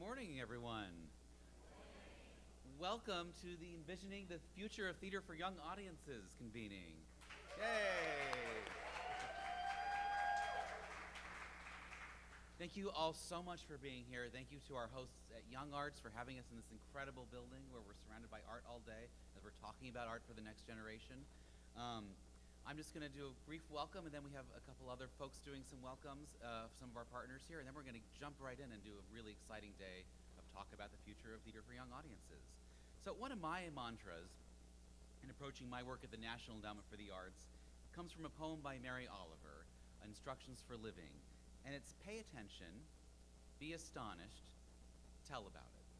morning, everyone. Welcome to the Envisioning the Future of Theater for Young Audiences convening. Yay! Thank you all so much for being here. Thank you to our hosts at Young Arts for having us in this incredible building where we're surrounded by art all day as we're talking about art for the next generation. Um, I'm just going to do a brief welcome, and then we have a couple other folks doing some welcomes, uh, some of our partners here, and then we're going to jump right in and do a really exciting day of talk about the future of theater for young audiences. So one of my mantras in approaching my work at the National Endowment for the Arts comes from a poem by Mary Oliver, Instructions for Living, and it's pay attention, be astonished, tell about it.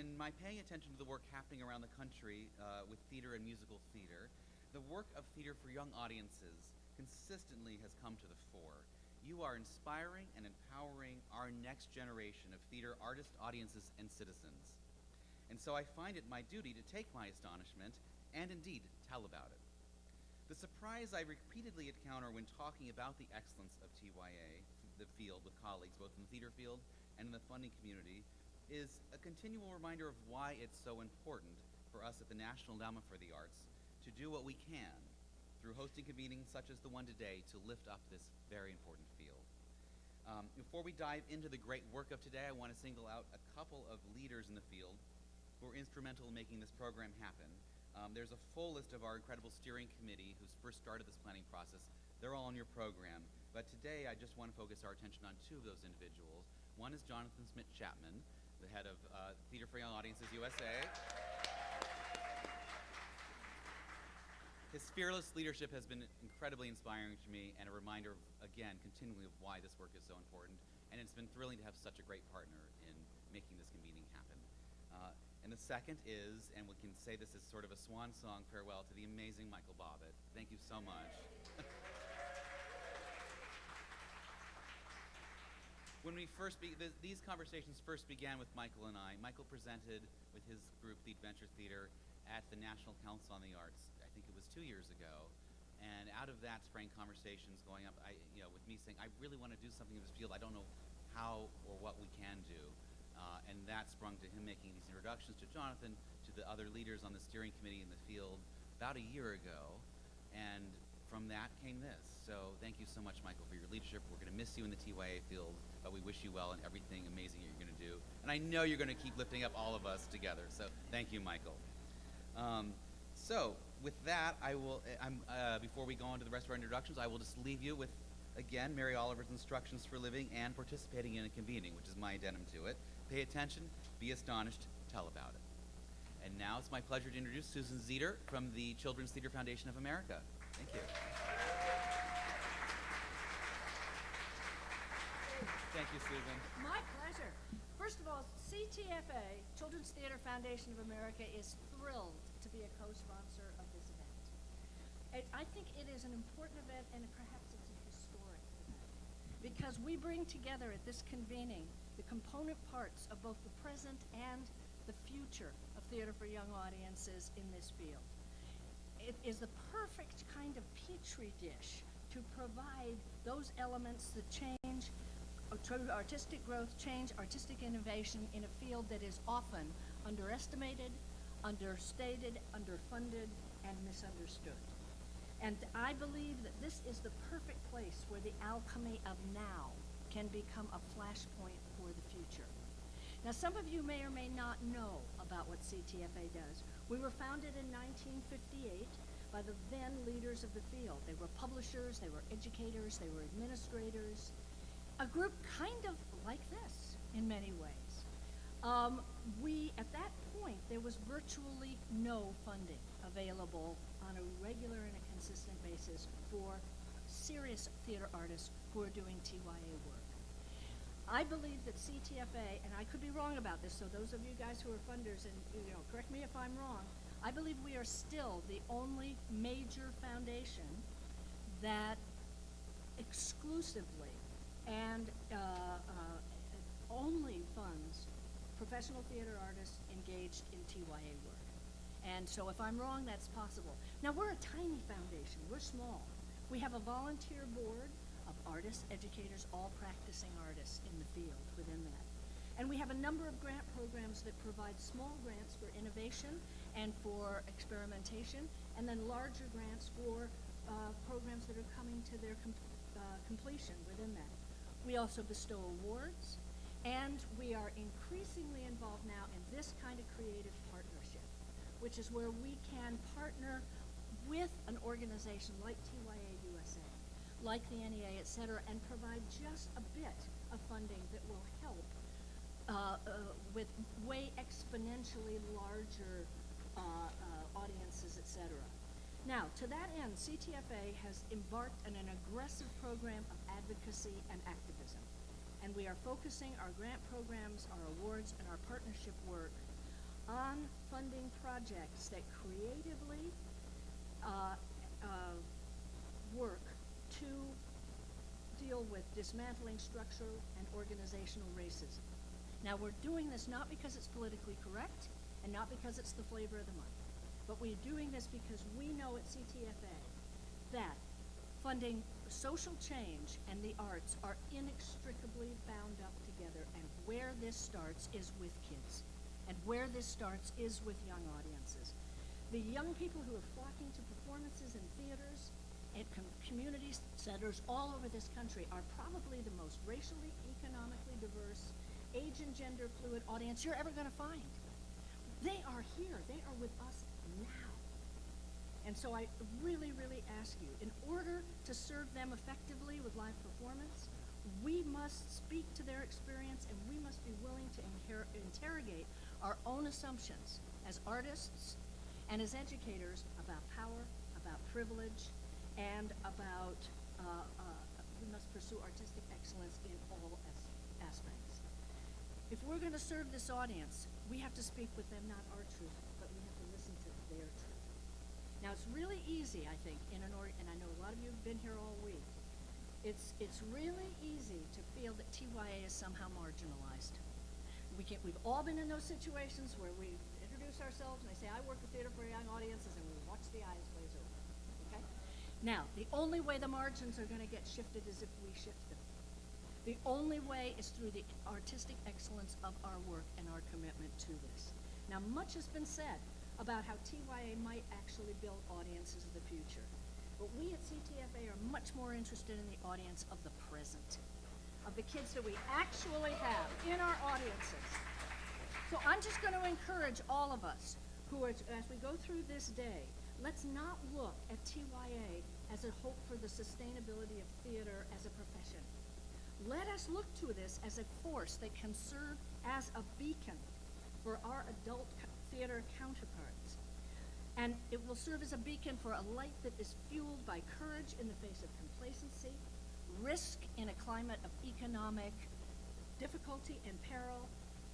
In my paying attention to the work happening around the country uh, with theater and musical theater, the work of theater for young audiences consistently has come to the fore. You are inspiring and empowering our next generation of theater artists, audiences, and citizens. And so I find it my duty to take my astonishment and indeed tell about it. The surprise I repeatedly encounter when talking about the excellence of TYA, the field with colleagues both in the theater field and in the funding community, is a continual reminder of why it's so important for us at the National Endowment for the Arts to do what we can through hosting convenings such as the one today to lift up this very important field. Um, before we dive into the great work of today, I want to single out a couple of leaders in the field who were instrumental in making this program happen. Um, there's a full list of our incredible steering committee who's first started this planning process. They're all on your program. But today I just want to focus our attention on two of those individuals. One is Jonathan Shmidt Chapman, the head of uh, Theater for Young Audiences USA. His fearless leadership has been incredibly inspiring to me and a reminder, of, again, continually of why this work is so important. And it's been thrilling to have such a great partner in making this convening happen. Uh, and the second is, and we can say this as sort of a swan song farewell to the amazing Michael Bobbitt. Thank you so much. when we first be, th these conversations first began with Michael and I, Michael presented with his group, the Adventure Theater, at the National Council on the Arts think it was two years ago. And out of that sprang conversations going up, I, you know, with me saying, I really want to do something in this field. I don't know how or what we can do. Uh, and that sprung to him making these introductions to Jonathan, to the other leaders on the steering committee in the field about a year ago. And from that came this. So thank you so much, Michael, for your leadership. We're going to miss you in the TYA field, but we wish you well and everything amazing you're going to do. And I know you're going to keep lifting up all of us together. So thank you, Michael. Um, so with that, I will, eh, I'm, uh, before we go on to the rest of our introductions, I will just leave you with, again, Mary Oliver's instructions for living and participating in a convening, which is my addendum to it. Pay attention, be astonished, tell about it. And now it's my pleasure to introduce Susan Zeder from the Children's Theater Foundation of America. Thank you. Thank you, Susan. My pleasure. First of all, CTFA, Children's Theater Foundation of America, is thrilled to be a co-sponsor of this event. And I think it is an important event and perhaps it's a historic event because we bring together at this convening the component parts of both the present and the future of theater for young audiences in this field. It is the perfect kind of petri dish to provide those elements that change uh, artistic growth, change, artistic innovation in a field that is often underestimated, understated, underfunded, and misunderstood. And I believe that this is the perfect place where the alchemy of now can become a flashpoint for the future. Now, some of you may or may not know about what CTFA does. We were founded in 1958 by the then leaders of the field. They were publishers, they were educators, they were administrators, a group kind of like this in many ways. Um, we, at that point, there was virtually no funding available on a regular and a consistent basis for serious theater artists who are doing TYA work. I believe that CTFA, and I could be wrong about this, so those of you guys who are funders, and you know, correct me if I'm wrong, I believe we are still the only major foundation that exclusively and uh, uh, only funds professional theater artists engaged in TYA work. And so if I'm wrong, that's possible. Now, we're a tiny foundation. We're small. We have a volunteer board of artists, educators, all practicing artists in the field within that. And we have a number of grant programs that provide small grants for innovation and for experimentation, and then larger grants for uh, programs that are coming to their com- uh, completion within that. We also bestow awards, and we are increasingly involved now in this kind of creative partnership, which is where we can partner with an organization like TYA USA, like the NEA, et cetera, and provide just a bit of funding that will help uh, uh, with way exponentially larger uh, uh, audiences, et cetera. Now, to that end, CTFA has embarked on an aggressive program of advocacy and activism. And we are focusing our grant programs, our awards, and our partnership work on funding projects that creatively uh, uh, work to deal with dismantling structural and organizational racism. Now, we're doing this not because it's politically correct and not because it's the flavor of the month, but we're doing this because we know at CTFA that funding social change and the arts are inextricably bound up together, and where this starts is with kids, and where this starts is with young audiences. The young people who are flocking to performances in theaters and com- community centers all over this country are probably the most racially, economically diverse, age and gender fluid audience you're ever going to find. They are here. They are with us. And so I really, really ask you, in order to serve them effectively with live performance, we must speak to their experience and we must be willing to interrogate our own assumptions as artists and as educators about power, about privilege, and about uh, uh, we must pursue artistic excellence in all as- aspects. If we're going to serve this audience, we have to speak with them not our truth, but we have to listen to their truth. Now, it's really easy, I think, in an or, and I know a lot of you have been here all week. It's, it's really easy to feel that TYA is somehow marginalized. We can, we've all been in those situations where we introduce ourselves and they say, I work with theater for young audiences, and we watch the eyes glaze over, okay? Now, the only way the margins are gonna get shifted is if we shift them. The only way is through the artistic excellence of our work and our commitment to this. Now, much has been said about how TYA might actually build audiences of the future. But we at CTFA are much more interested in the audience of the present, of the kids that we actually have in our audiences. So I'm just going to encourage all of us who are, as we go through this day, let's not look at TYA as a hope for the sustainability of theater as a profession. Let us look to this as a force that can serve as a beacon for our adult theater counterparts. And it will serve as a beacon for a light that is fueled by courage in the face of complacency, risk in a climate of economic difficulty and peril,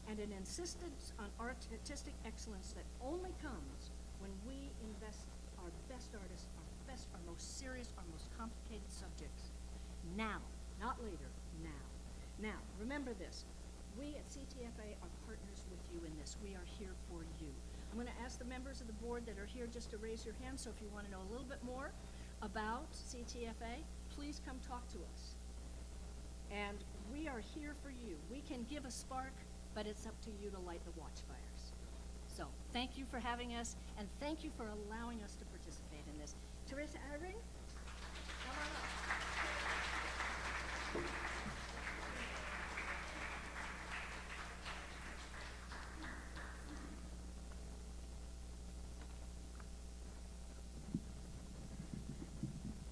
and an insistence on artistic excellence that only comes when we invest our best artists, our best, our most serious, our most complicated subjects now, not later, now. Now, remember this. We at CTFA are partners with you in this. We are here for you. I'm going to ask the members of the board that are here just to raise your hand. So if you want to know a little bit more about CTFA, please come talk to us. And we are here for you. We can give a spark, but it's up to you to light the watchfires. So thank you for having us, and thank you for allowing us to participate in this. Teresa Eyring, come on up.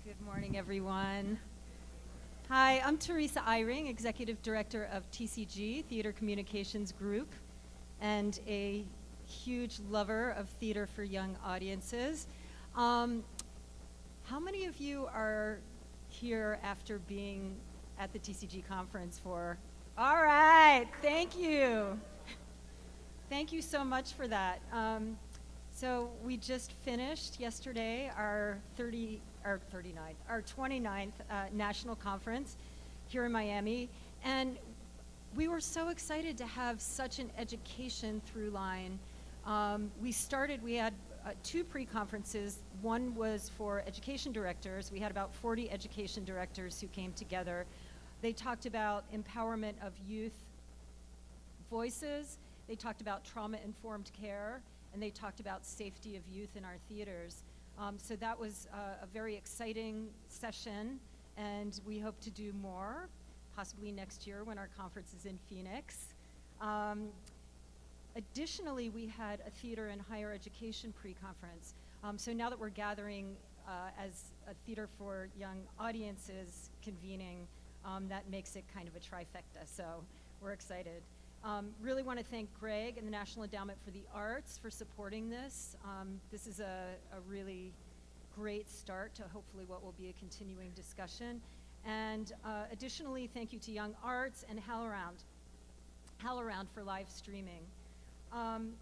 Good morning, everyone. Hi, I'm Teresa Eyring, Executive Director of TCG, Theater Communications Group, and a huge lover of theater for young audiences. Um, how many of you are here after being at the TCG conference for? All right, thank you. Thank you so much for that. Um, so we just finished yesterday our 30, our 39th, our 29th uh, national conference here in Miami, and we were so excited to have such an education through line. Um, we started, we had uh, two pre-conferences. One was for education directors. We had about 40 education directors who came together. They talked about empowerment of youth voices, they talked about trauma-informed care, and they talked about safety of youth in our theaters. Um, so that was uh, a very exciting session, and we hope to do more, possibly next year when our conference is in Phoenix. Um, Additionally, we had a theater and higher education pre-conference. Um, so now that we're gathering uh, as a theater for young audiences convening, um, that makes it kind of a trifecta. So we're excited. Um, really want to thank Greg and the National Endowment for the Arts for supporting this. Um, this is a, a really great start to hopefully what will be a continuing discussion. And uh, additionally, thank you to Young Arts and HowlRound, HowlRound for live streaming. Um,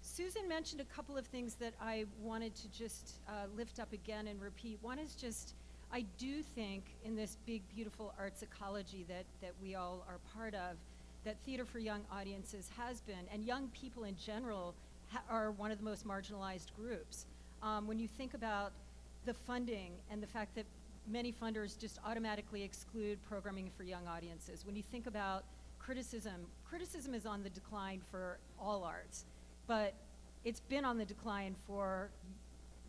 Susan mentioned a couple of things that I wanted to just uh, lift up again and repeat. One is just, I do think in this big, beautiful arts ecology that, that we all are part of, that theater for young audiences has been, and young people in general are one of the most marginalized groups. Um, when you think about the funding and the fact that many funders just automatically exclude programming for young audiences, when you think about criticism, criticism is on the decline for all arts, but it's been on the decline for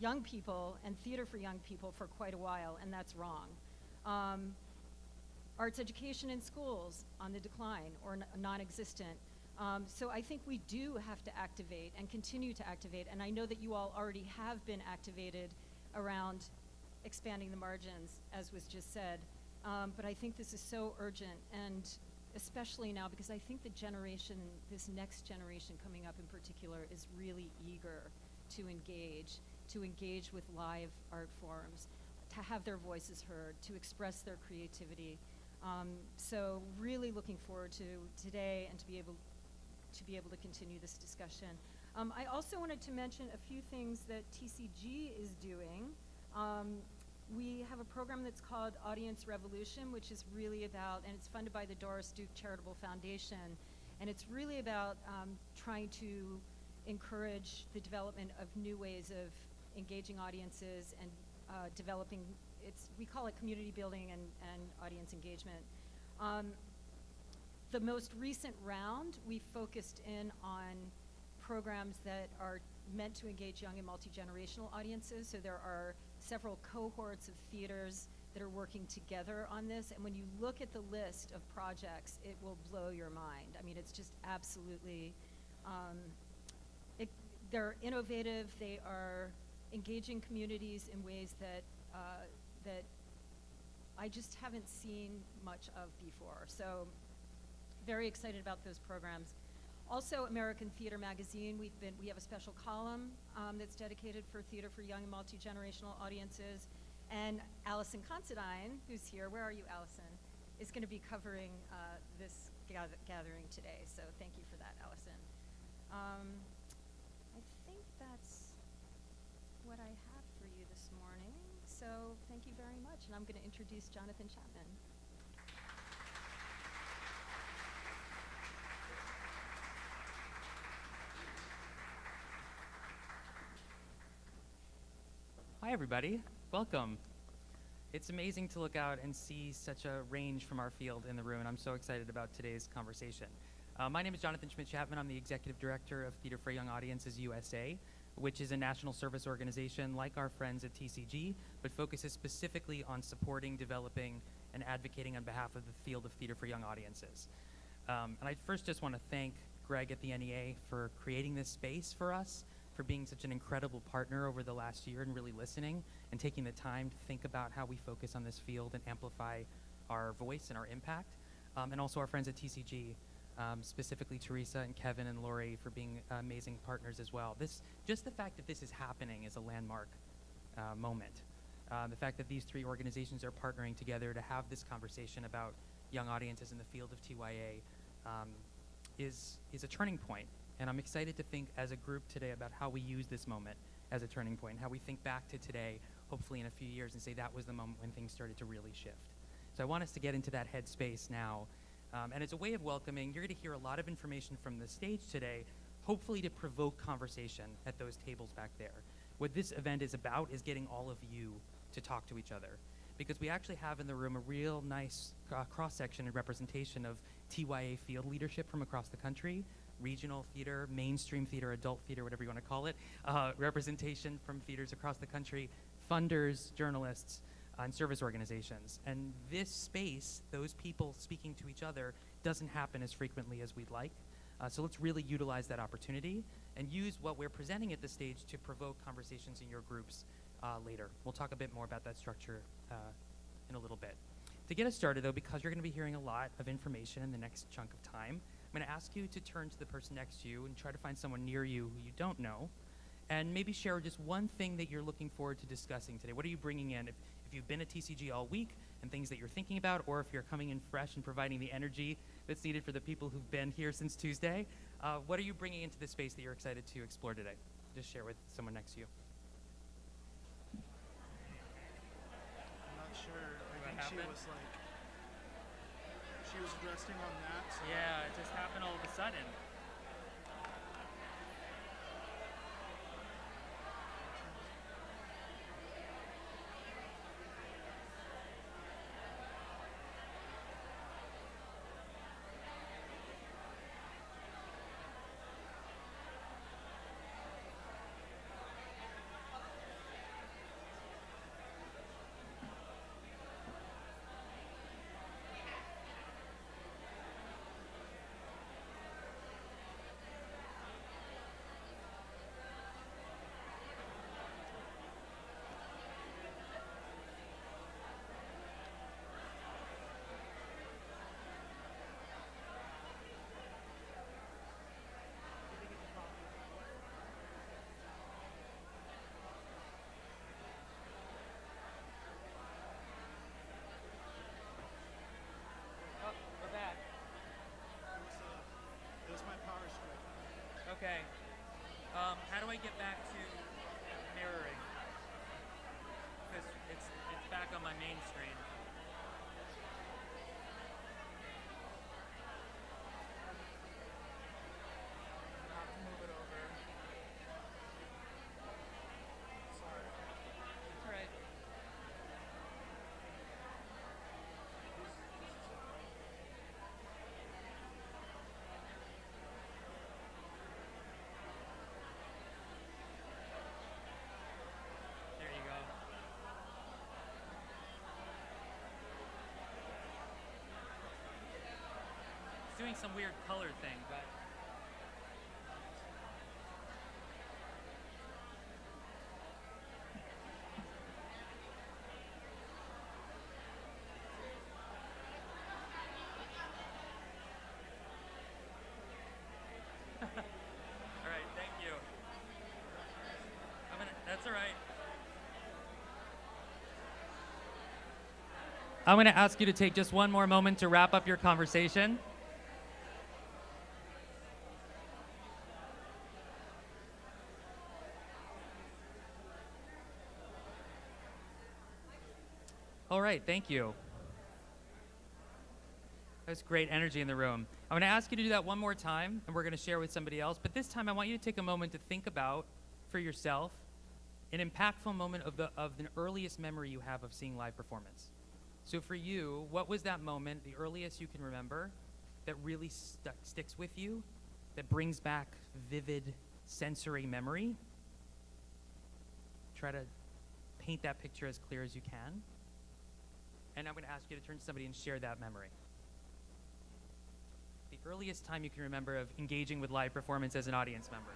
young people and theater for young people for quite a while, and that's wrong. Um, arts education in schools on the decline or non-existent. Um, so I think we do have to activate and continue to activate, and I know that you all already have been activated around expanding the margins, as was just said. Um, but I think this is so urgent, and especially now because I think the generation, this next generation coming up in particular, is really eager to engage, to engage with live art forms, to have their voices heard, to express their creativity. Um, so really looking forward to today and to be able to be able to continue this discussion. Um, I also wanted to mention a few things that TCG is doing. Um, we have a program that's called Audience Revolution, which is really about, and it's funded by the Doris Duke Charitable Foundation, and it's really about um, trying to encourage the development of new ways of engaging audiences and uh, developing, it's, we call it community building and, and audience engagement. Um, the most recent round, we focused in on programs that are meant to engage young and multi-generational audiences. So there are several cohorts of theaters that are working together on this. And when you look at the list of projects, it will blow your mind. I mean, it's just absolutely, um, it, they're innovative. They are engaging communities in ways that uh, that I just haven't seen much of before. So very excited about those programs. Also, American Theater Magazine, we've been, we have a special column um, that's dedicated for theater for young and multi-generational audiences. And Allison Considine, who's here, where are you, Allison, is going to be covering uh, this gather gathering today. So thank you for that, Allison. Um, I think that's what I have for you this morning. So thank you very much. And I'm going to introduce Jonathan Chapman. Hi, everybody. Welcome. It's amazing to look out and see such a range from our field in the room, and I'm so excited about today's conversation. Uh, my name is Jonathan Shmidt Chapman. I'm the Executive Director of Theater for Young Audiences USA, which is a national service organization like our friends at TCG, but focuses specifically on supporting, developing, and advocating on behalf of the field of theater for young audiences. Um, and I first just want to thank Greg at the NEA for creating this space for us for being such an incredible partner over the last year and really listening and taking the time to think about how we focus on this field and amplify our voice and our impact. Um, and also our friends at TCG, um, specifically Teresa and Kevin and Lori for being amazing partners as well. This, just the fact that this is happening is a landmark uh, moment. Uh, the fact that these three organizations are partnering together to have this conversation about young audiences in the field of TYA um, is, is a turning point. and I'm excited to think as a group today about how we use this moment as a turning point, how we think back to today, hopefully in a few years, and say that was the moment when things started to really shift. So I want us to get into that headspace now. Um, and as a way of welcoming, you're going to hear a lot of information from the stage today, hopefully to provoke conversation at those tables back there. What this event is about is getting all of you to talk to each other. because we actually have in the room a real nice uh, cross section and representation of TYA field leadership from across the country regional theater, mainstream theater, adult theater, whatever you want to call it, uh, representation from theaters across the country, funders, journalists, and service organizations. And this space, those people speaking to each other, doesn't happen as frequently as we'd like. Uh, so let's really utilize that opportunity and use what we're presenting at this stage to provoke conversations in your groups uh, later. We'll talk a bit more about that structure uh, in a little bit. To get us started, though, because you're going to be hearing a lot of information in the next chunk of time, I'm going to ask you to turn to the person next to you and try to find someone near you who you don't know, and maybe share just one thing that you're looking forward to discussing today. What are you bringing in? If, if you've been at TCG all week and things that you're thinking about, or if you're coming in fresh and providing the energy that's needed for the people who've been here since Tuesday, uh, what are you bringing into the space that you're excited to explore today? Just share with someone next to you. I'm not sure. I think she was like, she was resting on that. So Yeah, it just happened all of a sudden. Oh, we're back. it was my power strike. Okay. Um, how do I get back to mirroring? Because it's it's back on my main screen. I have to move it over. Sorry. That's all right. There you go. It's doing some weird color thing, but all right, thank you. That's all right. I'm going to ask you to take just one more moment to wrap up your conversation. Right, thank you. There's great energy in the room. I'm going to ask you to do that one more time, and we're going to share with somebody else. But this time, I want you to take a moment to think about, for yourself, an impactful moment of the of the earliest memory you have of seeing live performance. So for you, what was that moment, the earliest you can remember, that really stuck, sticks with you, that brings back vivid sensory memory? Try to paint that picture as clear as you can. And I'm going to ask you to turn to somebody and share that memory. The earliest time you can remember of engaging with live performance as an audience member.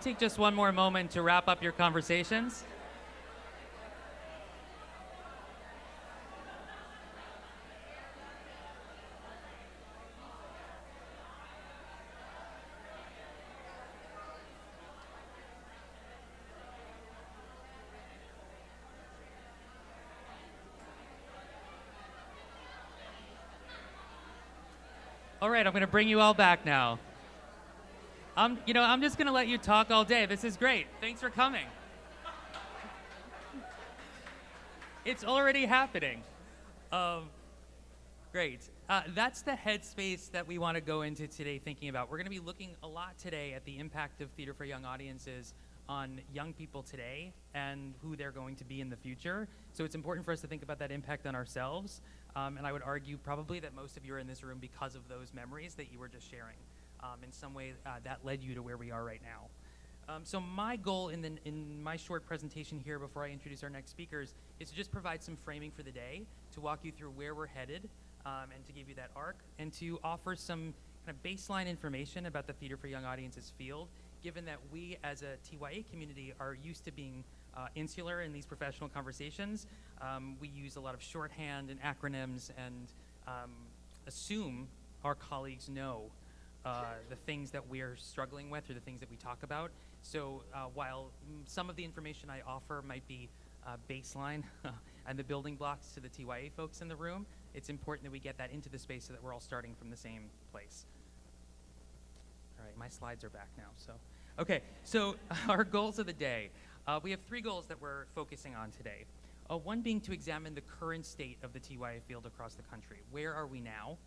Take just one more moment to wrap up your conversations. All right, I'm going to bring you all back now. I'm, you know, I'm just going to let you talk all day. This is great. Thanks for coming. It's already happening. Um, great. Uh, that's the headspace that we want to go into today thinking about. We're going to be looking a lot today at the impact of theater for young audiences on young people today and who they're going to be in the future. So it's important for us to think about that impact on ourselves. Um, and I would argue probably that most of you are in this room because of those memories that you were just sharing. Um, in some way, uh, that led you to where we are right now. Um, so my goal in, the, in my short presentation here before I introduce our next speakers is to just provide some framing for the day, to walk you through where we're headed, um, and to give you that arc, and to offer some kind of baseline information about the Theater for Young Audiences field, given that we as a TYA community are used to being uh, insular in these professional conversations. Um, we use a lot of shorthand and acronyms and um, assume our colleagues know uh, the things that we're struggling with or the things that we talk about. So uh, while some of the information I offer might be uh, baseline and the building blocks to the TYA folks in the room, it's important that we get that into the space so that we're all starting from the same place. All right, my slides are back now. So, okay, so our goals of the day. Uh, we have three goals that we're focusing on today. Uh, one being to examine the current state of the TYA field across the country. Where are we now?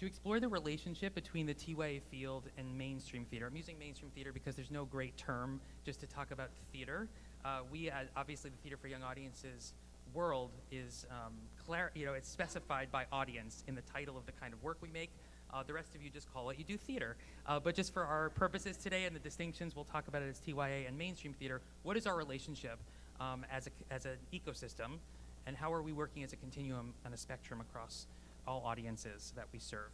To explore the relationship between the TYA field and mainstream theater. I'm using mainstream theater because there's no great term just to talk about theater. Uh, we, uh, obviously, the Theater for Young Audiences world is, um, you know, it's specified by audience in the title of the kind of work we make. Uh, the rest of you just call it you do theater. Uh, but just for our purposes today and the distinctions, we'll talk about it as TYA and mainstream theater. What is our relationship um, as, a, as an ecosystem, and how are we working as a continuum and a spectrum across all audiences that we serve?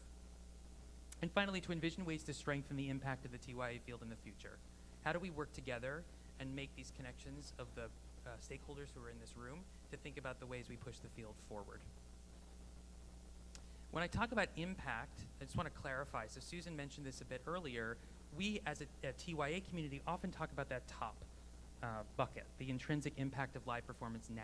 And finally, to envision ways to strengthen the impact of the TYA field in the future. How do we work together and make these connections of the uh, stakeholders who are in this room to think about the ways we push the field forward? When I talk about impact, I just want to clarify. So Susan mentioned this a bit earlier. We, as a, a TYA community, often talk about that top uh, bucket, the intrinsic impact of live performance now.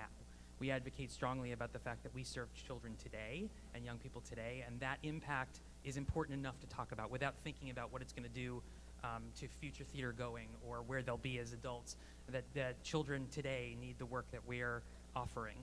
We advocate strongly about the fact that we serve children today and young people today, and that impact is important enough to talk about without thinking about what it's going to do um, to future theater going or where they'll be as adults. That, that children today need the work that we're offering.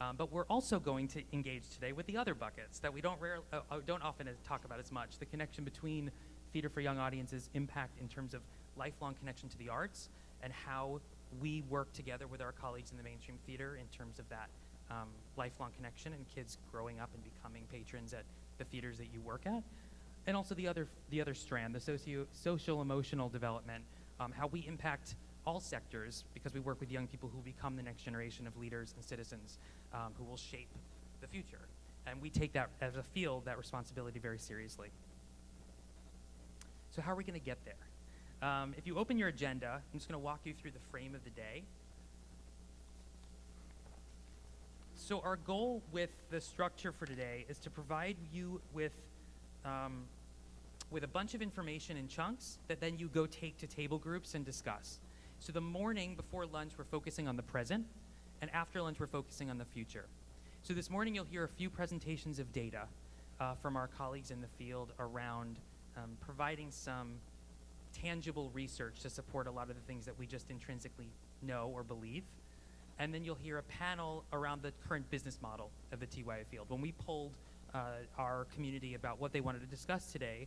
Um, but we're also going to engage today with the other buckets that we don't, rare, uh, uh, don't often talk about as much. The connection between Theater for Young Audiences' impact in terms of lifelong connection to the arts and how we work together with our colleagues in the mainstream theater in terms of that um, lifelong connection and kids growing up and becoming patrons at the theaters that you work at. And also the other, the other strand, the socio, social emotional development, um, how we impact all sectors because we work with young people who become the next generation of leaders and citizens um, who will shape the future. And we take that as a field, that responsibility very seriously. So how are we going to get there? Um, if you open your agenda, I'm just going to walk you through the frame of the day. So our goal with the structure for today is to provide you with um, with a bunch of information in chunks that then you go take to table groups and discuss. So the morning before lunch, we're focusing on the present, and after lunch, we're focusing on the future. So this morning, you'll hear a few presentations of data uh, from our colleagues in the field around um, providing some tangible research to support a lot of the things that we just intrinsically know or believe. And then you'll hear a panel around the current business model of the TYA field. When we polled uh, our community about what they wanted to discuss today,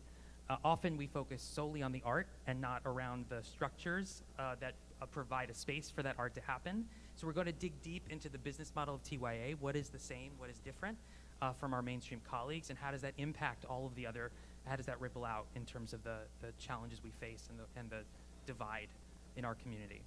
uh, often we focus solely on the art and not around the structures uh, that uh, provide a space for that art to happen. So we're going to dig deep into the business model of TYA. What is the same? What is different uh, from our mainstream colleagues? And how does that impact all of the other, how does that ripple out in terms of the, the challenges we face and the, and the divide in our community?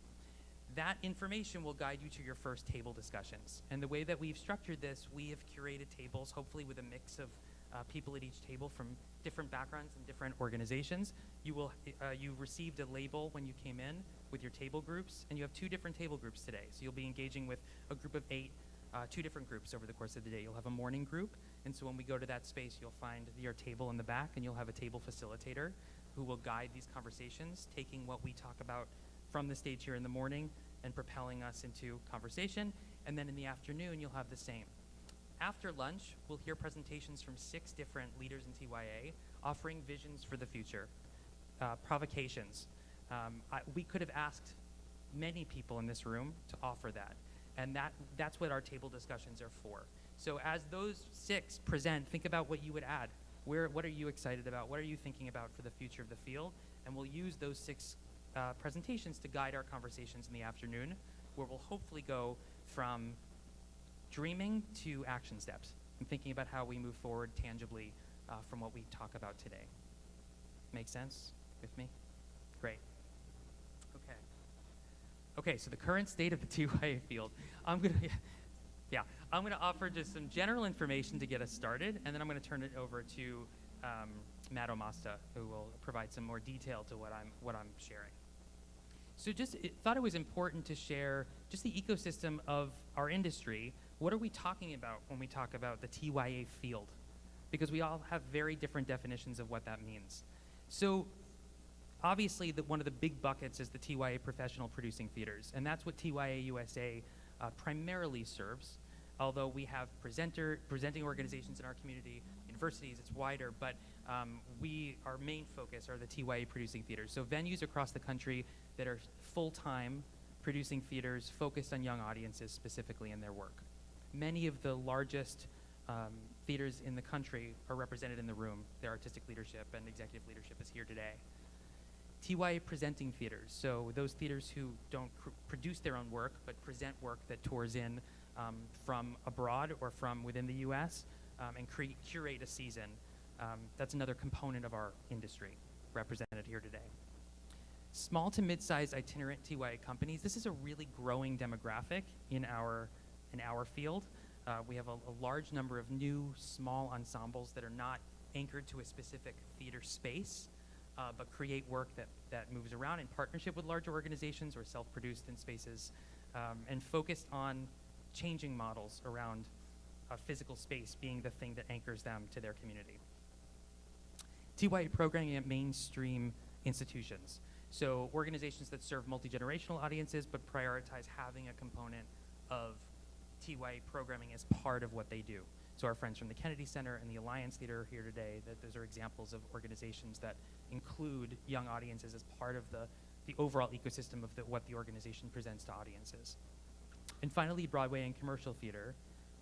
That information will guide you to your first table discussions. And the way that we've structured this, we have curated tables, hopefully with a mix of uh, people at each table from different backgrounds and different organizations. You will uh, you received a label when you came in with your table groups, and you have two different table groups today. So you'll be engaging with a group of eight, uh, two different groups over the course of the day. You'll have a morning group, and so when we go to that space, you'll find your table in the back, and you'll have a table facilitator who will guide these conversations, taking what we talk about from the stage here in the morning and propelling us into conversation. And then in the afternoon, you'll have the same. After lunch, we'll hear presentations from six different leaders in TYA offering visions for the future, uh, provocations. Um, I, we could have asked many people in this room to offer that, and that, that's what our table discussions are for. So as those six present, think about what you would add. Where, what are you excited about? What are you thinking about for the future of the field? And we'll use those six uh, presentations to guide our conversations in the afternoon, where we'll hopefully go from dreaming to action steps and thinking about how we move forward tangibly uh, from what we talk about today. Make sense with me? Great. Okay. Okay, so the current state of the TYA field. I'm going to, yeah, I'm going to offer just some general information to get us started, and then I'm going to turn it over to um, Matt Omasta, who will provide some more detail to what I'm, what I'm sharing. So just it, thought it was important to share just the ecosystem of our industry. What are we talking about when we talk about the TYA field? Because we all have very different definitions of what that means. So obviously, the, one of the big buckets is the TYA professional producing theaters, and that's what TYA USA uh, primarily serves. Although we have presenter presenting organizations in our community, universities, it's wider, but um, we our main focus are the TYA producing theaters. So venues across the country that are full-time producing theaters focused on young audiences specifically in their work. Many of the largest um, theaters in the country are represented in the room. Their artistic leadership and executive leadership is here today. TYA presenting theaters, so those theaters who don't produce their own work but present work that tours in um, from abroad or from within the US um, and curate a season. Um, that's another component of our industry represented here today. Small to mid-sized itinerant TYA companies, this is a really growing demographic in our, in our field. Uh, we have a, a large number of new small ensembles that are not anchored to a specific theater space, uh, but create work that, that moves around in partnership with larger organizations or self-produced in spaces, um, and focused on changing models around a physical space being the thing that anchors them to their community. TYA programming at mainstream institutions. So organizations that serve multi-generational audiences but prioritize having a component of TYA programming as part of what they do. So our friends from the Kennedy Center and the Alliance Theater are here today. That those are examples of organizations that include young audiences as part of the, the overall ecosystem of the, what the organization presents to audiences. And finally, Broadway and commercial theater,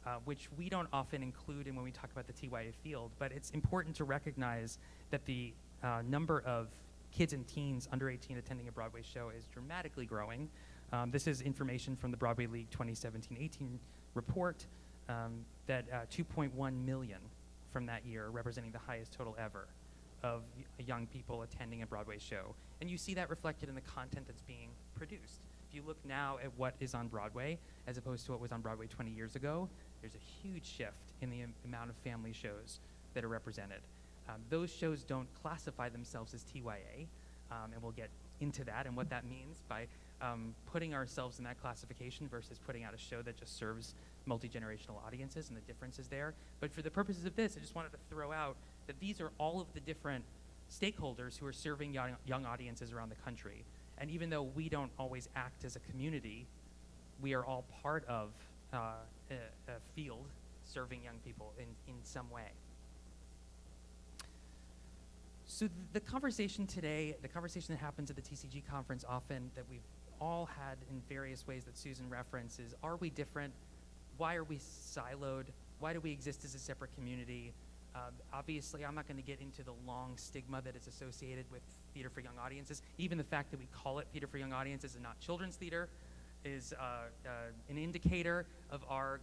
uh, which we don't often include in when we talk about the TYA field, but it's important to recognize that the uh, number of kids and teens under 18 attending a Broadway show is dramatically growing. Um, this is information from the Broadway League 2017-18 report um, that uh, 2.1 million from that year, representing the highest total ever of young people attending a Broadway show. And you see that reflected in the content that's being produced. If you look now at what is on Broadway as opposed to what was on Broadway 20 years ago, there's a huge shift in the amount of family shows that are represented. Um, those shows don't classify themselves as TYA, um, and we'll get into that and what that means by um, putting ourselves in that classification versus putting out a show that just serves multi-generational audiences and the differences there. But for the purposes of this, I just wanted to throw out that these are all of the different stakeholders who are serving young, young audiences around the country. And even though we don't always act as a community, we are all part of uh, a, a field serving young people in, in some way. So th- the conversation today, the conversation that happens at the TCG conference often that we've all had in various ways that Susan references, are we different? Why are we siloed? Why do we exist as a separate community? Uh, obviously, I'm not going to get into the long stigma that is associated with theater for young audiences. Even the fact that we call it theater for young audiences and not children's theater is uh, uh, an indicator of our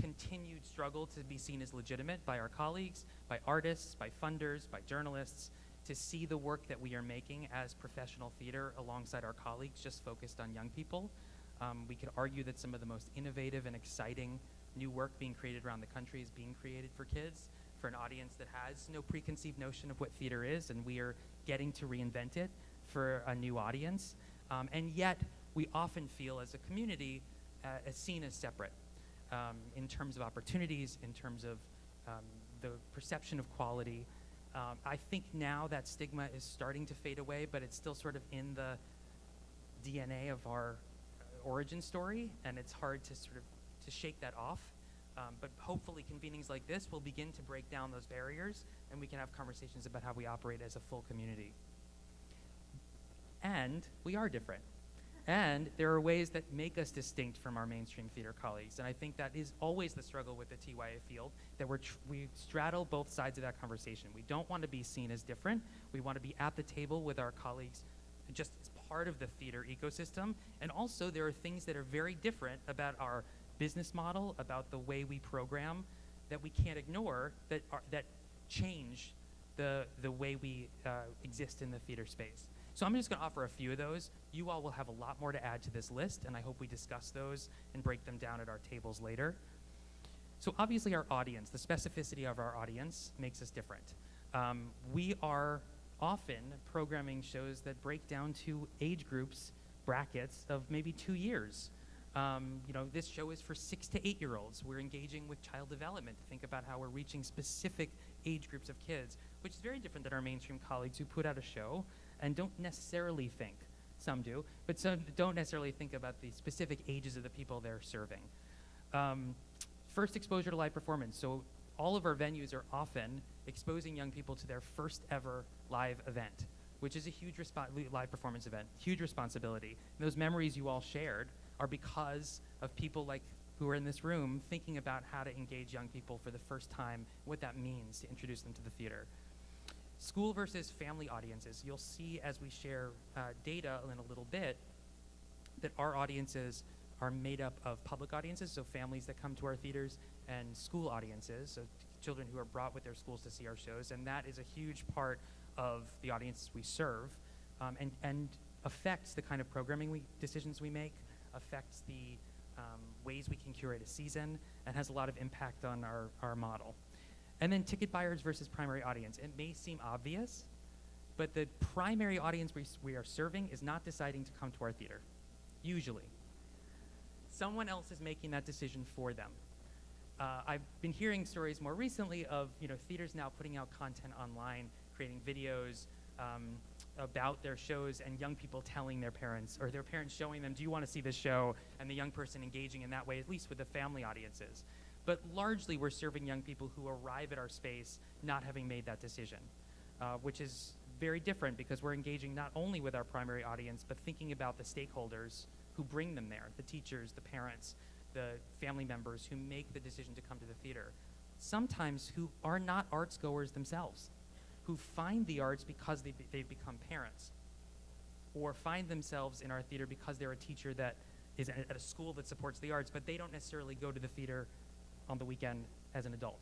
continued struggle to be seen as legitimate by our colleagues, by artists, by funders, by journalists, to see the work that we are making as professional theater alongside our colleagues just focused on young people. Um, we could argue that some of the most innovative and exciting new work being created around the country is being created for kids, for an audience that has no preconceived notion of what theater is, and we are getting to reinvent it for a new audience. Um, and yet, we often feel as a community uh, as seen as separate um, in terms of opportunities, in terms of um, the perception of quality. Um, I think now that stigma is starting to fade away, but it's still sort of in the DNA of our uh, origin story, and it's hard to sort of to shake that off. Um, but hopefully, convenings like this will begin to break down those barriers, and we can have conversations about how we operate as a full community. And we are different. And there are ways that make us distinct from our mainstream theater colleagues. And I think that is always the struggle with the TYA field, that we're we straddle both sides of that conversation. We don't want to be seen as different. We want to be at the table with our colleagues just as part of the theater ecosystem. And also, there are things that are very different about our business model, about the way we program, that we can't ignore, that, are, that change the, the way we uh, exist in the theater space. So I'm just going to offer a few of those. You all will have a lot more to add to this list, and I hope we discuss those and break them down at our tables later. So obviously, our audience, the specificity of our audience, makes us different. Um, we are often programming shows that break down to age groups, brackets of maybe two years. Um, you know, this show is for six to eight year olds. We're engaging with child development to think about how we're reaching specific age groups of kids, which is very different than our mainstream colleagues who put out a show and don't necessarily think, some do, but some don't necessarily think about the specific ages of the people they're serving. Um, first exposure to live performance. So all of our venues are often exposing young people to their first ever live event, which is a huge live performance event, huge responsibility. And those memories you all shared are because of people like who are in this room thinking about how to engage young people for the first time, what that means to introduce them to the theater. School versus family audiences. You'll see as we share uh, data in a little bit that our audiences are made up of public audiences, so families that come to our theaters, and school audiences, so children who are brought with their schools to see our shows, and that is a huge part of the audiences we serve, um, and and affects the kind of programming we decisions we make, affects the um, ways we can curate a season, and has a lot of impact on our, our model. And then ticket buyers versus primary audience. It may seem obvious, but the primary audience we, we are serving is not deciding to come to our theater, usually. Someone else is making that decision for them. Uh, I've been hearing stories more recently of you know theaters now putting out content online, creating videos um, about their shows, and young people telling their parents or their parents showing them, "Do you want to see this show?" and the young person engaging in that way, at least with the family audiences. But largely, we're serving young people who arrive at our space not having made that decision, uh, which is very different because we're engaging not only with our primary audience, but thinking about the stakeholders who bring them there the teachers, the parents, the family members who make the decision to come to the theater. Sometimes who are not arts goers themselves, who find the arts because they they've become parents, or find themselves in our theater because they're a teacher that is at a school that supports the arts, but they don't necessarily go to the theater on the weekend as an adult.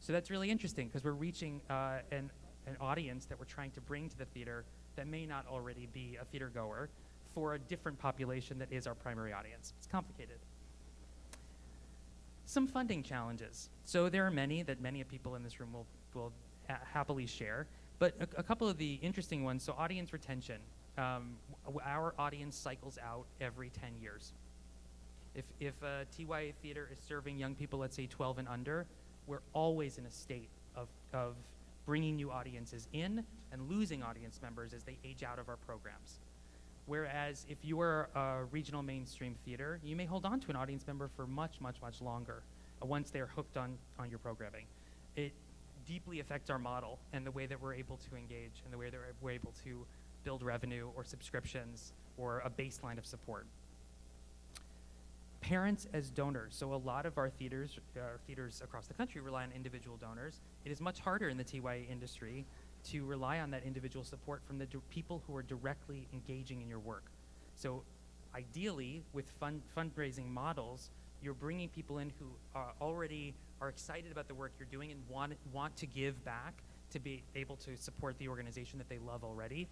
So that's really interesting because we're reaching uh, an, an audience that we're trying to bring to the theater that may not already be a theater goer for a different population that is our primary audience. It's complicated. Some funding challenges. So there are many that many of people in this room will, will happily share, but a, a couple of the interesting ones. So audience retention. Um, our audience cycles out every 10 years. If, if a TYA theater is serving young people, let's say 12 and under, we're always in a state of, of bringing new audiences in and losing audience members as they age out of our programs. Whereas if you are a regional mainstream theater, you may hold on to an audience member for much, much, much longer uh, once they're hooked on, on your programming. It deeply affects our model and the way that we're able to engage and the way that we're able to build revenue or subscriptions or a baseline of support parents as donors. So a lot of our theaters, uh, theaters across the country rely on individual donors. It is much harder in the TYA industry to rely on that individual support from the people who are directly engaging in your work. So ideally, with fund fundraising models, you're bringing people in who are already are excited about the work you're doing and want want to give back to be able to support the organization that they love already.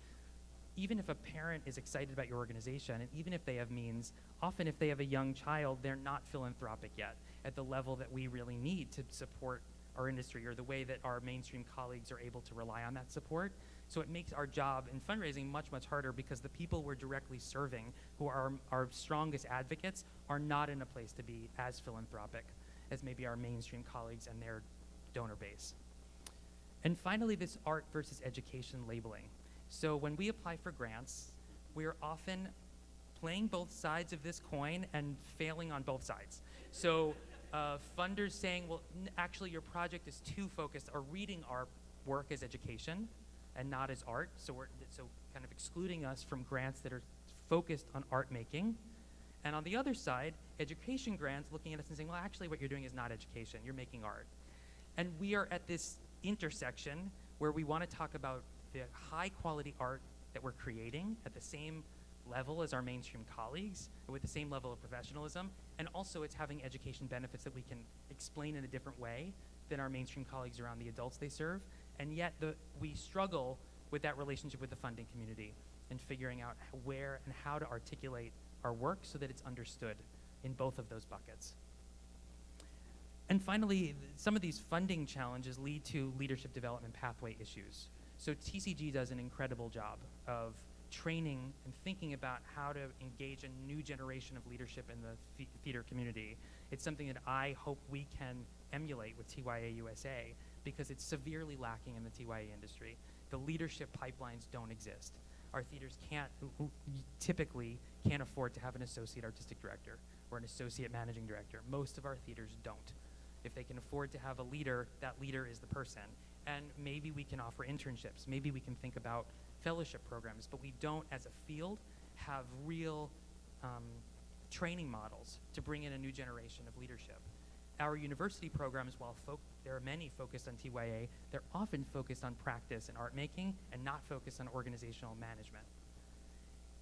Even if a parent is excited about your organization, and even if they have means, often if they have a young child, they're not philanthropic yet at the level that we really need to support our industry or the way that our mainstream colleagues are able to rely on that support. So it makes our job in fundraising much, much harder because the people we're directly serving, who are our strongest advocates, are not in a place to be as philanthropic as maybe our mainstream colleagues and their donor base. And finally, this art versus education labeling. So when we apply for grants, we're often playing both sides of this coin and failing on both sides. So uh, funders saying, well, actually, your project is too focused, or reading our work as education and not as art. So we're so kind of excluding us from grants that are focused on art making. And on the other side, education grants looking at us and saying, well, actually, what you're doing is not education, you're making art. And we are at this intersection where we want to talk about the high quality art that we're creating at the same level as our mainstream colleagues, with the same level of professionalism, and also it's having education benefits that we can explain in a different way than our mainstream colleagues around the adults they serve. And yet the, we struggle with that relationship with the funding community and figuring out where and how to articulate our work so that it's understood in both of those buckets. And finally, some of these funding challenges lead to leadership development pathway issues. So TCG does an incredible job of training and thinking about how to engage a new generation of leadership in the the- theater community. It's something that I hope we can emulate with TYA USA because it's severely lacking in the TYA industry. The leadership pipelines don't exist. Our theaters can't typically can't afford to have an associate artistic director or an associate managing director. Most of our theaters don't. If they can afford to have a leader, that leader is the person. And maybe we can offer internships. Maybe we can think about fellowship programs, but we don't, as a field, have real um, training models to bring in a new generation of leadership. Our university programs, while there are many focused on TYA, they're often focused on practice and art making and not focused on organizational management.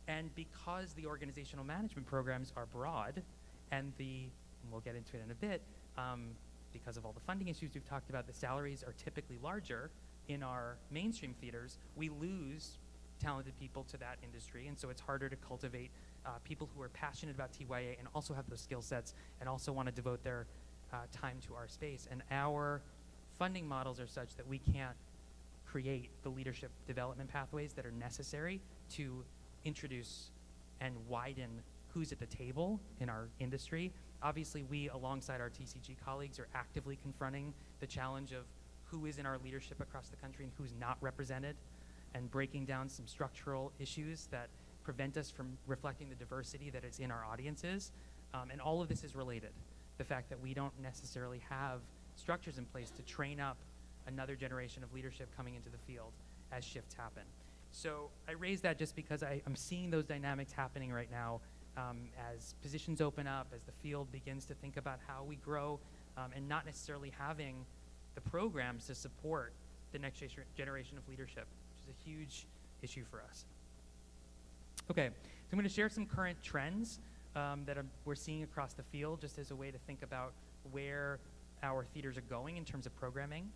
And because the organizational management programs are broad, and the, and we'll get into it in a bit, um, because of all the funding issues we've talked about, the salaries are typically larger in our mainstream theaters, we lose talented people to that industry, and so it's harder to cultivate uh, people who are passionate about TYA and also have those skill sets and also want to devote their uh, time to our space. And our funding models are such that we can't create the leadership development pathways that are necessary to introduce and widen who's at the table in our industry. Obviously, we, alongside our TCG colleagues, are actively confronting the challenge of who is in our leadership across the country and who's not represented, and breaking down some structural issues that prevent us from reflecting the diversity that is in our audiences. Um, and all of this is related. The fact that we don't necessarily have structures in place to train up another generation of leadership coming into the field as shifts happen. So I raise that just because I, I'm seeing those dynamics happening right now um, as positions open up, as the field begins to think about how we grow, um, and not necessarily having the programs to support the next generation of leadership, which is a huge issue for us. Okay, so I'm going to share some current trends um, that we're seeing across the field, just as a way to think about where our theaters are going in terms of programming.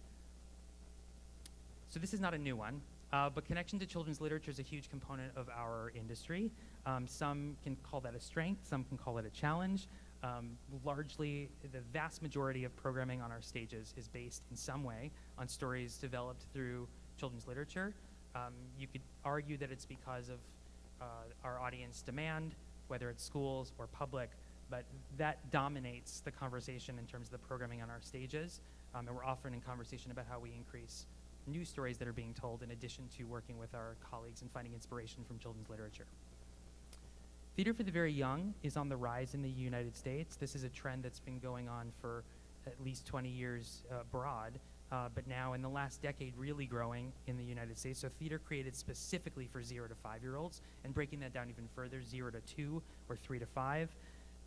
So this is not a new one, uh, but connection to children's literature is a huge component of our industry. Um, some can call that a strength, some can call it a challenge. Um, largely, the vast majority of programming on our stages is based in some way on stories developed through children's literature. Um, you could argue that it's because of uh, our audience demand, whether it's schools or public, but that dominates the conversation in terms of the programming on our stages. Um, and we're often in conversation about how we increase new stories that are being told in addition to working with our colleagues and finding inspiration from children's literature. Theater for the Very Young is on the rise in the United States. This is a trend that's been going on for at least 20 years uh, abroad, uh, but now in the last decade really growing in the United States. So theater created specifically for zero to five year olds, and breaking that down even further, zero to two or three to five.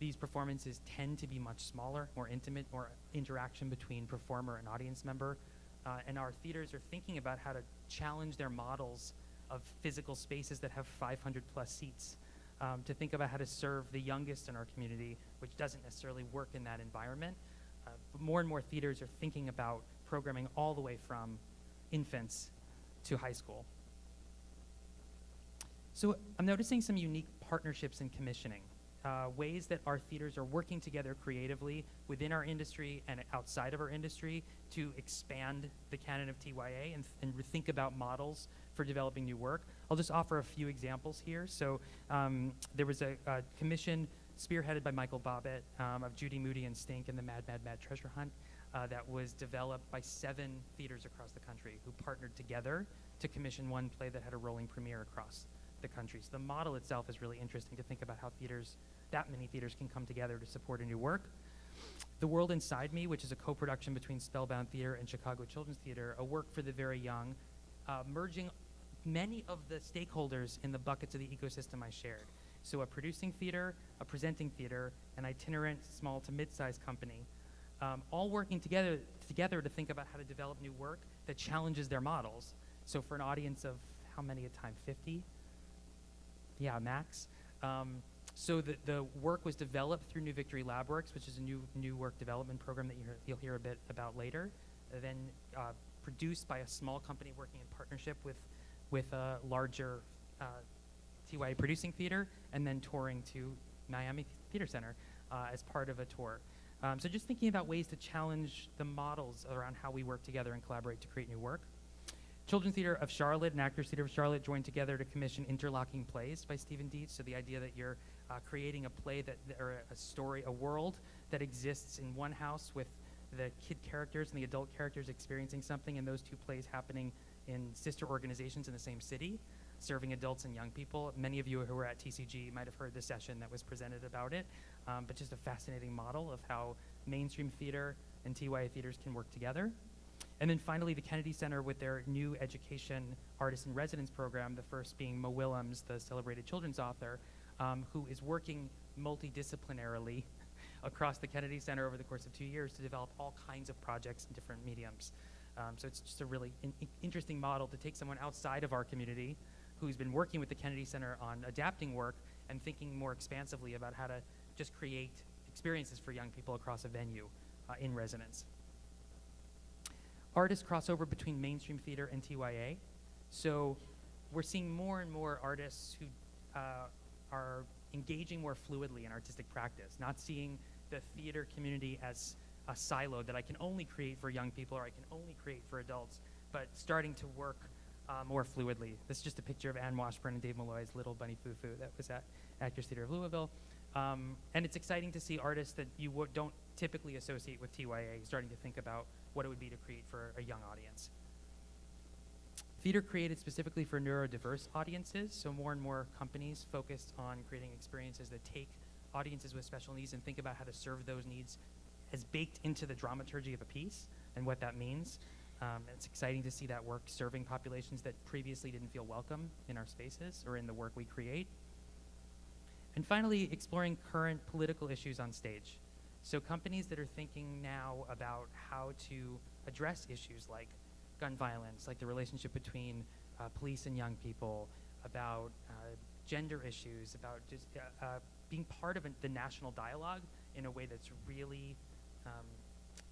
These performances tend to be much smaller, more intimate, more interaction between performer and audience member. Uh, and our theaters are thinking about how to challenge their models of physical spaces that have 500 plus seats um, to think about how to serve the youngest in our community, which doesn't necessarily work in that environment. Uh, but more and more theaters are thinking about programming all the way from infants to high school. So I'm noticing some unique partnerships in commissioning, uh, ways that our theaters are working together creatively within our industry and outside of our industry to expand the canon of TYA and, and think about models for developing new work. I'll just offer a few examples here. So um, there was a, a commission spearheaded by Michael Bobbitt um, of Judy Moody and Stink and the Mad, Mad, Mad Treasure Hunt uh, that was developed by seven theaters across the country who partnered together to commission one play that had a rolling premiere across the country. So the model itself is really interesting to think about how theaters, that many theaters can come together to support a new work. The World Inside Me, which is a co-production between Spellbound Theater and Chicago Children's Theater, a work for the very young, uh, merging many of the stakeholders in the buckets of the ecosystem I shared. So a producing theater, a presenting theater, an itinerant small to mid-sized company, um, all working together, together to think about how to develop new work that challenges their models. So for an audience of how many at a time, 50? Yeah, max. Um, so the, the work was developed through New Victory LabWorks, which is a new, new work development program that you you'll hear a bit about later. Then uh, produced by a small company working in partnership with, with a larger uh, TYA producing theater, and then touring to Miami Theater Center uh, as part of a tour. Um, so just thinking about ways to challenge the models around how we work together and collaborate to create new work. Children's Theater of Charlotte and Actors Theater of Charlotte joined together to commission Interlocking Plays by Steven Dietz. So the idea that you're uh, creating a play that, or a story, a world that exists in one house with the kid characters and the adult characters experiencing something, and those two plays happening in sister organizations in the same city, serving adults and young people. Many of you who were at TCG might have heard the session that was presented about it, um, but just a fascinating model of how mainstream theater and TYA theaters can work together. And then finally, the Kennedy Center with their new education artist in residence program, the first being Mo Willems, the celebrated children's author, um, who is working multidisciplinarily across the Kennedy Center over the course of two years to develop all kinds of projects in different mediums. Um, so it's just a really in interesting model to take someone outside of our community who's been working with the Kennedy Center on adapting work and thinking more expansively about how to just create experiences for young people across a venue uh, in residence artists cross over between mainstream theater and TYA. So we're seeing more and more artists who uh, are engaging more fluidly in artistic practice, not seeing the theater community as a silo that I can only create for young people or I can only create for adults, but starting to work uh, more fluidly. This is just a picture of Anne Washburn and Dave Malloy's Little Bunny Foo Foo that was at Actors Theater of Louisville. Um, and it's exciting to see artists that you don't typically associate with TYA starting to think about what it would be to create for a young audience. Theater created specifically for neurodiverse audiences, so more and more companies focused on creating experiences that take audiences with special needs and think about how to serve those needs as baked into the dramaturgy of a piece and what that means. Um, it's exciting to see that work serving populations that previously didn't feel welcome in our spaces or in the work we create. And finally, exploring current political issues on stage. So companies that are thinking now about how to address issues like gun violence, like the relationship between uh, police and young people, about uh, gender issues, about just uh, uh being part of a, the national dialogue in a way that's really um,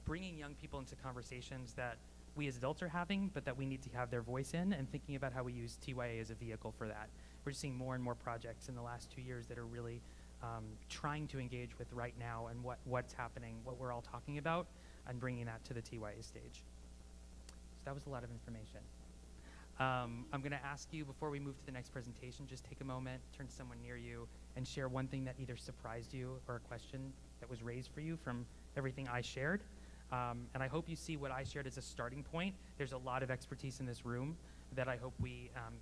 bringing young people into conversations that we as adults are having, but that we need to have their voice in, and thinking about how we use TYA as a vehicle for that. We're seeing more and more projects in the last two years that are really um, trying to engage with right now and what, what's happening, what we're all talking about, and bringing that to the TYA stage. So that was a lot of information. Um, I'm going to ask you before we move to the next presentation, just take a moment, turn to someone near you, and share one thing that either surprised you or a question that was raised for you from everything I shared. Um, and I hope you see what I shared as a starting point. There's a lot of expertise in this room that I hope we um,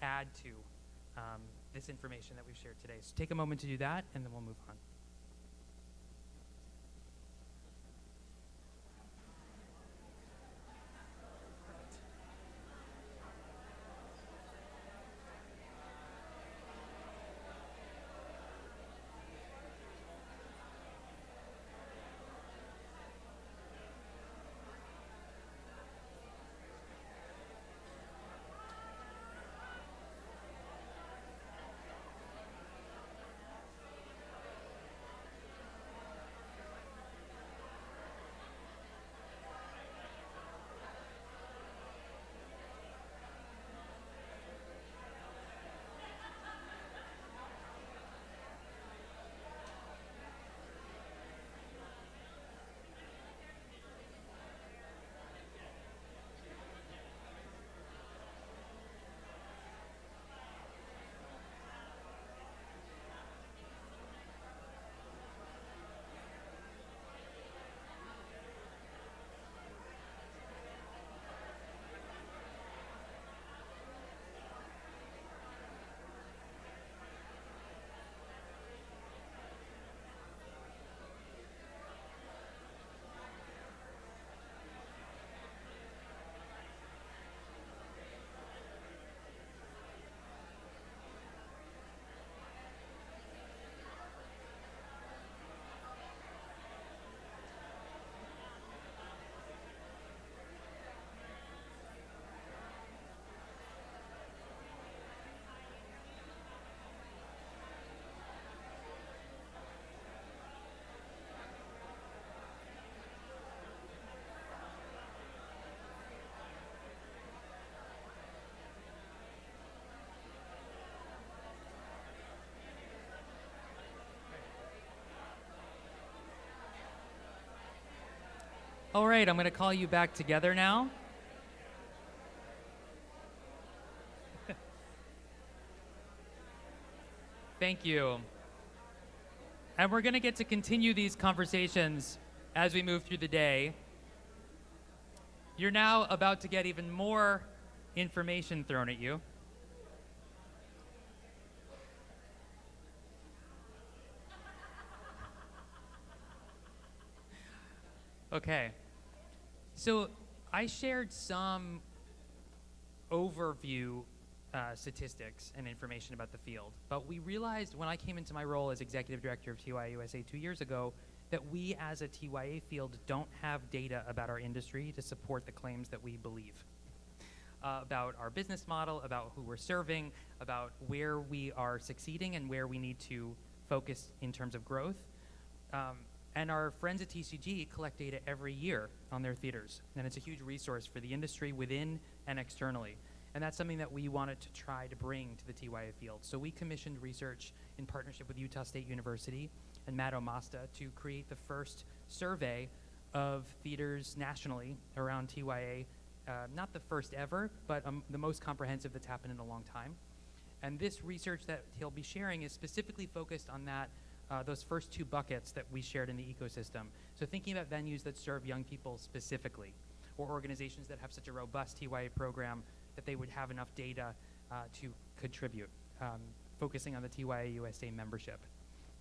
add to um, this information that we've shared today. So take a moment to do that, and then we'll move on. All right, I'm going to call you back together now. Thank you. And we're going to get to continue these conversations as we move through the day. You're now about to get even more information thrown at you. Okay. So I shared some overview uh, statistics and information about the field, but we realized when I came into my role as executive director of TYA USA two years ago that we as a TYA field don't have data about our industry to support the claims that we believe. Uh, about our business model, about who we're serving, about where we are succeeding and where we need to focus in terms of growth. Um, and our friends at TCG collect data every year on their theaters. And it's a huge resource for the industry within and externally. And that's something that we wanted to try to bring to the TYA field. So we commissioned research in partnership with Utah State University and Matt Omasta to create the first survey of theaters nationally around TYA. Uh, not the first ever, but um, the most comprehensive that's happened in a long time. And this research that he'll be sharing is specifically focused on that uh, those first two buckets that we shared in the ecosystem. So thinking about venues that serve young people specifically, or organizations that have such a robust TYA program that they would have enough data uh, to contribute, um, focusing on the TYA USA membership.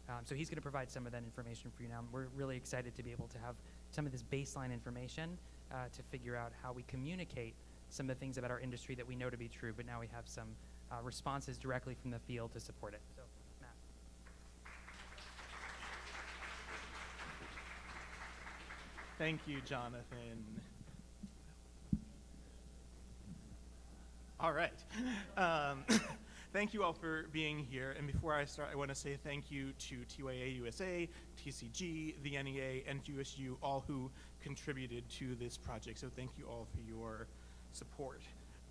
Um, so he's going to provide some of that information for you now. We're really excited to be able to have some of this baseline information uh, to figure out how we communicate some of the things about our industry that we know to be true, but now we have some uh, responses directly from the field to support it. So, Matt. Thank you, Jonathan. All right. Um, thank you all for being here. And before I start, I want to say thank you to TYA USA, TCG, the NEA, and USU, all who contributed to this project. So thank you all for your support.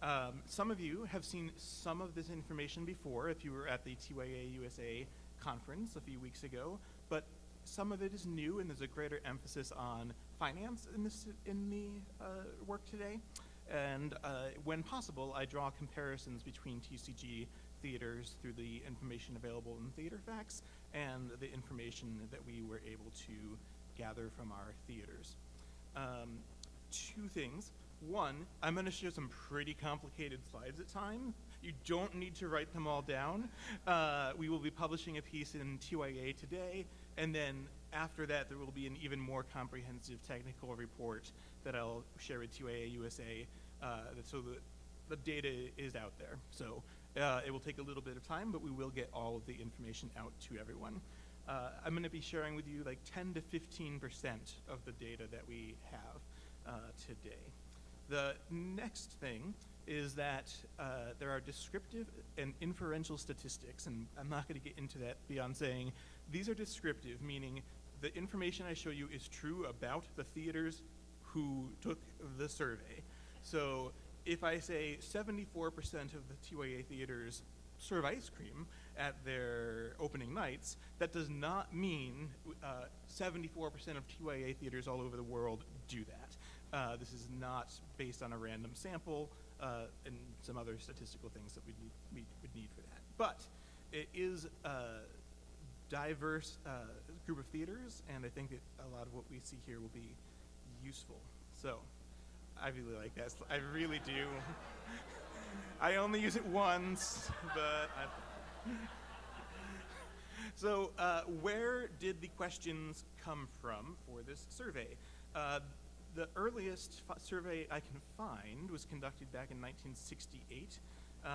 Um, some of you have seen some of this information before if you were at the TYA USA conference a few weeks ago, but some of it is new and there's a greater emphasis on finance in, this, in the uh, work today. And uh, when possible, I draw comparisons between TCG theaters through the information available in Theater Facts and the information that we were able to gather from our theaters. Um, two things. One, I'm going to show some pretty complicated slides at time. You don't need to write them all down. Uh, we will be publishing a piece in TYA today, and then after that, there will be an even more comprehensive technical report that I'll share with TYA USA uh, so that the data is out there. So uh, it will take a little bit of time, but we will get all of the information out to everyone. Uh, I'm going to be sharing with you like 10 to 15% of the data that we have uh, today. The next thing is that uh, there are descriptive and inferential statistics, and I'm not going to get into that beyond saying these are descriptive, meaning the information I show you is true about the theaters who took the survey. So if I say 74% of the TYA theaters serve ice cream at their opening nights, that does not mean 74% uh, of TYA theaters all over the world do that. Uh, this is not based on a random sample uh, and some other statistical things that we would need for that. But it is a diverse uh, group of theaters, and I think that a lot of what we see here will be useful. So I really like that. I really do. I only use it once, but I so uh, where did the questions come from for this survey? Uh, the earliest survey I can find was conducted back in 1968, um,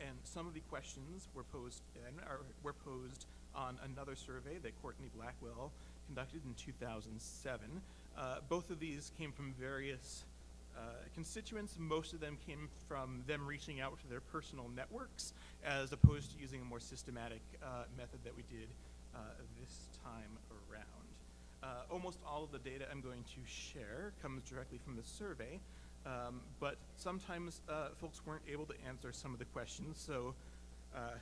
and some of the questions were posed and are, were posed on another survey that Courtney Blackwell conducted in 2007. Uh, both of these came from various uh, constituents. Most of them came from them reaching out to their personal networks as opposed to using a more systematic uh, method that we did uh, this time around. Uh, almost all of the data I'm going to share comes directly from the survey, um, but sometimes uh, folks weren't able to answer some of the questions, so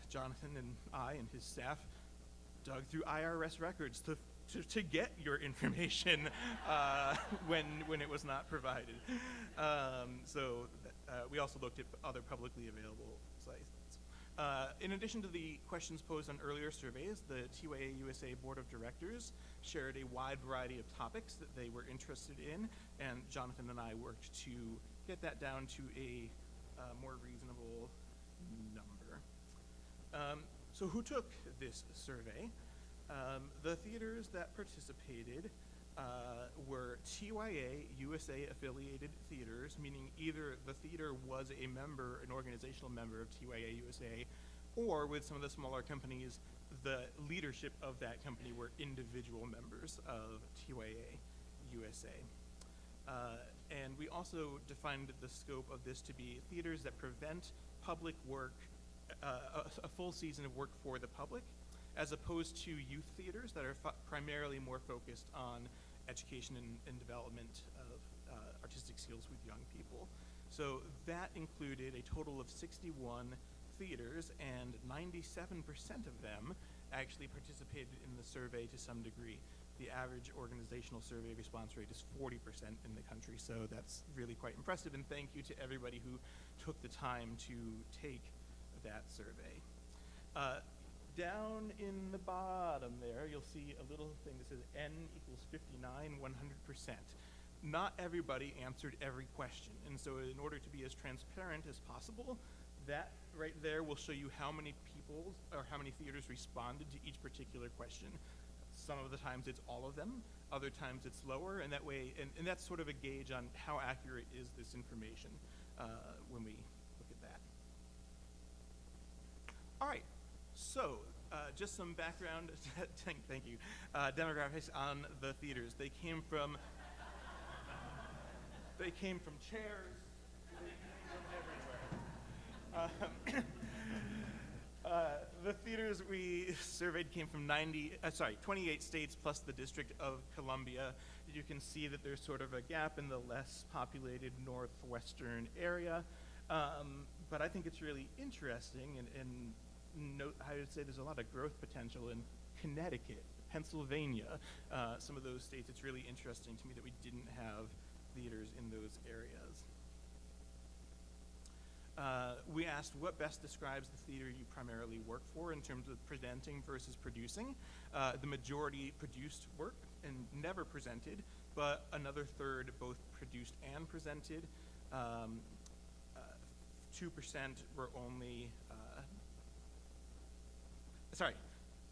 Jonathan and I and his staff dug through IRS records to to, to get your information uh, when, when it was not provided. Um, so uh, we also looked at other publicly available sites. Uh, in addition to the questions posed on earlier surveys, the TYA USA Board of Directors shared a wide variety of topics that they were interested in, and Jonathan and I worked to get that down to a uh, more reasonable number. Um, so who took this survey? Um, the theaters that participated uh, were TYA USA affiliated theaters, meaning either the theater was a member, an organizational member of TYA USA, or with some of the smaller companies, the leadership of that company were individual members of TYA USA. Uh, and we also defined the scope of this to be theaters that prevent public work, uh, a, a full season of work for the public, as opposed to youth theaters that are primarily more focused on education and, and development of uh, artistic skills with young people. So that included a total of 61 theaters, and 97% of them actually participated in the survey to some degree. The average organizational survey response rate is 40% in the country, so that's really quite impressive, and thank you to everybody who took the time to take that survey. Uh, down in the bottom there, you'll see a little thing that says N equals 59, 100%. Not everybody answered every question, and so in order to be as transparent as possible, that right there will show you how many people or how many theaters responded to each particular question. Some of the times it's all of them, other times it's lower, and that way, and, and that's sort of a gauge on how accurate is this information uh, when we look at that. All right, so uh, just some background, thank, you, uh, demographics on the theaters. They came from, they came from chairs, they came from everywhere. Um, uh, the theaters we surveyed came from 90, uh, sorry, 28 states plus the District of Columbia. You can see that there's sort of a gap in the less populated northwestern area. Um, but I think it's really interesting and, and note, I would say there's a lot of growth potential in Connecticut, Pennsylvania, uh, some of those states. It's really interesting to me that we didn't have theaters in those areas. Uh, we asked what best describes the theater you primarily work for in terms of presenting versus producing. Uh, the majority produced work and never presented, but another third both produced and presented. Um, uh, 2% were only, uh, sorry,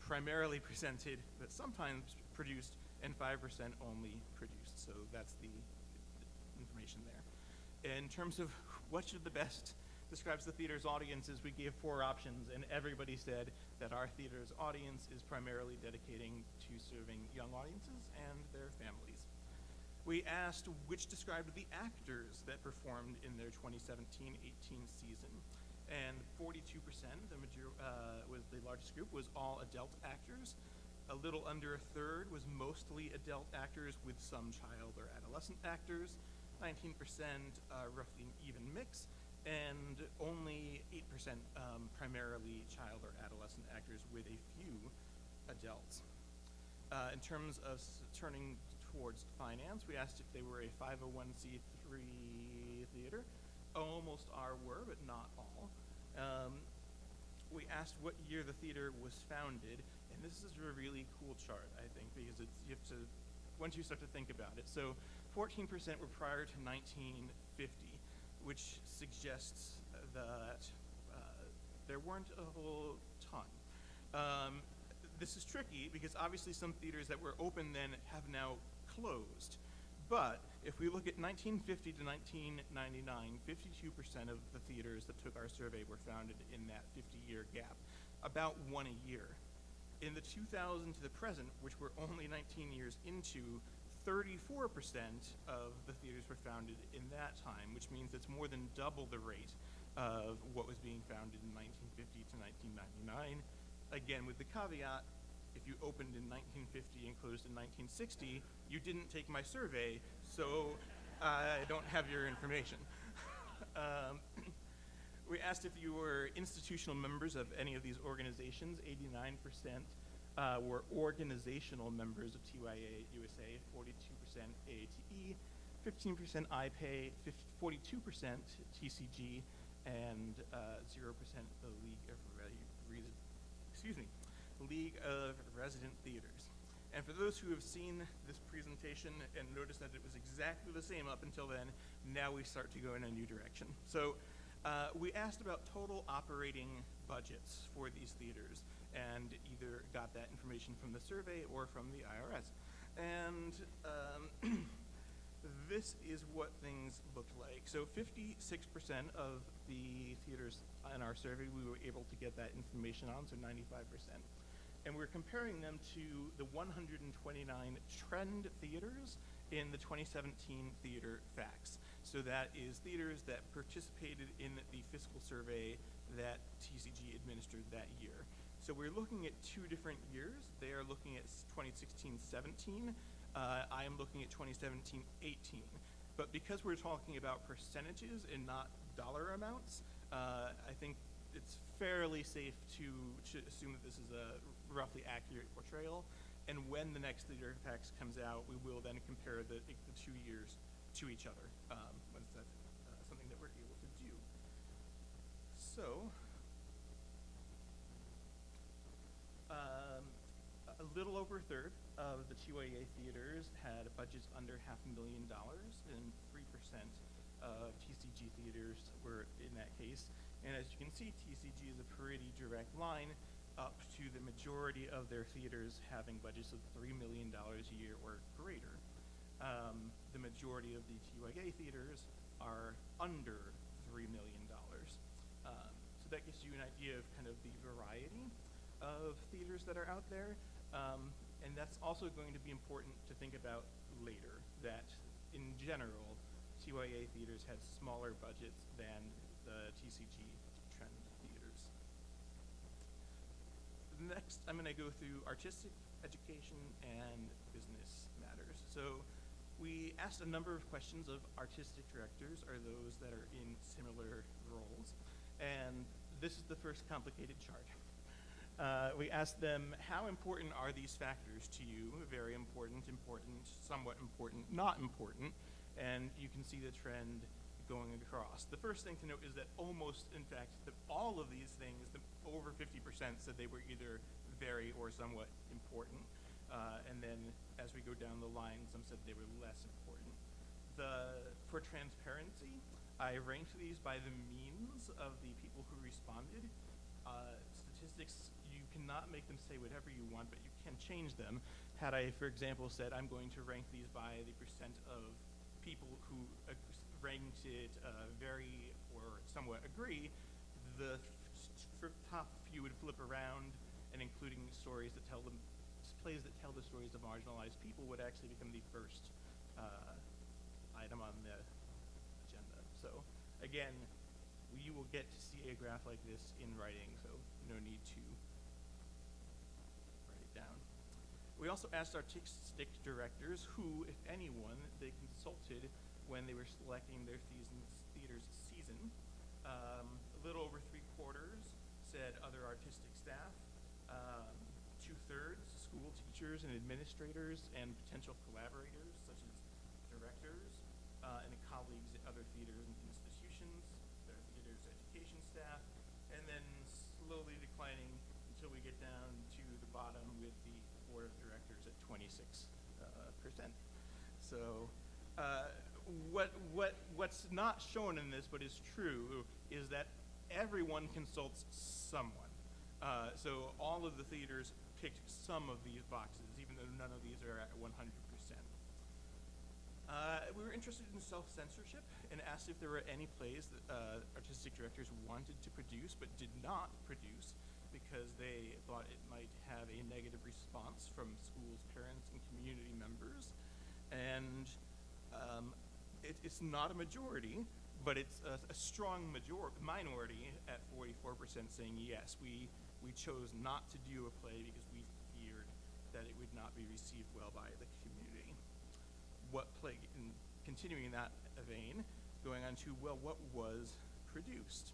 primarily presented, but sometimes produced, and 5% only produced. So that's the information there. In terms of what should the best describes the theater's audiences, we gave four options, and everybody said that our theater's audience is primarily dedicating to serving young audiences and their families. We asked which described the actors that performed in their 2017-18 season, and 42%, the major, uh, was the largest group, was all adult actors. A little under a third was mostly adult actors with some child or adolescent actors. 19% uh, roughly an even mix, and only 8% um, primarily child or adolescent actors with a few adults. Uh, in terms of turning towards finance, we asked if they were a 501c3 theater. Almost are were, but not all. Um, we asked what year the theater was founded, and this is a really cool chart, I think, because it's you have to once you start to think about it. So 14% were prior to 1950, which suggests that uh, there weren't a whole ton. Um, this is tricky because obviously some theaters that were open then have now closed. But if we look at 1950 to 1999, 52% of the theaters that took our survey were founded in that 50-year gap, about one a year. In the 2000 to the present, which we're only 19 years into, 34% of the theaters were founded in that time, which means it's more than double the rate of what was being founded in 1950 to 1999. Again, with the caveat, if you opened in 1950 and closed in 1960, you didn't take my survey, so I don't have your information. um, we asked if you were institutional members of any of these organizations. 89% uh, were organizational members of TYA USA, 42% AATE, 15% IPAY, 42% TCG, and uh, 0% the League of Re- Re- excuse me, League of Resident Theaters. And for those who have seen this presentation and noticed that it was exactly the same up until then, now we start to go in a new direction. So uh, we asked about total operating budgets for these theaters and either got that information from the survey or from the IRS. And um, this is what things looked like. So 56% of the theaters in our survey, we were able to get that information on, so 95%. And we're comparing them to the 129 trend theaters in the 2017 theater facts. So that is theaters that participated in the fiscal survey that TCG administered that year. So we're looking at two different years. They are looking at 2016-17. Uh, I am looking at 2017-18. But because we're talking about percentages and not dollar amounts, uh, I think it's fairly safe to, to assume that this is a roughly accurate portrayal. And when the next theater facts comes out, we will then compare the, the two years to each other. Um, once that's uh, something that we're able to do. So, um, a little over a third of the TYA theaters had budgets under half a million dollars, and 3% of TCG theaters were in that case. And as you can see, TCG is a pretty direct line up to the majority of their theaters having budgets of $3 million a year or greater. Um, the majority of the TYA theaters are under $3 million. Um, so that gives you an idea of kind of the variety of theaters that are out there. Um, and that's also going to be important to think about later, that in general, TYA theaters had smaller budgets than the TCG trend theaters. Next, I'm going to go through artistic education and business matters. So we asked a number of questions of artistic directors, or those that are in similar roles. And this is the first complicated chart. Uh, we asked them, how important are these factors to you? Very important, important, somewhat important, not important. And you can see the trend going across. The first thing to note is that almost, in fact, the, all of these things, the, over 50% said they were either very or somewhat important. Uh, and then as we go down the line, some said they were less important. The, for transparency, I ranked these by the means of the people who responded. Uh, statistics, you cannot make them say whatever you want, but you can change them. Had I, for example, said I'm going to rank these by the percent of people who ranked it uh, very or somewhat agree, the top few would flip around, and including stories that tell them plays that tell the stories of marginalized people would actually become the first uh, item on the agenda. So again, you will get to see a graph like this in writing, so no need to write it down. We also asked our artistic directors who, if anyone, they consulted when they were selecting their theater's season. Um, a little over three quarters said other artistic staff. Um, two thirds school teachers and administrators and potential collaborators such as directors uh, and colleagues at other theaters and institutions, their theater's education staff, and then slowly declining until we get down to the bottom with the board of directors at 26 uh, percent. So uh, what, what, what's not shown in this but is true is that everyone consults someone. Uh, so all of the theaters picked some of these boxes, even though none of these are at 100%. Uh, we were interested in self-censorship and asked if there were any plays that uh, artistic directors wanted to produce but did not produce because they thought it might have a negative response from schools, parents, and community members. And um, it, it's not a majority, but it's a, a strong major- minority at 44% saying yes. We, we chose not to do a play because we feared that it would not be received well by the community. What play, in continuing in that vein, going on to, well, what was produced?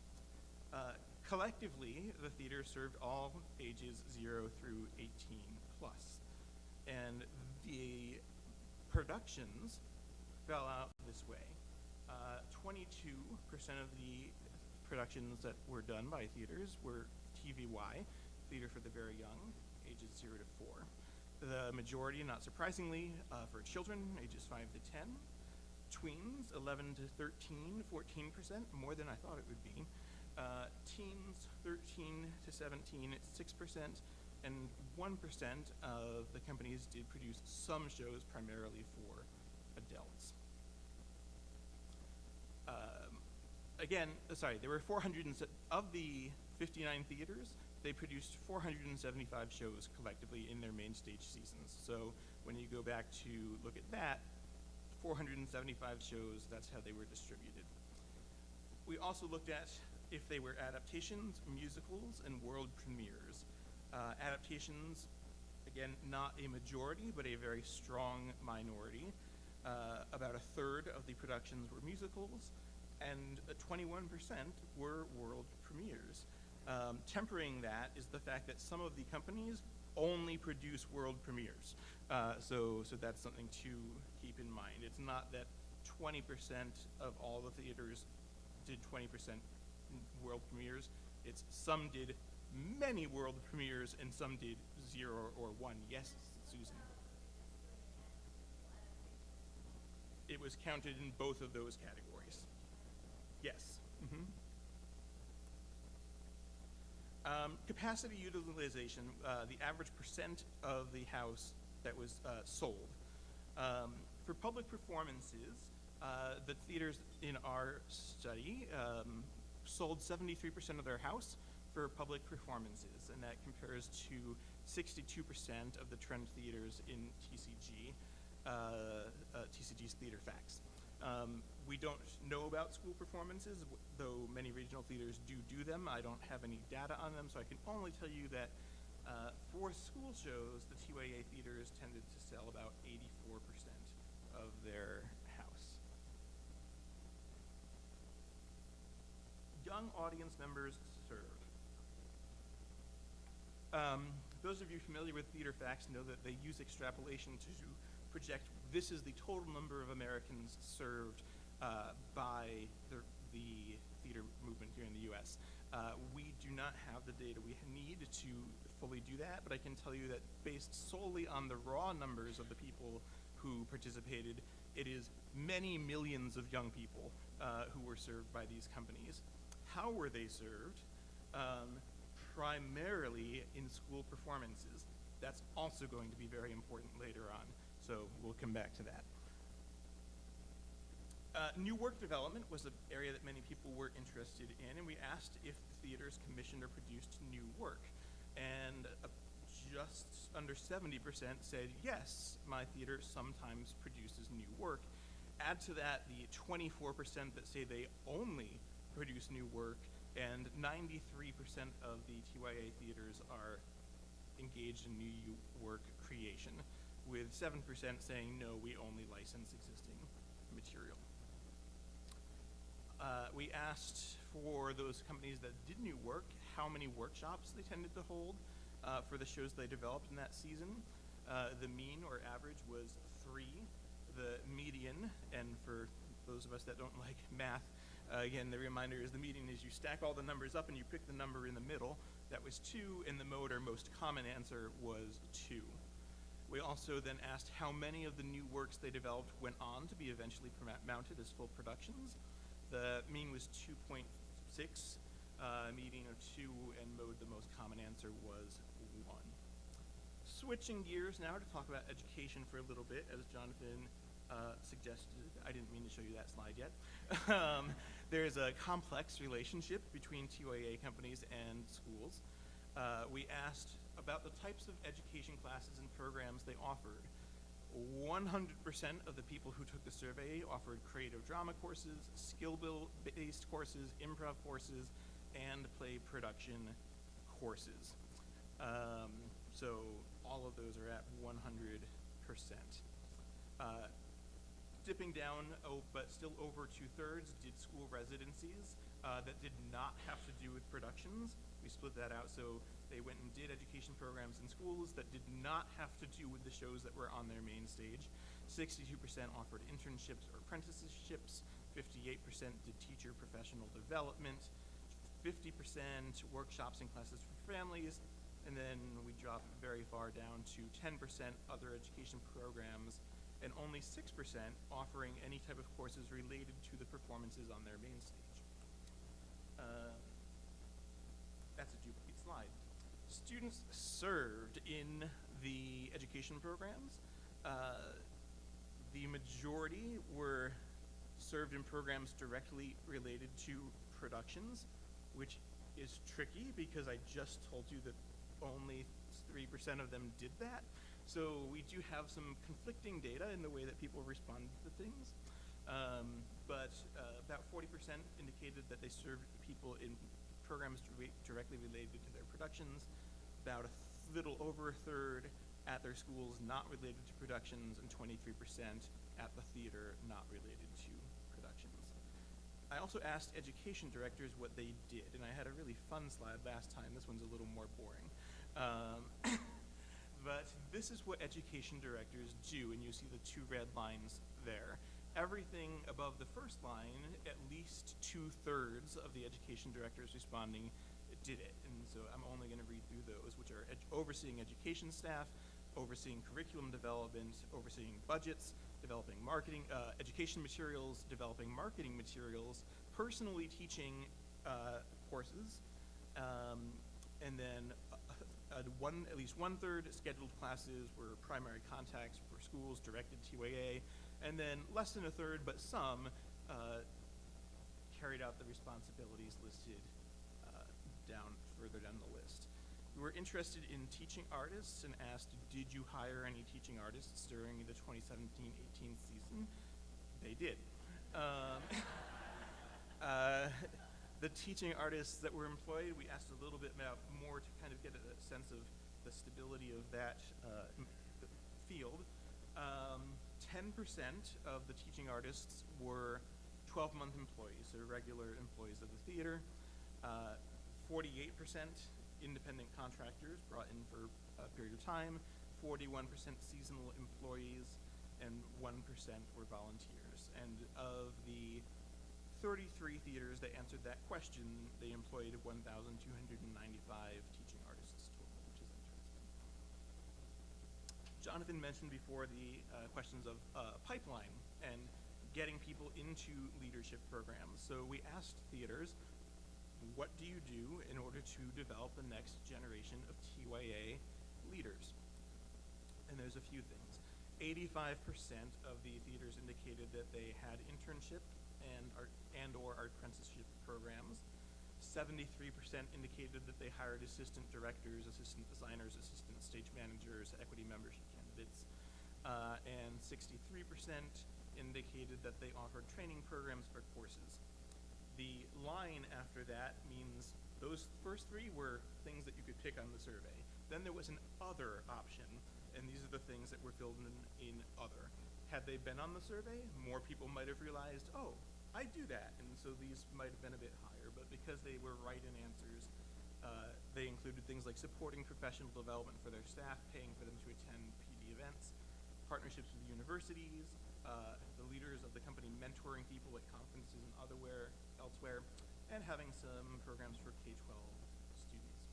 Uh, collectively, the theater served all ages 0 through 18 plus. And the productions fell out this way. Uh, 22% of the productions that were done by theaters were TVY, Theater for the Very Young, ages 0 to 4. The majority, not surprisingly, uh, for children, ages 5 to 10. Tweens, 11 to 13, 14%, more than I thought it would be. Uh, teens, 13 to 17, 6%, and 1% of the companies did produce some shows primarily for adults. Um, again, uh, sorry, there were 400 and se- of the 59 theaters. They produced 475 shows collectively in their main stage seasons. So when you go back to look at that, 475 shows. That's how they were distributed. We also looked at if they were adaptations, musicals, and world premieres. Uh, adaptations, again, not a majority, but a very strong minority. Uh, about a third of the productions were musicals, and uh, 21% were world premieres. Um, tempering that is the fact that some of the companies only produce world premieres. Uh, so, so that's something to keep in mind. It's not that 20% of all the theaters did 20% world premieres. It's some did many world premieres and some did zero or one. Yes, Susan. It was counted in both of those categories. Yes. Mhm. Um, capacity utilization, uh, the average percent of the house that was uh, sold. Um, for public performances, uh, the theaters in our study um, sold 73% of their house for public performances, and that compares to 62% of the trend theaters in TCG, uh, uh, TCG's Theater Facts. Um, we don't know about school performances, though many regional theaters do do them. I don't have any data on them, so I can only tell you that uh, for school shows, the TYA theaters tended to sell about 84% of their house. Young audience members served. Um, those of you familiar with Theater Facts know that they use extrapolation to project this is the total number of Americans served uh, by the, the theater movement here in the US. Uh, we do not have the data we need to fully do that, but I can tell you that based solely on the raw numbers of the people who participated, it is many millions of young people uh, who were served by these companies. How were they served? Um, primarily in school performances. That's also going to be very important later on, so we'll come back to that. Uh, new work development was an area that many people were interested in, and we asked if the theaters commissioned or produced new work. And uh, just under 70% said, yes, my theater sometimes produces new work. Add to that the 24% that say they only produce new work, and 93% of the TYA theaters are engaged in new work creation, with 7% saying, no, we only license existing material. Uh, we asked for those companies that did new work how many workshops they tended to hold uh, for the shows they developed in that season. Uh, the mean or average was three. The median, and for those of us that don't like math, uh, again, the reminder is the median is you stack all the numbers up and you pick the number in the middle. That was two, and the mode or most common answer was two. We also then asked how many of the new works they developed went on to be eventually mounted as full productions. The mean was 2.6, uh, median of two, and mode, the most common answer was one. Switching gears now to talk about education for a little bit, as Jonathan uh, suggested. I didn't mean to show you that slide yet. um, there's a complex relationship between TYA companies and schools. Uh, we asked about the types of education classes and programs they offered. 100% of the people who took the survey offered creative drama courses, skill-based courses, improv courses, and play production courses. Um, so all of those are at 100%. Uh, dipping down, oh, but still over two-thirds did school residencies uh, that did not have to do with productions. We split that out, so they went and did education programs in schools that did not have to do with the shows that were on their main stage. 62% offered internships or apprenticeships, 58% did teacher professional development, 50% workshops and classes for families, and then we drop very far down to 10% other education programs, and only 6% offering any type of courses related to the performances on their main stage. Uh, that's a slide. Students served in the education programs, uh, the majority were served in programs directly related to productions, which is tricky because I just told you that only 3% of them did that. So we do have some conflicting data in the way that people respond to things. Um, but uh, about 40% indicated that they served people in programs directly related to their productions. About a little over a third at their schools not related to productions, and 23% at the theater not related to productions. I also asked education directors what they did, and I had a really fun slide last time. This one's a little more boring. Um, but this is what education directors do, and you see the two red lines there. Everything above the first line, at least two thirds of the education directors responding did it. And so I'm only going to read through those, which are ed- overseeing education staff, overseeing curriculum development, overseeing budgets, developing marketing, uh, education materials, developing marketing materials, personally teaching uh, courses, um, and then uh, uh, one, at least one third scheduled classes were primary contacts for schools directed TYA, and then less than a third, but some, uh, carried out the responsibilities listed down further down the list. We were interested in teaching artists and asked, did you hire any teaching artists during the 2017-18 season? They did. Um, uh, the teaching artists that were employed, we asked a little bit about more to kind of get a sense of the stability of that uh, field. Um, 10% of the teaching artists were 12-month employees, so regular employees of the theater. Uh, 48% independent contractors brought in for a period of time, 41% seasonal employees, and 1% were volunteers. And of the 33 theaters that answered that question, they employed 1,295 teaching artists total, which is interesting. Jonathan mentioned before the uh, questions of uh, pipeline and getting people into leadership programs. So we asked theaters, what do you do in order to develop the next generation of TYA leaders? And there's a few things. 85% of the theaters indicated that they had internship and art and or art apprenticeship programs. 73% indicated that they hired assistant directors, assistant designers, assistant stage managers, equity membership candidates. Uh, and 63% indicated that they offered training programs or courses. The line after that means those first three were things that you could pick on the survey. Then there was an other option, and these are the things that were filled in in other. Had they been on the survey, more people might have realized, oh, I do that, and so these might have been a bit higher. But because they were write-in answers, uh, they included things like supporting professional development for their staff, paying for them to attend PD events, partnerships with universities, uh, the leaders of the company mentoring people at conferences and otherwhere, elsewhere, and having some programs for K-12 students.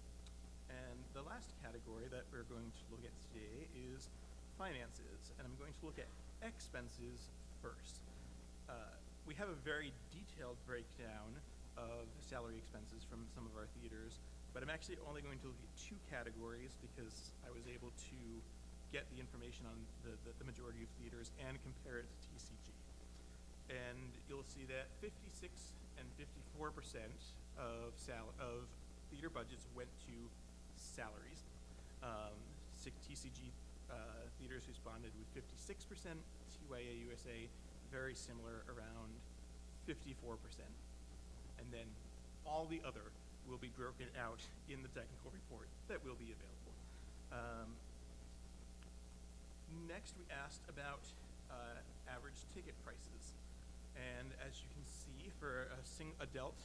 And the last category that we're going to look at today is finances, and I'm going to look at expenses first. Uh, we have a very detailed breakdown of salary expenses from some of our theaters, but I'm actually only going to look at two categories because I was able to get the information on the, the, the majority of theaters and compare it to TCG. And you'll see that 56 and 54 percent of sal- of theater budgets went to salaries. Um, six TCG uh, theaters responded with 56 percent. TYA USA very similar, around 54 percent. And then all the other will be broken out in the technical report that will be available. Um, Next, we asked about uh, average ticket prices. And as you can see, for a sing- adult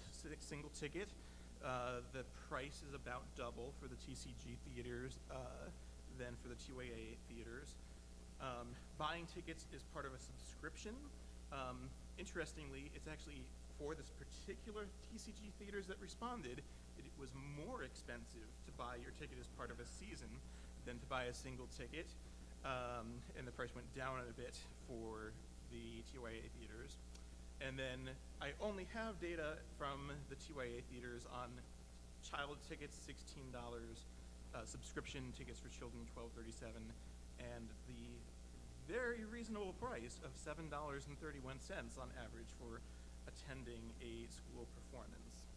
single ticket, uh, the price is about double for the TCG theaters uh, than for the TYA theaters. Um, buying tickets is part of a subscription. Um, interestingly, it's actually for this particular TCG theaters that responded, it was more expensive to buy your ticket as part of a season than to buy a single ticket. Um, and the price went down a bit for the TYA theaters. And then I only have data from the TYA theaters on child tickets, sixteen dollars, uh, subscription tickets for children, twelve thirty-seven, and the very reasonable price of seven dollars and thirty-one cents on average for attending a school performance.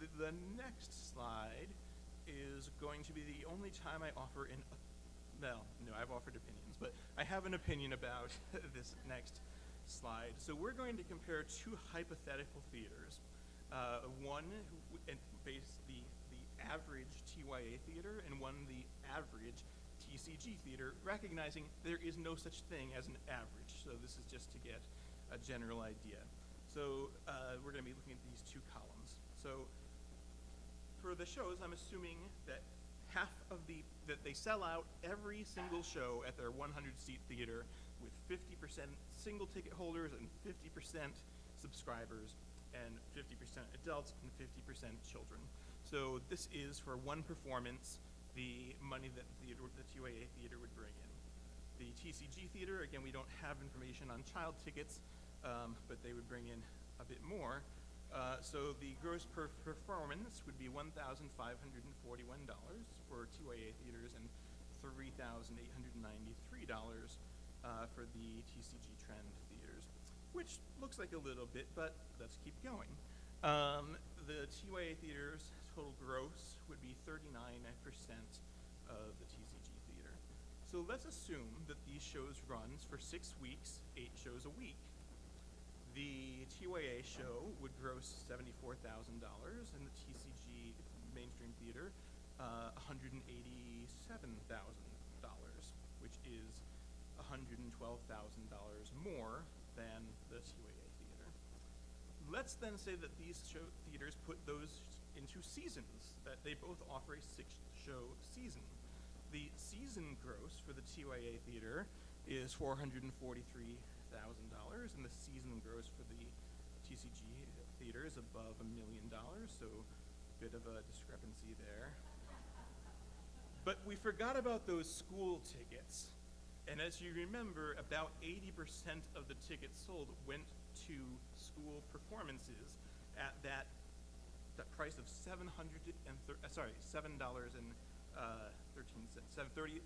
The, the next slide is going to be the only time I offer an, well, no, I've offered but I have an opinion about this next slide. So we're going to compare two hypothetical theaters. Uh, one and base the, the average TYA theater and one the average TCG theater, recognizing there is no such thing as an average. So this is just to get a general idea. So uh, we're going to be looking at these two columns. So for the shows, I'm assuming that half of the that they sell out every single show at their 100 seat theater with 50% single ticket holders and 50% subscribers and 50% adults and 50% children. So this is for one performance the money that the, the TYA theater would bring in. The TCG theater, again, we don't have information on child tickets, um, but they would bring in a bit more. Uh, so the gross per performance would be $1,541 for TYA theaters and $3,893 uh, for the TCG Trend theaters, which looks like a little bit, but let's keep going. Um, the TYA theaters total gross would be 39% of the TCG theater. So let's assume that these shows runs for six weeks, eight shows a week. The TYA show would gross $74,000 and the TCG mainstream theater uh, $187,000, which is $112,000 more than the TYA theater. Let's then say that these show theaters put those into seasons, that they both offer a six show season. The season gross for the TYA theater is $443,000, and the season gross for the TCG theater is above a million dollars, so bit of a discrepancy there. but we forgot about those school tickets. And as you remember, about 80% of the tickets sold went to school performances at that, that price of 700 and uh, sorry, $7 and uh, 13 cents, $7.31.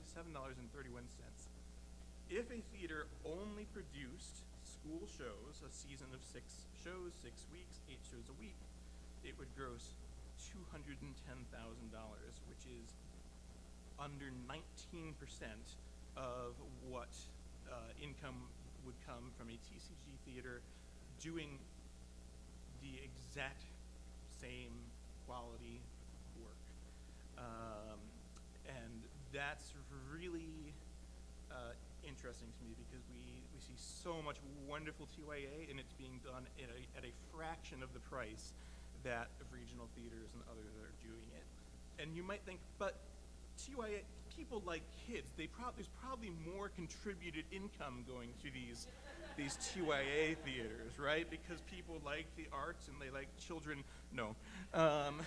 If a theater only produced school shows, a season of six shows, six weeks, eight shows a week, it would gross two hundred and ten thousand dollars, which is under nineteen percent of what uh, income would come from a TCG theater doing the exact same quality work. Um, and that's really uh, interesting to me because we, we see so much wonderful TYA and it's being done at a, at a fraction of the price that regional theaters and others are doing it. And you might think, but TYA, people like kids, they prob- there's probably more contributed income going to these these TYA theaters, right? Because people like the arts and they like children. No. Um,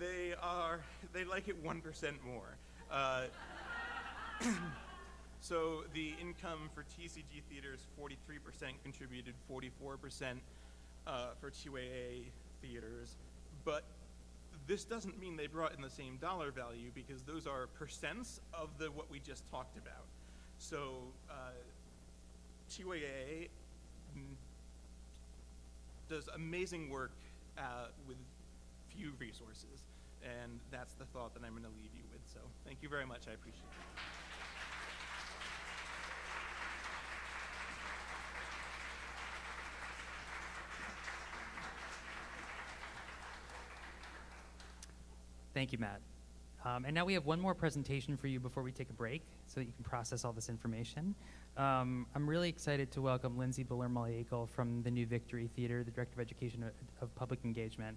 they are, they like it 1% more. Uh, so the income for TCG theaters, 43% contributed, 44% uh, for TYA theaters. But this doesn't mean they brought in the same dollar value because those are percents of the what we just talked about. So uh, mm, does amazing work uh, with few resources, and that's the thought that I'm going to leave you with. So thank you very much. I appreciate it. Thank you, Matt. Um, and now we have one more presentation for you before we take a break so that you can process all this information. Um, I'm really excited to welcome Lindsay Buller from the New Victory Theater, the Director of Education of, Public Engagement.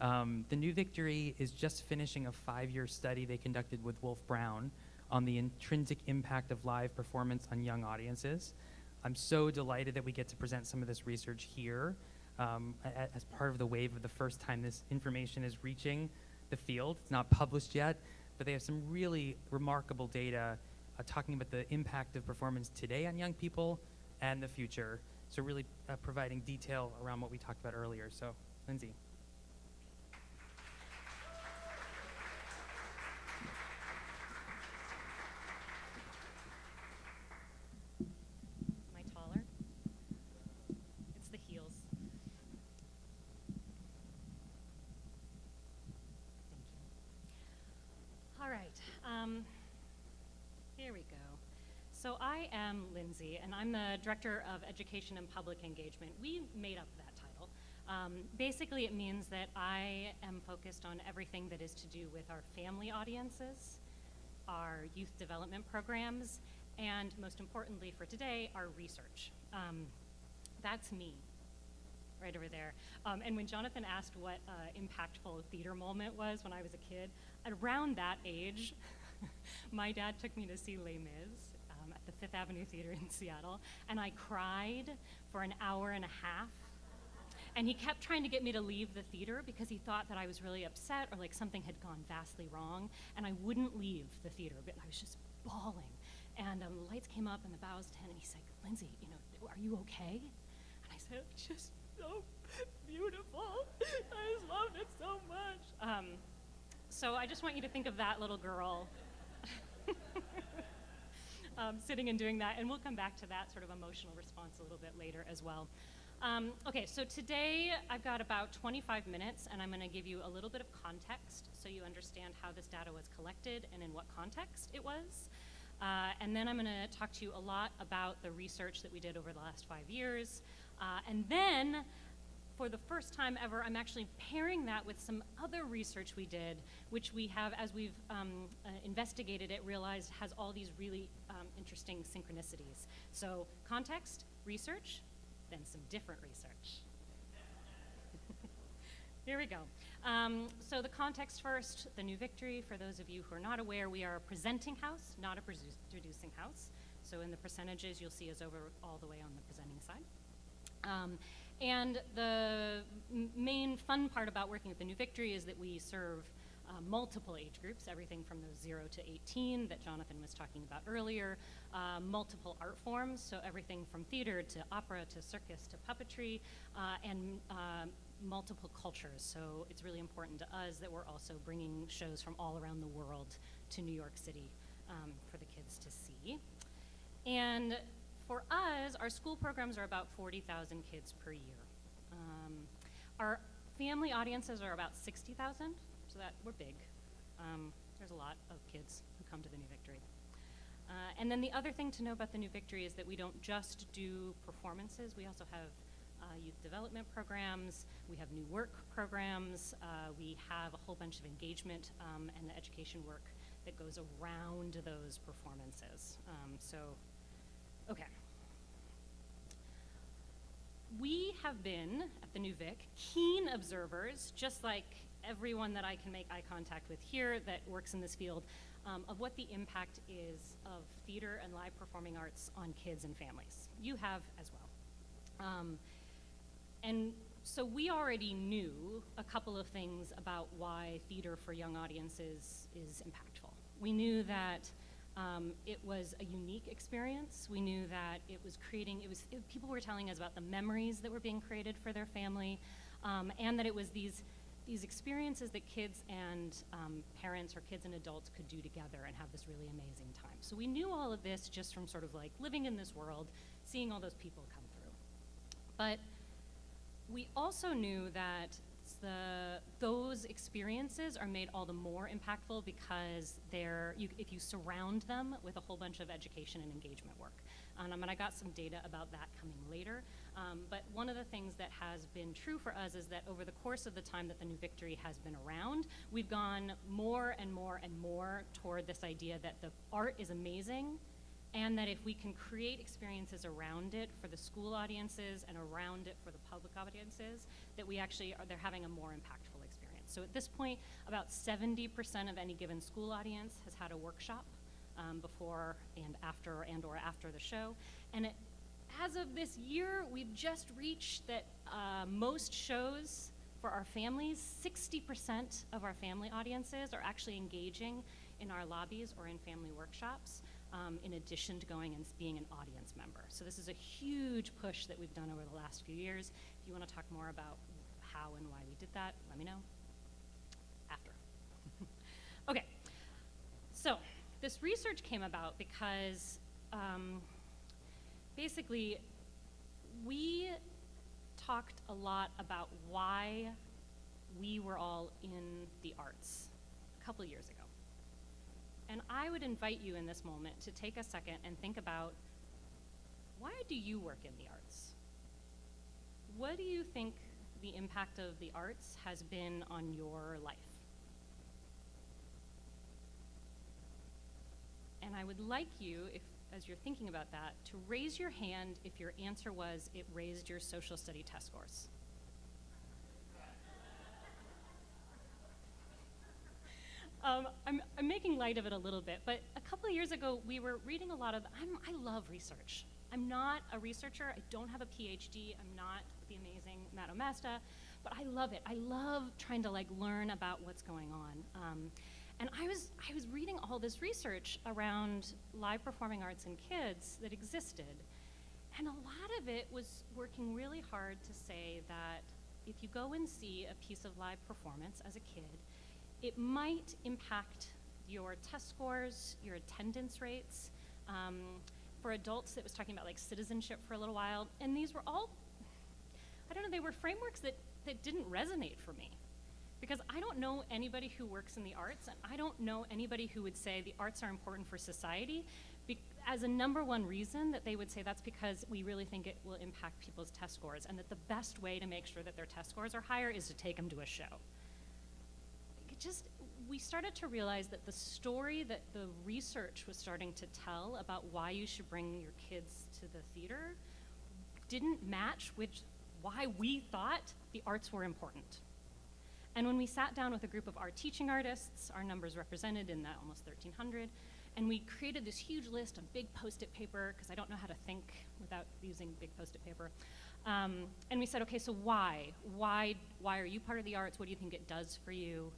Um, the New Victory is just finishing a five year study they conducted with Wolf Brown on the intrinsic impact of live performance on young audiences. I'm so delighted that we get to present some of this research here um, as part of the wave of the first time this information is reaching the field. It's not published yet, but they have some really remarkable data uh, talking about the impact of performance today on young people and the future. So really uh, providing detail around what we talked about earlier. So, Lindsay. Am I taller? It's the heels. Thank you. All right. Um, here we go. So I am Lindsay, and I'm the Director of Education and Public Engagement. We made up that title. Um, basically, it means that I am focused on everything that is to do with our family audiences, our youth development programs, and most importantly for today, our research. Um, that's me, right over there. Um, and when Jonathan asked what uh, impactful theater moment was when I was a kid, around that age, my dad took me to see Les Mis Fifth Avenue Theater in Seattle, and I cried for an hour and a half and he kept trying to get me to leave the theater because he thought that I was really upset or like something had gone vastly wrong. And I wouldn't leave the theater, but I was just bawling. And um, the lights came up and the bows tent, and he said, Lindsay, you know, are you okay? And I said, it's just so beautiful. I just loved it so much. Um, so I just want you to think of that little girl um, sitting and doing that, and we'll come back to that sort of emotional response a little bit later as well. Um, okay, so today I've got about 25 minutes, and I'm going to give you a little bit of context so you understand how this data was collected and in what context it was. Uh, and then I'm going to talk to you a lot about the research that we did over the last five years. Uh, and then, for the first time ever, I'm actually pairing that with some other research we did, which we have, as we've um, uh, investigated it, realized has all these really um, interesting synchronicities. So, context, research, then some different research. Here we go. Um, so the context first, the New Victory, for those of you who are not aware, we are a presenting house, not a producing house. So in the percentages, you'll see us over all the way on the presenting side. And the main fun part about working at the New Victory is that we serve uh, multiple age groups, everything from those 0 to 18 that Jonathan was talking about earlier, uh, multiple art forms, so everything from theater to opera to circus to puppetry, uh, and uh, multiple cultures. So it's really important to us that we're also bringing shows from all around the world to New York City um, for the kids to see. And for us, our school programs are about 40,000 kids per year. Um, our family audiences are about 60,000, so that we're big. Um, there's a lot of kids who come to the New Victory. Uh, and then the other thing to know about the New Victory is that we don't just do performances, we also have uh, youth development programs, we have new work programs, uh, we have a whole bunch of engagement um, and education work that goes around those performances. Um, so, okay. We have been, at the New Vic, keen observers, just like everyone that I can make eye contact with here that works in this field, um, of what the impact is of theater and live performing arts on kids and families. You have as well. Um, and so we already knew a couple of things about why theater for young audiences is impactful. We knew that um, it was a unique experience. We knew that it was creating, it was, it, people were telling us about the memories that were being created for their family, um, and that it was these, these experiences that kids and um, parents or kids and adults could do together and have this really amazing time. So we knew all of this just from sort of like living in this world, seeing all those people come through. But we also knew that the, those experiences are made all the more impactful because they're, you, if you surround them with a whole bunch of education and engagement work. Um, and I got some data about that coming later. Um, but one of the things that has been true for us is that over the course of the time that the New Victory has been around, we've gone more and more and more toward this idea that the art is amazing and that if we can create experiences around it for the school audiences and around it for the public audiences, that we actually are they're having a more impactful experience. So at this point, about 70% of any given school audience has had a workshop um, before and after and or after the show, and it, as of this year, we've just reached that uh, most shows for our families, 60% of our family audiences are actually engaging in our lobbies or in family workshops, um, in addition to going and being an audience member. So this is a huge push that we've done over the last few years. You want to talk more about how and why we did that, let me know after. okay, so this research came about because um, basically we talked a lot about why we were all in the arts a couple years ago. And I would invite you in this moment to take a second and think about why do you work in the arts? What do you think the impact of the arts has been on your life? And I would like you, if as you're thinking about that, to raise your hand if your answer was it raised your social study test scores. Um, I'm, I'm making light of it a little bit, but a couple of years ago, we were reading a lot of. I'm, I love research. I'm not a researcher. I don't have a PhD. I'm not the amazing Matt Omasta, but I love it. I love trying to like learn about what's going on. Um, and I was, I was reading all this research around live performing arts in kids that existed. And a lot of it was working really hard to say that if you go and see a piece of live performance as a kid, it might impact your test scores, your attendance rates. Um, for adults, it was talking about like citizenship for a little while. And these were all, I don't know, they were frameworks that, that didn't resonate for me. Because I don't know anybody who works in the arts, and I don't know anybody who would say the arts are important for society as a number one reason that they would say that's because we really think it will impact people's test scores, and that the best way to make sure that their test scores are higher is to take them to a show. It just, we started to realize that the story that the research was starting to tell about why you should bring your kids to the theater didn't match with why we thought the arts were important. And when we sat down with a group of art teaching artists, our numbers represented in that almost 1,300, and we created this huge list on big post-it paper, because I don't know how to think without using big post-it paper. Um, and we said, okay, so why? Why, why are you part of the arts? What do you think it does for you?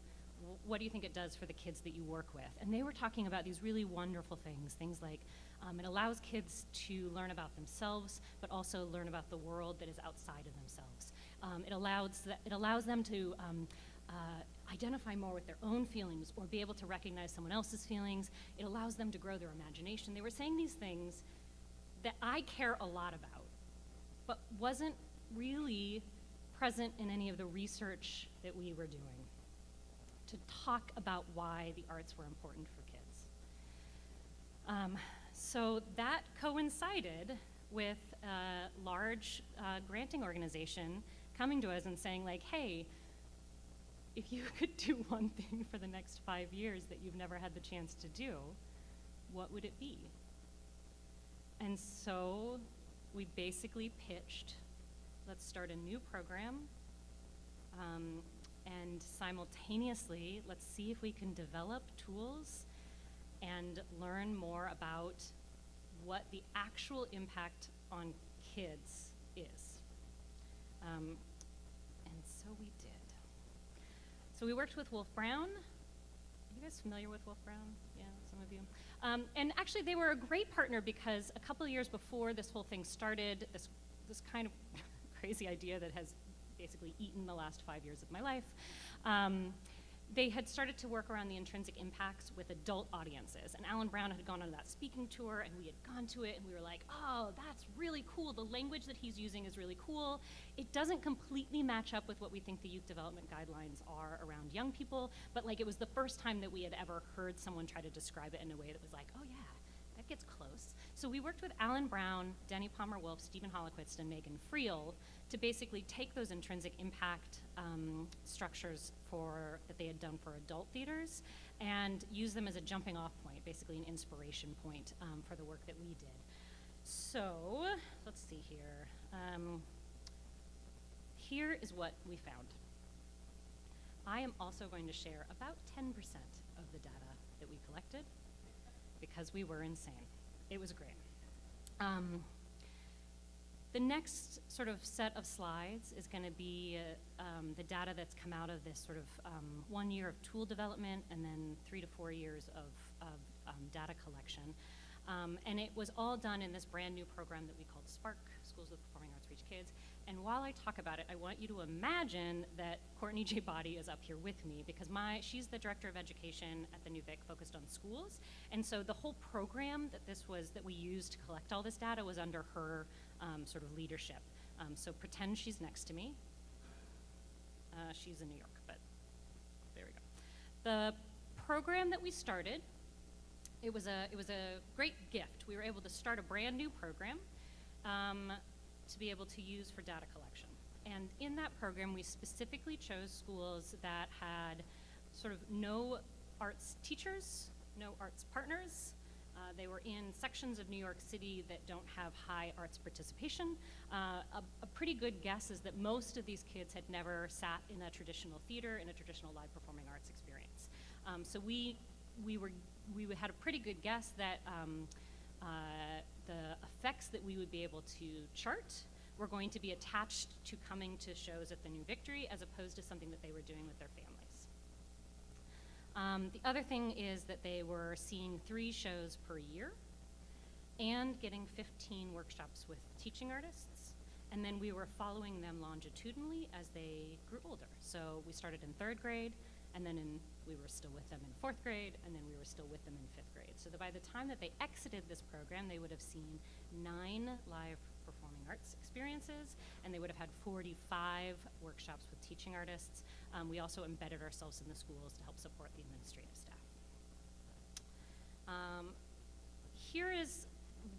What do you think it does for the kids that you work with? And they were talking about these really wonderful things, things like um, it allows kids to learn about themselves, but also learn about the world that is outside of themselves. Um, it, allows th- it allows them to um, uh, identify more with their own feelings or be able to recognize someone else's feelings. It allows them to grow their imagination. They were saying these things that I care a lot about, but wasn't really present in any of the research that we were doing to talk about why the arts were important for kids. Um, so that coincided with a large uh, granting organization coming to us and saying, like, hey, if you could do one thing for the next five years that you've never had the chance to do, what would it be? And so we basically pitched let's start a new program um, and simultaneously let's see if we can develop tools and learn more about what the actual impact on kids is. Um, and so we did. So we worked with Wolf Brown. Are you guys familiar with Wolf Brown? Yeah, some of you. Um, and actually, they were a great partner because a couple of years before this whole thing started, this this kind of crazy idea that has basically eaten the last five years of my life. Um, they had started to work around the intrinsic impacts with adult audiences. And Alan Brown had gone on that speaking tour, and we had gone to it, and we were like, oh, that's really cool. The language that he's using is really cool. It doesn't completely match up with what we think the youth development guidelines are around young people, but like it was the first time that we had ever heard someone try to describe it in a way that was like, oh, yeah, that gets close. So we worked with Alan Brown, Dennie Palmer Wolf, Steven Holochwost, and Megan Friel to basically take those intrinsic impact um, structures for that they had done for adult theaters and use them as a jumping off point, basically an inspiration point um, for the work that we did. So let's see here. Um, here is what we found. I am also going to share about 10% of the data that we collected because we were insane. It was great. The next sort of set of slides is going to be uh, um, the data that's come out of this sort of um, one year of tool development and then three to four years of, of um, data collection. Um, and it was all done in this brand new program that we called Spark, Schools with Performing Arts Reach Kids. And while I talk about it, I want you to imagine that Courtney J. Boddie is up here with me because my she's the director of education at the New Vic, focused on schools. And so the whole program that this was that we used to collect all this data was under her um, sort of leadership. Um, so pretend she's next to me. Uh, she's in New York, but there we go. The program that we started, it was a it was a great gift. We were able to start a brand new program. Um, to be able to use for data collection. And in that program, we specifically chose schools that had sort of no arts teachers, no arts partners. Uh, they were in sections of New York City that don't have high arts participation. Uh, a, a, pretty good guess is that most of these kids had never sat in a traditional theater, in a traditional live performing arts experience. Um, so we, we, were, we had a pretty good guess that um, uh, the effects that we would be able to chart were going to be attached to coming to shows at the New Victory as opposed to something that they were doing with their families. Um, the other thing is that they were seeing three shows per year and getting 15 workshops with teaching artists. And then we were following them longitudinally as they grew older. So we started in third grade, and then in, we were still with them in fourth grade, and then we were still with them in fifth grade. So that by the time that they exited this program, they would have seen nine live performing arts experiences, and they would have had 45 workshops with teaching artists. Um, we also embedded ourselves in the schools to help support the administrative staff. Um, here is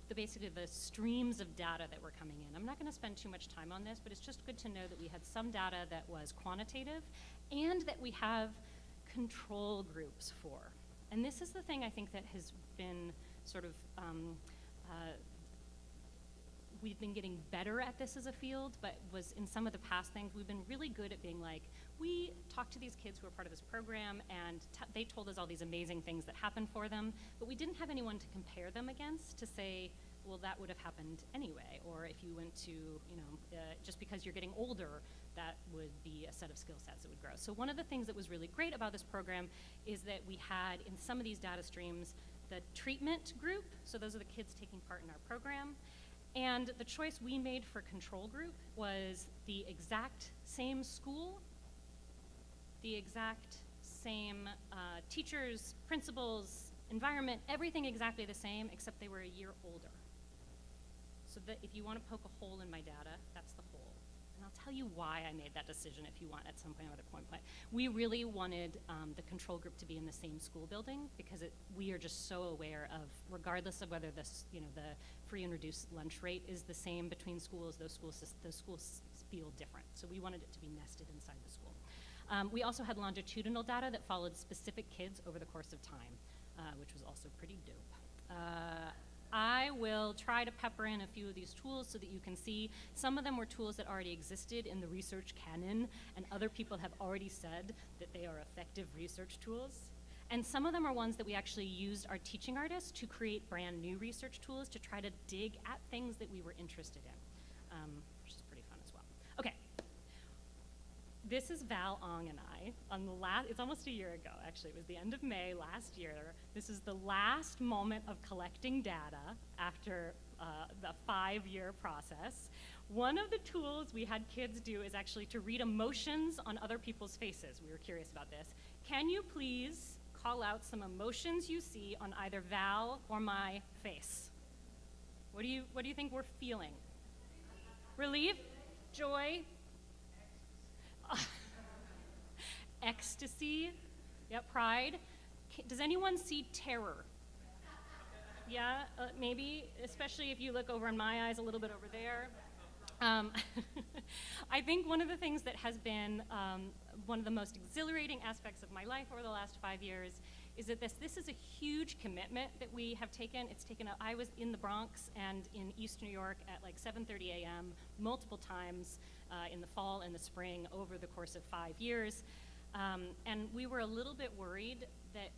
the, basically the streams of data that were coming in. I'm not going to spend too much time on this, but it's just good to know that we had some data that was quantitative and that we have control groups for. And this is the thing I think that has been sort of um, uh, we've been getting better at this as a field, but was in some of the past things, we've been really good at being like, we talked to these kids who were part of this program, and they told us all these amazing things that happened for them, but we didn't have anyone to compare them against to say, well, that would have happened anyway. Or if you went to, you know, uh, just because you're getting older, that would be a set of skill sets that would grow. So one of the things that was really great about this program is that we had in some of these data streams the treatment group, so those are the kids taking part in our program, and the choice we made for control group was the exact same school, the exact same uh, teachers, principals, environment, everything exactly the same, except they were a year older. So that if you want to poke a hole in my data, that's the hole. And I'll tell you why I made that decision if you want at some point at a point. But we really wanted um, the control group to be in the same school building because it, we are just so aware of, regardless of whether this, you know, the free and reduced lunch rate is the same between schools. Those schools, those schools feel different. So we wanted it to be nested inside the school. Um, we also had longitudinal data that followed specific kids over the course of time, uh, which was also pretty dope. Uh, I will try to pepper in a few of these tools so that you can see. Some of them were tools that already existed in the research canon, and other people have already said that they are effective research tools. And some of them are ones that we actually used our teaching artists to create brand new research tools to try to dig at things that we were interested in, um, which is pretty fun as well. Okay. This is Val Ong and I on the last, it's almost a year ago actually, it was the end of May last year. This is the last moment of collecting data after uh, the five year process. One of the tools we had kids do is actually to read emotions on other people's faces. We were curious about this. Can you please call out some emotions you see on either Val or my face. What do you, what do you think we're feeling? Relief? Joy? Ecstasy? Yep, pride. Does anyone see terror? Yeah, uh, maybe, especially if you look over in my eyes a little bit over there. Um, I think one of the things that has been um, one of the most exhilarating aspects of my life over the last five years is that this this is a huge commitment that we have taken. It's taken. A, I was in the Bronx and in East New York at like 7:30 a.m. multiple times uh, in the fall and the spring over the course of five years, um, and we were a little bit worried that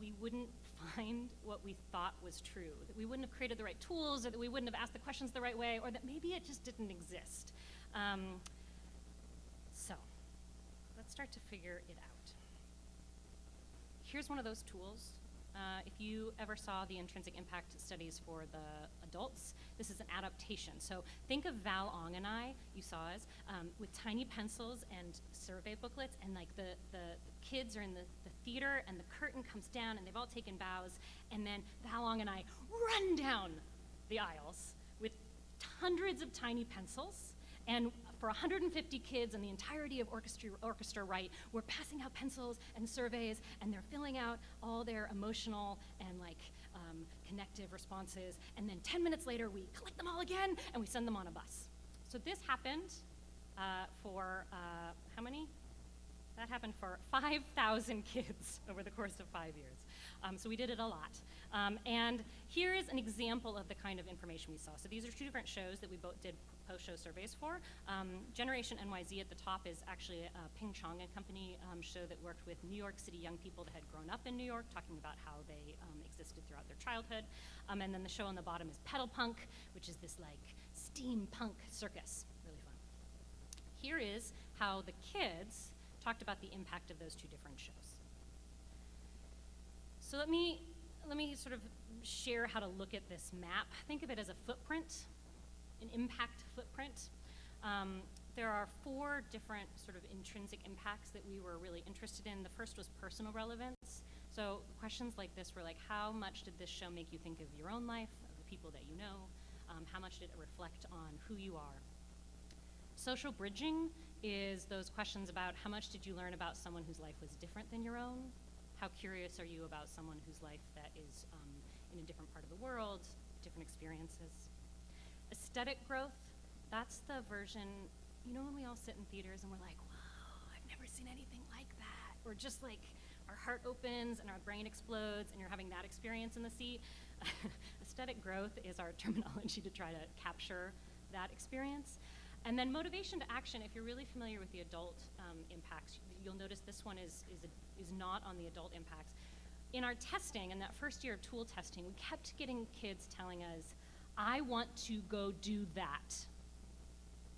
we wouldn't find what we thought was true, that we wouldn't have created the right tools, or that we wouldn't have asked the questions the right way, or that maybe it just didn't exist. Um, so, let's start to figure it out. Here's one of those tools. Uh, if you ever saw the intrinsic impact studies for the adults, this is an adaptation. So think of Val Ong and I, you saw us, um, with tiny pencils and survey booklets, and like the, the, kids are in the, the theater, and the curtain comes down, and they've all taken bows, and then Val Ong and I run down the aisles with hundreds of tiny pencils, and for 150 kids and the entirety of orchestra, orchestra right, we're passing out pencils and surveys, and they're filling out all their emotional and like um, connective responses. And then 10 minutes later, we collect them all again and we send them on a bus. So this happened uh, for uh, how many? That happened for 5,000 kids over the course of five years. Um, so we did it a lot. Um, and here is an example of the kind of information we saw. So these are two different shows that we both did post-show surveys for. Um, Generation NYZ at the top is actually a Ping Chong and Company um, show that worked with New York City young people that had grown up in New York, talking about how they um, existed throughout their childhood. Um, and then the show on the bottom is Pedal Punk, which is this like steampunk circus, really fun. Here is how the kids talked about the impact of those two different shows. So let me let me sort of share how to look at this map. Think of it as a footprint an impact footprint. Um, there are four different sort of intrinsic impacts that we were really interested in. The first was personal relevance. So questions like this were like, how much did this show make you think of your own life, of the people that you know? Um, how much did it reflect on who you are? Social bridging is those questions about how much did you learn about someone whose life was different than your own? How curious are you about someone whose life that is um, in a different part of the world, different experiences? Aesthetic growth, that's the version, you know, when we all sit in theaters and we're like, whoa, I've never seen anything like that. Or just like our heart opens and our brain explodes and you're having that experience in the seat. Aesthetic growth is our terminology to try to capture that experience. And then motivation to action, if you're really familiar with the adult um, impacts, you'll notice this one is, is, a, is not on the adult impacts. In our testing, in that first year of tool testing, we kept getting kids telling us, I want to go do that.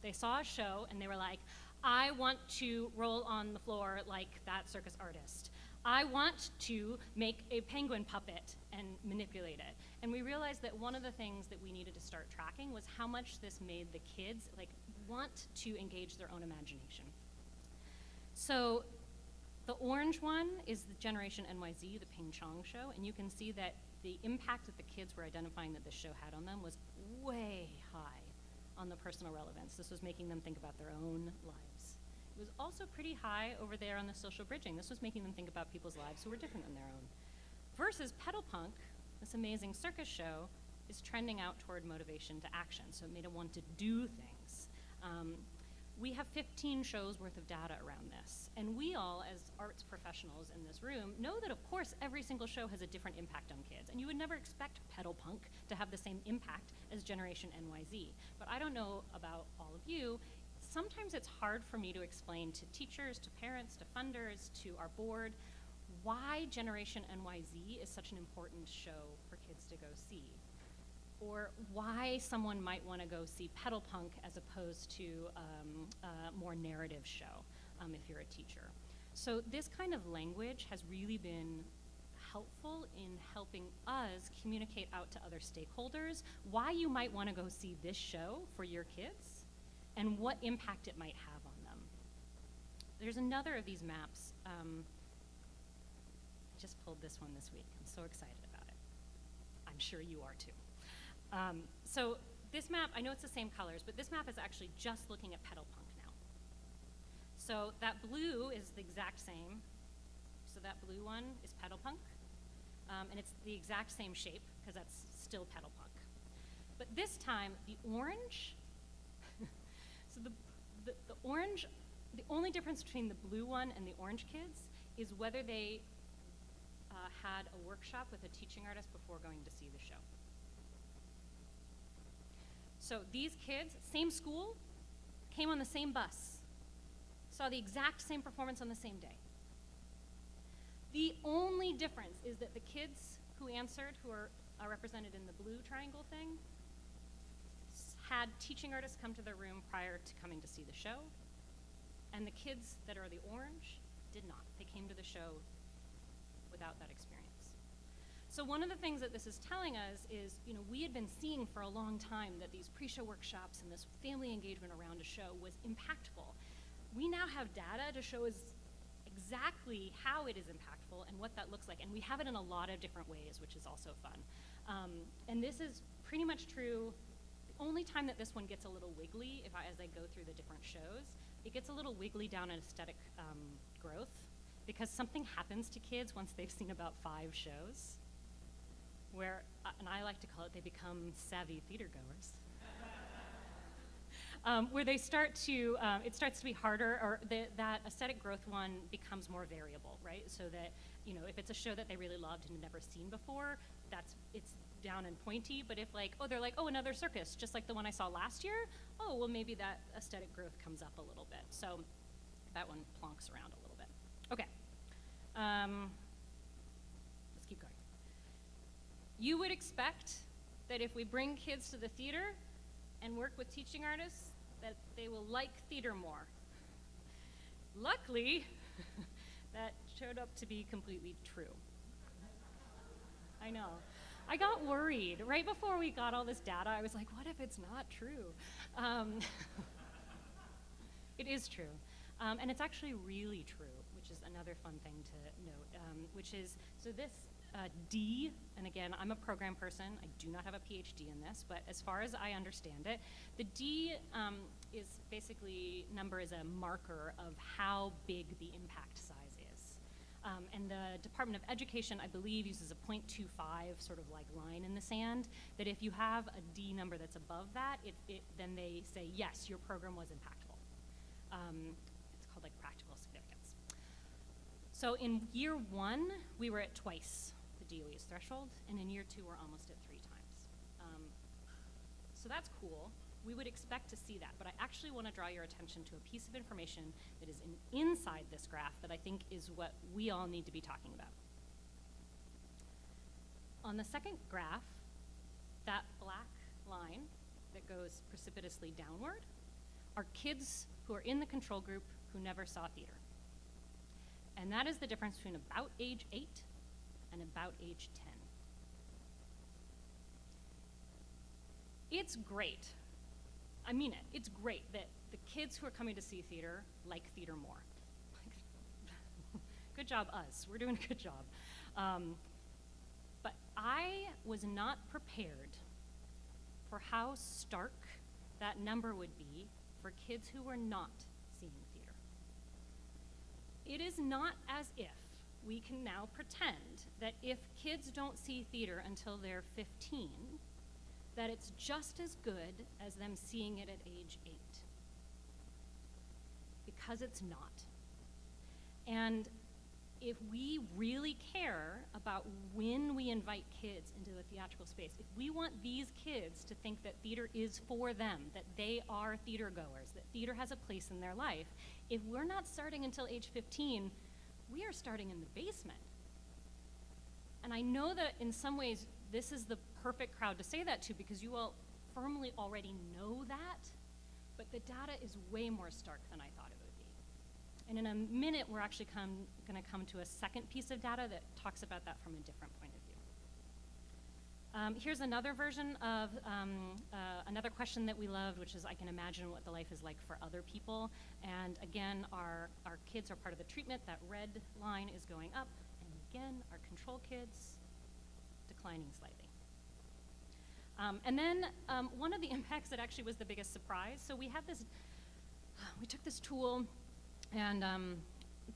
They saw a show and they were like, I want to roll on the floor like that circus artist. I want to make a penguin puppet and manipulate it. And we realized that one of the things that we needed to start tracking was how much this made the kids like want to engage their own imagination. So the orange one is the Generation NYZ, the Ping Chong show, and you can see that the impact that the kids were identifying that this show had on them was way high on the personal relevance. This was making them think about their own lives. It was also pretty high over there on the social bridging. This was making them think about people's lives who were different than their own. Versus Pedal Punk, this amazing circus show, is trending out toward motivation to action. So it made them want to do things. Um, we have 15 shows worth of data around this. And we all, as arts professionals in this room, know that, of course, every single show has a different impact on kids. And you would never expect Pedal Punk to have the same impact as Generation NYZ. But I don't know about all of you. Sometimes it's hard for me to explain to teachers, to parents, to funders, to our board, why Generation NYZ is such an important show for kids to go see or why someone might want to go see pedal punk as opposed to um, a more narrative show um, if you're a teacher. So this kind of language has really been helpful in helping us communicate out to other stakeholders why you might want to go see this show for your kids and what impact it might have on them. There's another of these maps. Um, I just pulled this one this week. I'm so excited about it. I'm sure you are too. Um, so this map, I know it's the same colors, but this map is actually just looking at pedal punk now. So that blue is the exact same. So that blue one is pedal punk. Um, and it's the exact same shape because that's still pedal punk. But this time, the orange, so the, the, the orange, the only difference between the blue one and the orange kids is whether they uh, had a workshop with a teaching artist before going to see the show. So these kids, same school, came on the same bus, saw the exact same performance on the same day. The only difference is that the kids who answered, who are, are represented in the blue triangle thing, had teaching artists come to their room prior to coming to see the show, and the kids that are the orange did not. They came to the show without that experience. So one of the things that this is telling us is, you know, we had been seeing for a long time that these pre-show workshops and this family engagement around a show was impactful. We now have data to show us exactly how it is impactful and what that looks like, and we have it in a lot of different ways, which is also fun. Um, and this is pretty much true. The only time that this one gets a little wiggly, if I, as I go through the different shows, it gets a little wiggly down in aesthetic um, growth because something happens to kids once they've seen about five shows where, uh, and I like to call it, they become savvy theater goers. um, where they start to, um, it starts to be harder, or the, that aesthetic growth one becomes more variable, right? So that, you know, if it's a show that they really loved and never seen before, that's, it's down and pointy. But if like, oh, they're like, oh, another circus, just like the one I saw last year, oh, well, maybe that aesthetic growth comes up a little bit. So that one plonks around a little bit. Okay. Um, let's keep going. You would expect that if we bring kids to the theater and work with teaching artists, that they will like theater more. Luckily, that showed up to be completely true. I know. I got worried. Right before we got all this data, I was like, what if it's not true? Um, it is true. Um, and it's actually really true, which is another fun thing to note, um, which is so this uh, D, and again, I'm a program person, I do not have a PhD in this, but as far as I understand it, the D um, is basically number is a marker of how big the impact size is. Um, and the Department of Education, I believe, uses a 0.25 sort of like line in the sand. That if you have a D number that's above that, it, it, then they say yes, your program was impactful. Um, it's called like practical significance. So in year one, we were at twice DOE's threshold, and in year two, we're almost at three times. Um, so that's cool. We would expect to see that, but I actually want to draw your attention to a piece of information that is in, inside this graph that I think is what we all need to be talking about. On the second graph, that black line that goes precipitously downward are kids who are in the control group who never saw theater. And that is the difference between about age 8 and about age 10. It's great. I mean it. It's great that the kids who are coming to see theater like theater more. good job, us. We're doing a good job. Um, but I was not prepared for how stark that number would be for kids who were not seeing theater. It is not as if we can now pretend that if kids don't see theater until they're 15, that it's just as good as them seeing it at age 8. Because it's not. And if we really care about when we invite kids into the theatrical space, if we want these kids to think that theater is for them, that they are theater goers, that theater has a place in their life, if we're not starting until age 15, we are starting in the basement. And I know that in some ways this is the perfect crowd to say that to because you all firmly already know that, but the data is way more stark than I thought it would be. And in a minute, we're actually going to come to a second piece of data that talks about that from a different point. Um, here's another version of um, uh, another question that we loved, which is I can imagine what the life is like for other people. And again, our, our kids are part of the treatment. That red line is going up. And again, our control kids declining slightly. Um, and then um, one of the impacts that actually was the biggest surprise. So we had this, we took this tool, and um,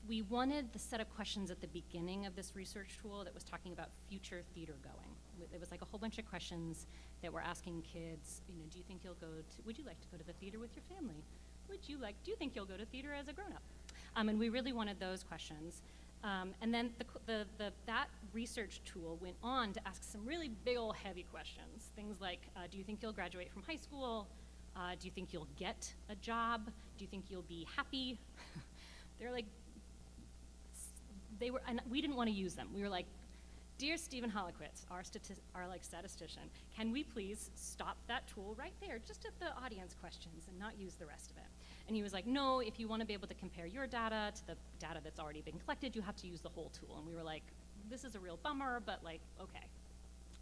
we wanted the set of questions at the beginning of this research tool that was talking about future theater going. It was like a whole bunch of questions that were asking kids, you know, do you think you'll go to, would you like to go to the theater with your family? Would you like, do you think you'll go to theater as a grown-up? Um, and we really wanted those questions. Um, and then the, the, the, that research tool went on to ask some really big ol' heavy questions. Things like, uh, do you think you'll graduate from high school? Uh, do you think you'll get a job? Do you think you'll be happy? They're like they were, and we didn't want to use them. We were like, dear Steven Holochwost, our, our like statistician, can we please stop that tool right there, just at the audience questions, and not use the rest of it? And he was like, no, if you want to be able to compare your data to the data that's already been collected, you have to use the whole tool. And we were like, this is a real bummer, but like, okay.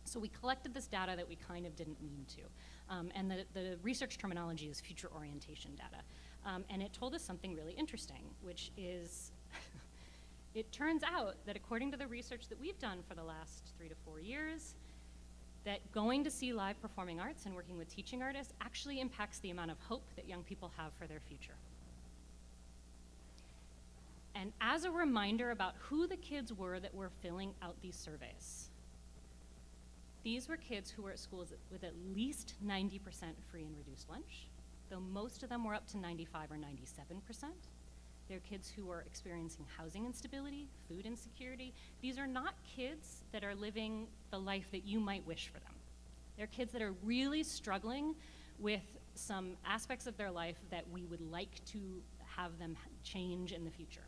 So we collected this data that we kind of didn't mean to. Um, and the, the research terminology is future orientation data. Um, and it told us something really interesting, which is it turns out that according to the research that we've done for the last three to four years, that going to see live performing arts and working with teaching artists actually impacts the amount of hope that young people have for their future. And as a reminder about who the kids were that were filling out these surveys, these were kids who were at schools with at least 90% free and reduced lunch, though most of them were up to 95 or 97%. They're kids who are experiencing housing instability, food insecurity. These are not kids that are living the life that you might wish for them. They're kids that are really struggling with some aspects of their life that we would like to have them change in the future.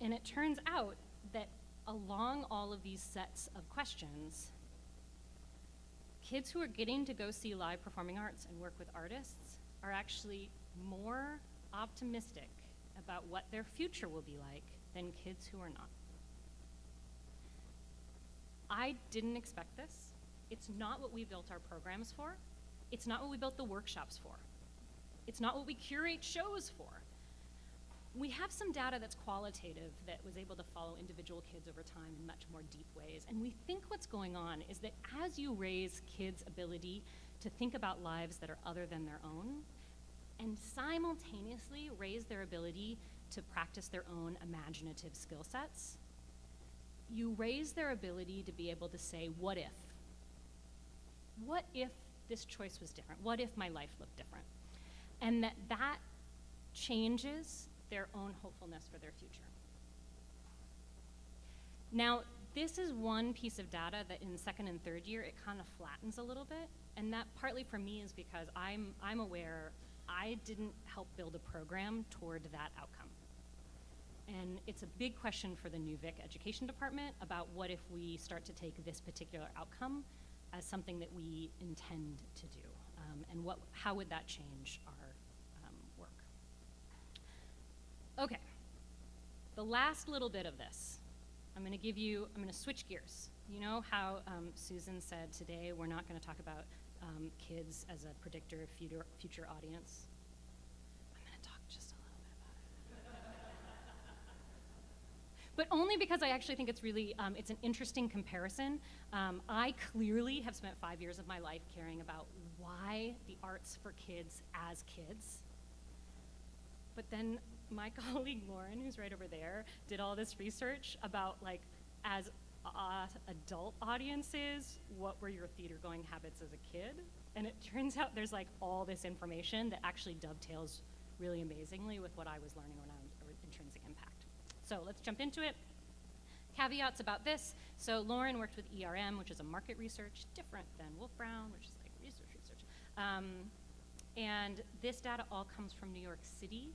And it turns out that along all of these sets of questions, kids who are getting to go see live performing arts and work with artists are actually more optimistic about what their future will be like than kids who are not. I didn't expect this. It's not what we built our programs for. It's not what we built the workshops for. It's not what we curate shows for. We have some data that's qualitative that was able to follow individual kids over time in much more deep ways. And we think what's going on is that as you raise kids' ability to think about lives that are other than their own, and simultaneously raise their ability to practice their own imaginative skill sets, you raise their ability to be able to say, What if? What if this choice was different? What if my life looked different? And that that changes their own hopefulness for their future. Now, this is one piece of data that in second and third year it kind of flattens a little bit, and that partly for me is because I'm I'm aware I didn't help build a program toward that outcome. And it's a big question for the new Vic Education Department about what if we start to take this particular outcome as something that we intend to do, um, and what how would that change our um, work? Okay, the last little bit of this, I'm going to give you, I'm going to switch gears. You know how um, Susan said today we're not going to talk about um, kids as a predictor of future, future audience? I'm going to talk just a little bit about it. But only because I actually think it's really, um, it's an interesting comparison. Um, I clearly have spent five years of my life caring about why the arts for kids as kids but then my colleague Lauren, who's right over there, did all this research about like as uh, adult audiences, what were your theater going habits as a kid? And it turns out there's like all this information that actually dovetails really amazingly with what I was learning around intrinsic impact. So let's jump into it. Caveats about this. So Lauren worked with ERM, which is a market research, different than WolfBrown, which is like research research. Um, and this data all comes from New York City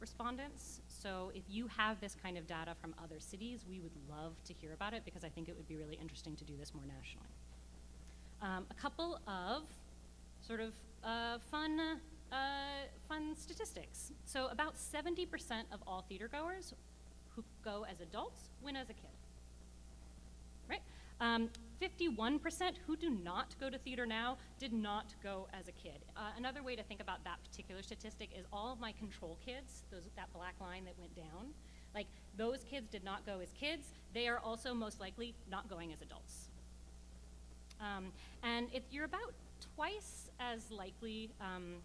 respondents. So if you have this kind of data from other cities, we would love to hear about it because I think it would be really interesting to do this more nationally. Um, a couple of sort of uh, fun, uh, fun statistics. So about 70% of all theater goers who go as adults win as a kid. Right? Um, 51% who do not go to theater now did not go as a kid. Uh, another way to think about that particular statistic is all of my control kids, those, that black line that went down, like those kids did not go as kids. They are also most likely not going as adults. Um, and if you're about twice as likely, um,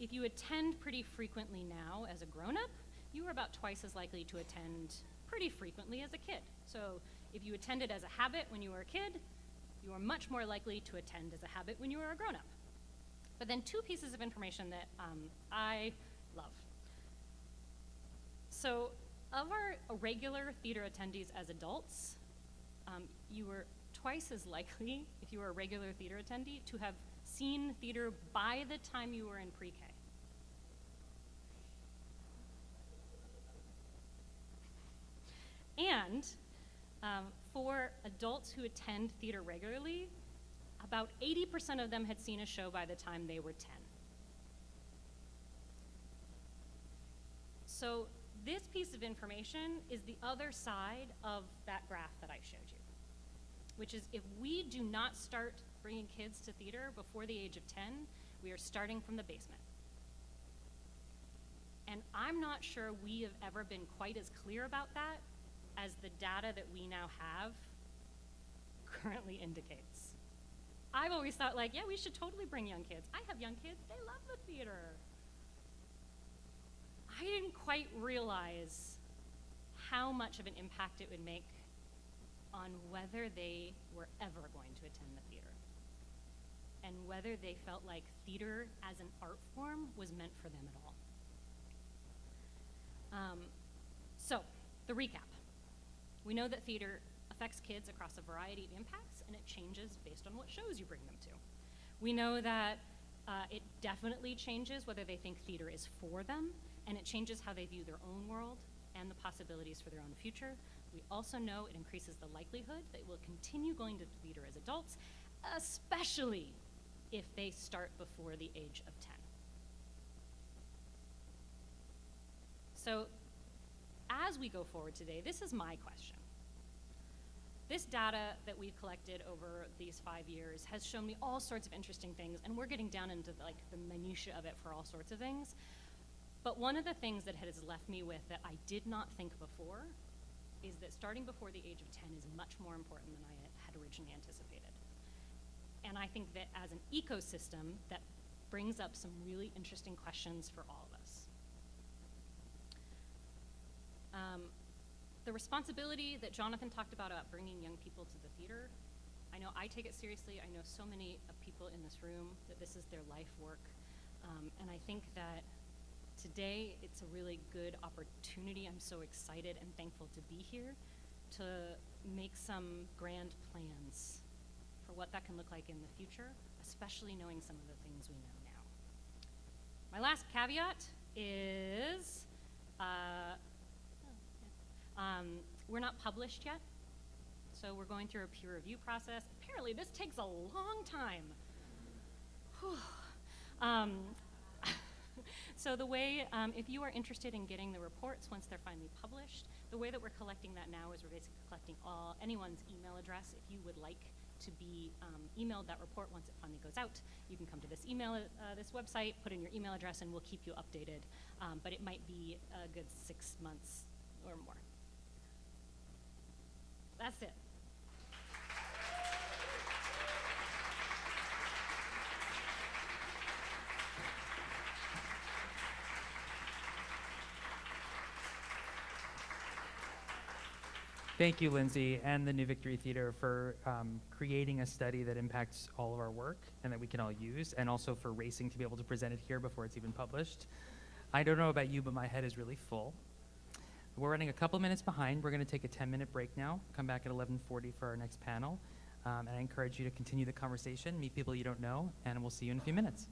if you attend pretty frequently now as a grown up, you are about twice as likely to attend pretty frequently as a kid. So if you attended as a habit when you were a kid, you are much more likely to attend as a habit when you are a grown up. But then, two pieces of information that um, I love. So, of our regular theater attendees as adults, um, you were twice as likely, if you were a regular theater attendee, to have seen theater by the time you were in pre K. And um, for adults who attend theater regularly, about 80% of them had seen a show by the time they were 10. So, this piece of information is the other side of that graph that I showed you, which is if we do not start bringing kids to theater before the age of 10, we are starting from the basement. And I'm not sure we have ever been quite as clear about that as the data that we now have currently indicates. I've always thought, like, yeah, we should totally bring young kids. I have young kids, they love the theater. I didn't quite realize how much of an impact it would make on whether they were ever going to attend the theater and whether they felt like theater as an art form was meant for them at all. Um, so, the recap. We know that theater affects kids across a variety of impacts, and it changes based on what shows you bring them to. We know that uh, it definitely changes whether they think theater is for them, and it changes how they view their own world and the possibilities for their own future. We also know it increases the likelihood that we'll continue going to theater as adults, especially if they start before the age of 10. So, as we go forward today, this is my question. This data that we've collected over these five years has shown me all sorts of interesting things, and we're getting down into like the minutia of it for all sorts of things. But one of the things that has left me with that I did not think before is that starting before the age of 10 is much more important than I had originally anticipated. And I think that as an ecosystem, that brings up some really interesting questions for all of us. Um, the responsibility that Jonathan talked about about bringing young people to the theater, I know I take it seriously. I know so many people in this room that this is their life work. Um, and I think that today it's a really good opportunity. I'm so excited and thankful to be here to make some grand plans for what that can look like in the future, especially knowing some of the things we know now. My last caveat is uh, um, we're not published yet, so we're going through a peer review process. Apparently, this takes a long time. um, so the way, um, if you are interested in getting the reports once they're finally published, the way that we're collecting that now is we're basically collecting all anyone's email address. If you would like to be um, emailed that report once it finally goes out, you can come to this email, uh, this website, put in your email address, and we'll keep you updated. Um, but it might be a good six months or more. That's it. Thank you, Lindsay, and the New Victory Theater for um, creating a study that impacts all of our work and that we can all use, and also for racing to be able to present it here before it's even published. I don't know about you, but my head is really full. We're running a couple minutes behind. We're going to take a 10-minute break now. Come back at 11:40 for our next panel, um, and I encourage you to continue the conversation, meet people you don't know, and we'll see you in a few minutes.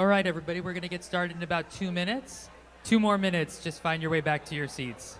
All right, everybody, we're going to get started in about two minutes. Two more minutes, just find your way back to your seats.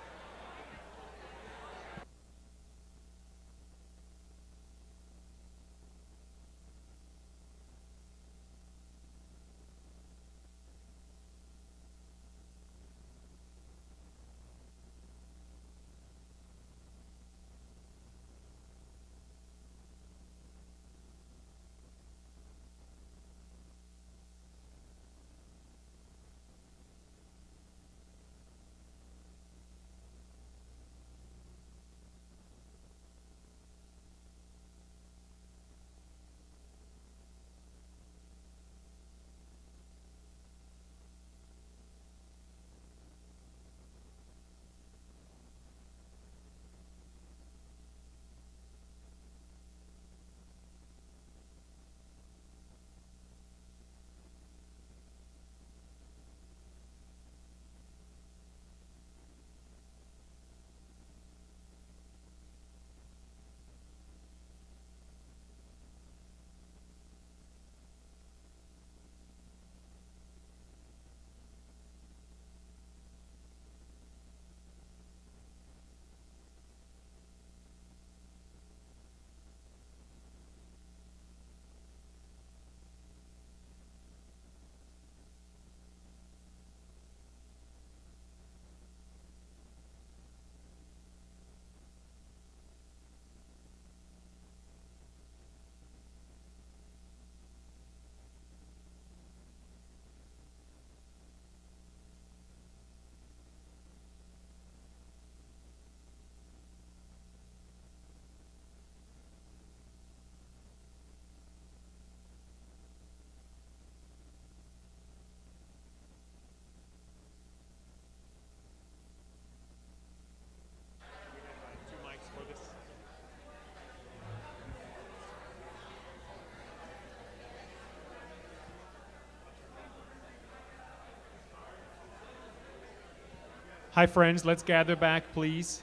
Hi, friends. Let's gather back, please.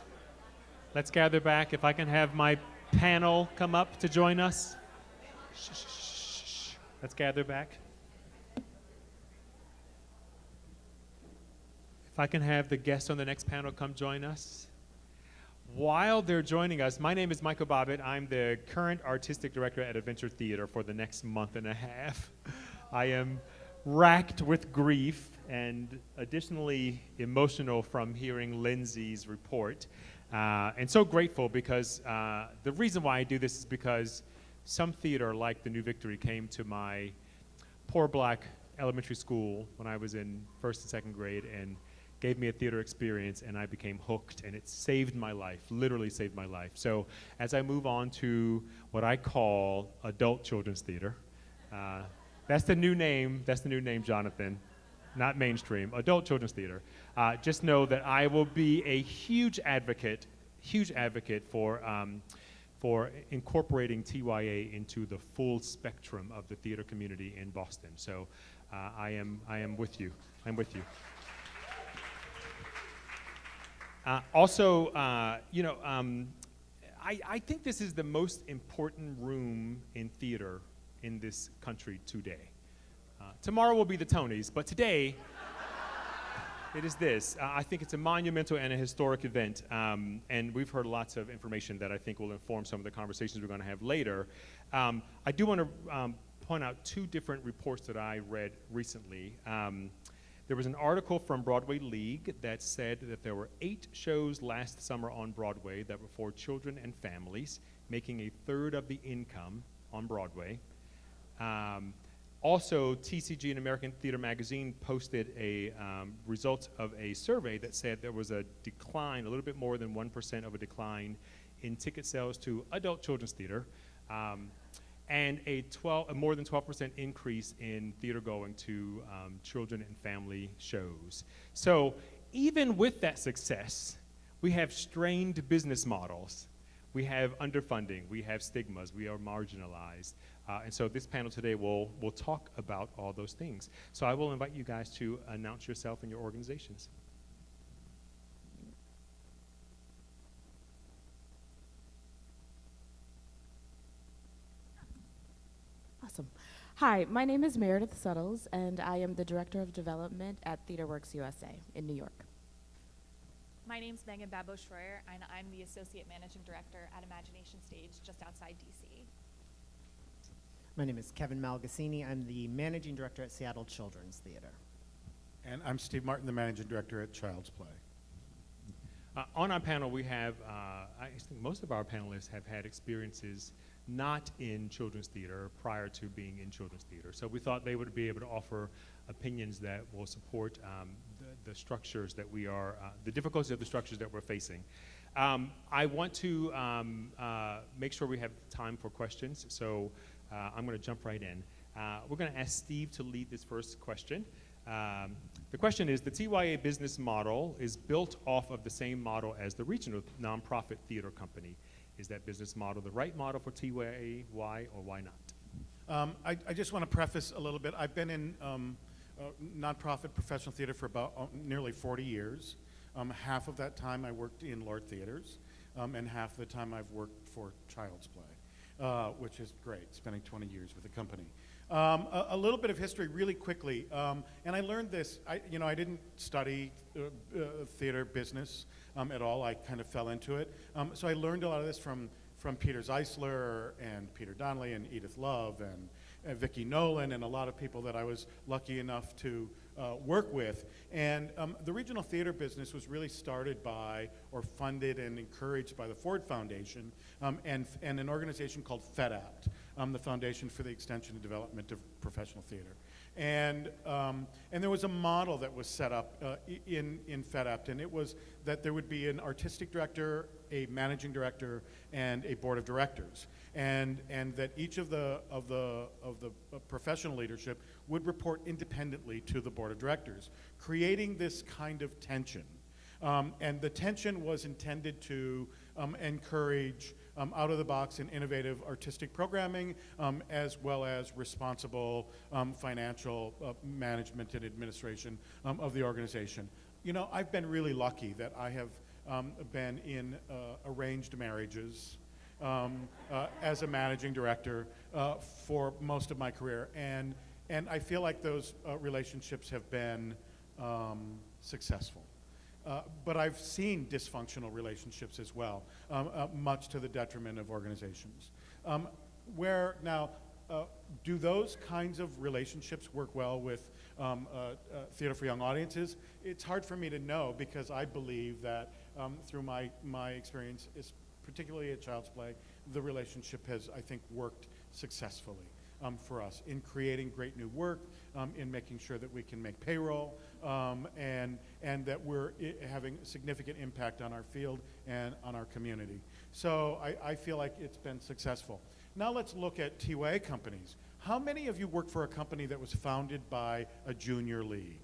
Let's gather back. If I can have my panel come up to join us. Shh, shh, shh. Let's gather back. If I can have the guests on the next panel come join us. While they're joining us, my name is Michael Bobbitt. I'm the current artistic director at Adventure Theater for the next month and a half. I am racked with grief and additionally emotional from hearing Lindsay's report. Uh, and so grateful because uh, the reason why I do this is because some theater like the New Victory came to my poor black elementary school when I was in first and second grade and gave me a theater experience and I became hooked and it saved my life, literally saved my life. So as I move on to what I call adult children's theater, uh, that's the new name, that's the new name, Jonathan, not mainstream, adult children's theater. Uh, just know that I will be a huge advocate, huge advocate for, um, for incorporating TYA into the full spectrum of the theater community in Boston. So uh, I, am, I am with you, I'm with you. Uh, also, uh, you know, um, I, I think this is the most important room in theater in this country today. Tomorrow will be the Tonys, but today it is this. Uh, I think it's a monumental and a historic event, um, and we've heard lots of information that I think will inform some of the conversations we're going to have later. Um, I do want to um, point out two different reports that I read recently. Um, there was an article from Broadway League that said that there were eight shows last summer on Broadway that were for children and families, making a third of the income on Broadway. Also, TCG and American Theater Magazine posted a um, result of a survey that said there was a decline, a little bit more than 1% of a decline in ticket sales to adult children's theater. Um, and a, 12, a more than 12% increase in theater going to um, children and family shows. So even with that success, we have strained business models. We have underfunding, we have stigmas, we are marginalized. Uh, and so this panel today will, will talk about all those things. So I will invite you guys to announce yourself and your organizations. Awesome. Hi, my name is Meredith Suttles, and I am the Director of Development at TheaterWorks USA in New York. My name is Megan Babo Schroyer, and I'm the Associate Managing Director at Imagination Stage just outside DC. My name is Kevin Malgasini. I'm the Managing Director at Seattle Children's Theater. And I'm Steve Martin, the Managing Director at Childsplay. Uh, on our panel, we have, uh, I think most of our panelists have had experiences not in children's theater prior to being in children's theater. So we thought they would be able to offer opinions that will support um, the, the, structures that we are, uh, the difficulties of the structures that we're facing. Um, I want to um, uh, make sure we have time for questions, so uh, I'm going to jump right in. Uh, we're going to ask Steve to lead this first question. Um, the question is, the TYA business model is built off of the same model as the regional nonprofit theater company. Is that business model the right model for TYA? Why or why not? Um, I, I, just want to preface a little bit. I've been in um, uh, nonprofit professional theater for about uh, nearly 40 years. Um, half of that time I worked in Lort Theaters, um, and half the time I've worked for Childsplay, uh, which is great, spending 20 years with the company. Um, a, a, little bit of history really quickly, um, and I learned this, I, you know, I didn't study uh, uh, theater business um, at all, I kind of fell into it. Um, so I learned a lot of this from, from Peter Zeisler and Peter Donnelly and Edith Love and, and Vicki Nolan and a lot of people that I was lucky enough to uh, work with. And um, the regional theater business was really started by or funded and encouraged by the Ford Foundation um, and, and an organization called FEDAPT, um, the Foundation for the Extension and Development of Professional Theater. And, um, and there was a model that was set up uh, in, in FEDAPT, and it was that there would be an artistic director, a managing director, and a board of directors. And, and that each of the, of the, of the uh, professional leadership would report independently to the board of directors, creating this kind of tension. Um, and the tension was intended to um, encourage um, out of the box and innovative artistic programming, um, as well as responsible um, financial uh, management and administration um, of the organization. You know, I've been really lucky that I have been in uh, arranged marriages. Um, uh, as a managing director uh, for most of my career, and and I feel like those uh, relationships have been successful. Uh, but I've seen dysfunctional relationships as well, um, uh, much to the detriment of organizations. Um, where now, uh, do those kinds of relationships work well with um, uh, uh, theater for young audiences? It's hard for me to know because I believe that um, through my, my experience, particularly at Childsplay, the relationship has, I think, worked successfully um, for us in creating great new work, um, in making sure that we can make payroll, um, and, and that we're having a significant impact on our field and on our community. So I, I feel like it's been successful. Now let's look at TYA companies. How many of you work for a company that was founded by a junior league?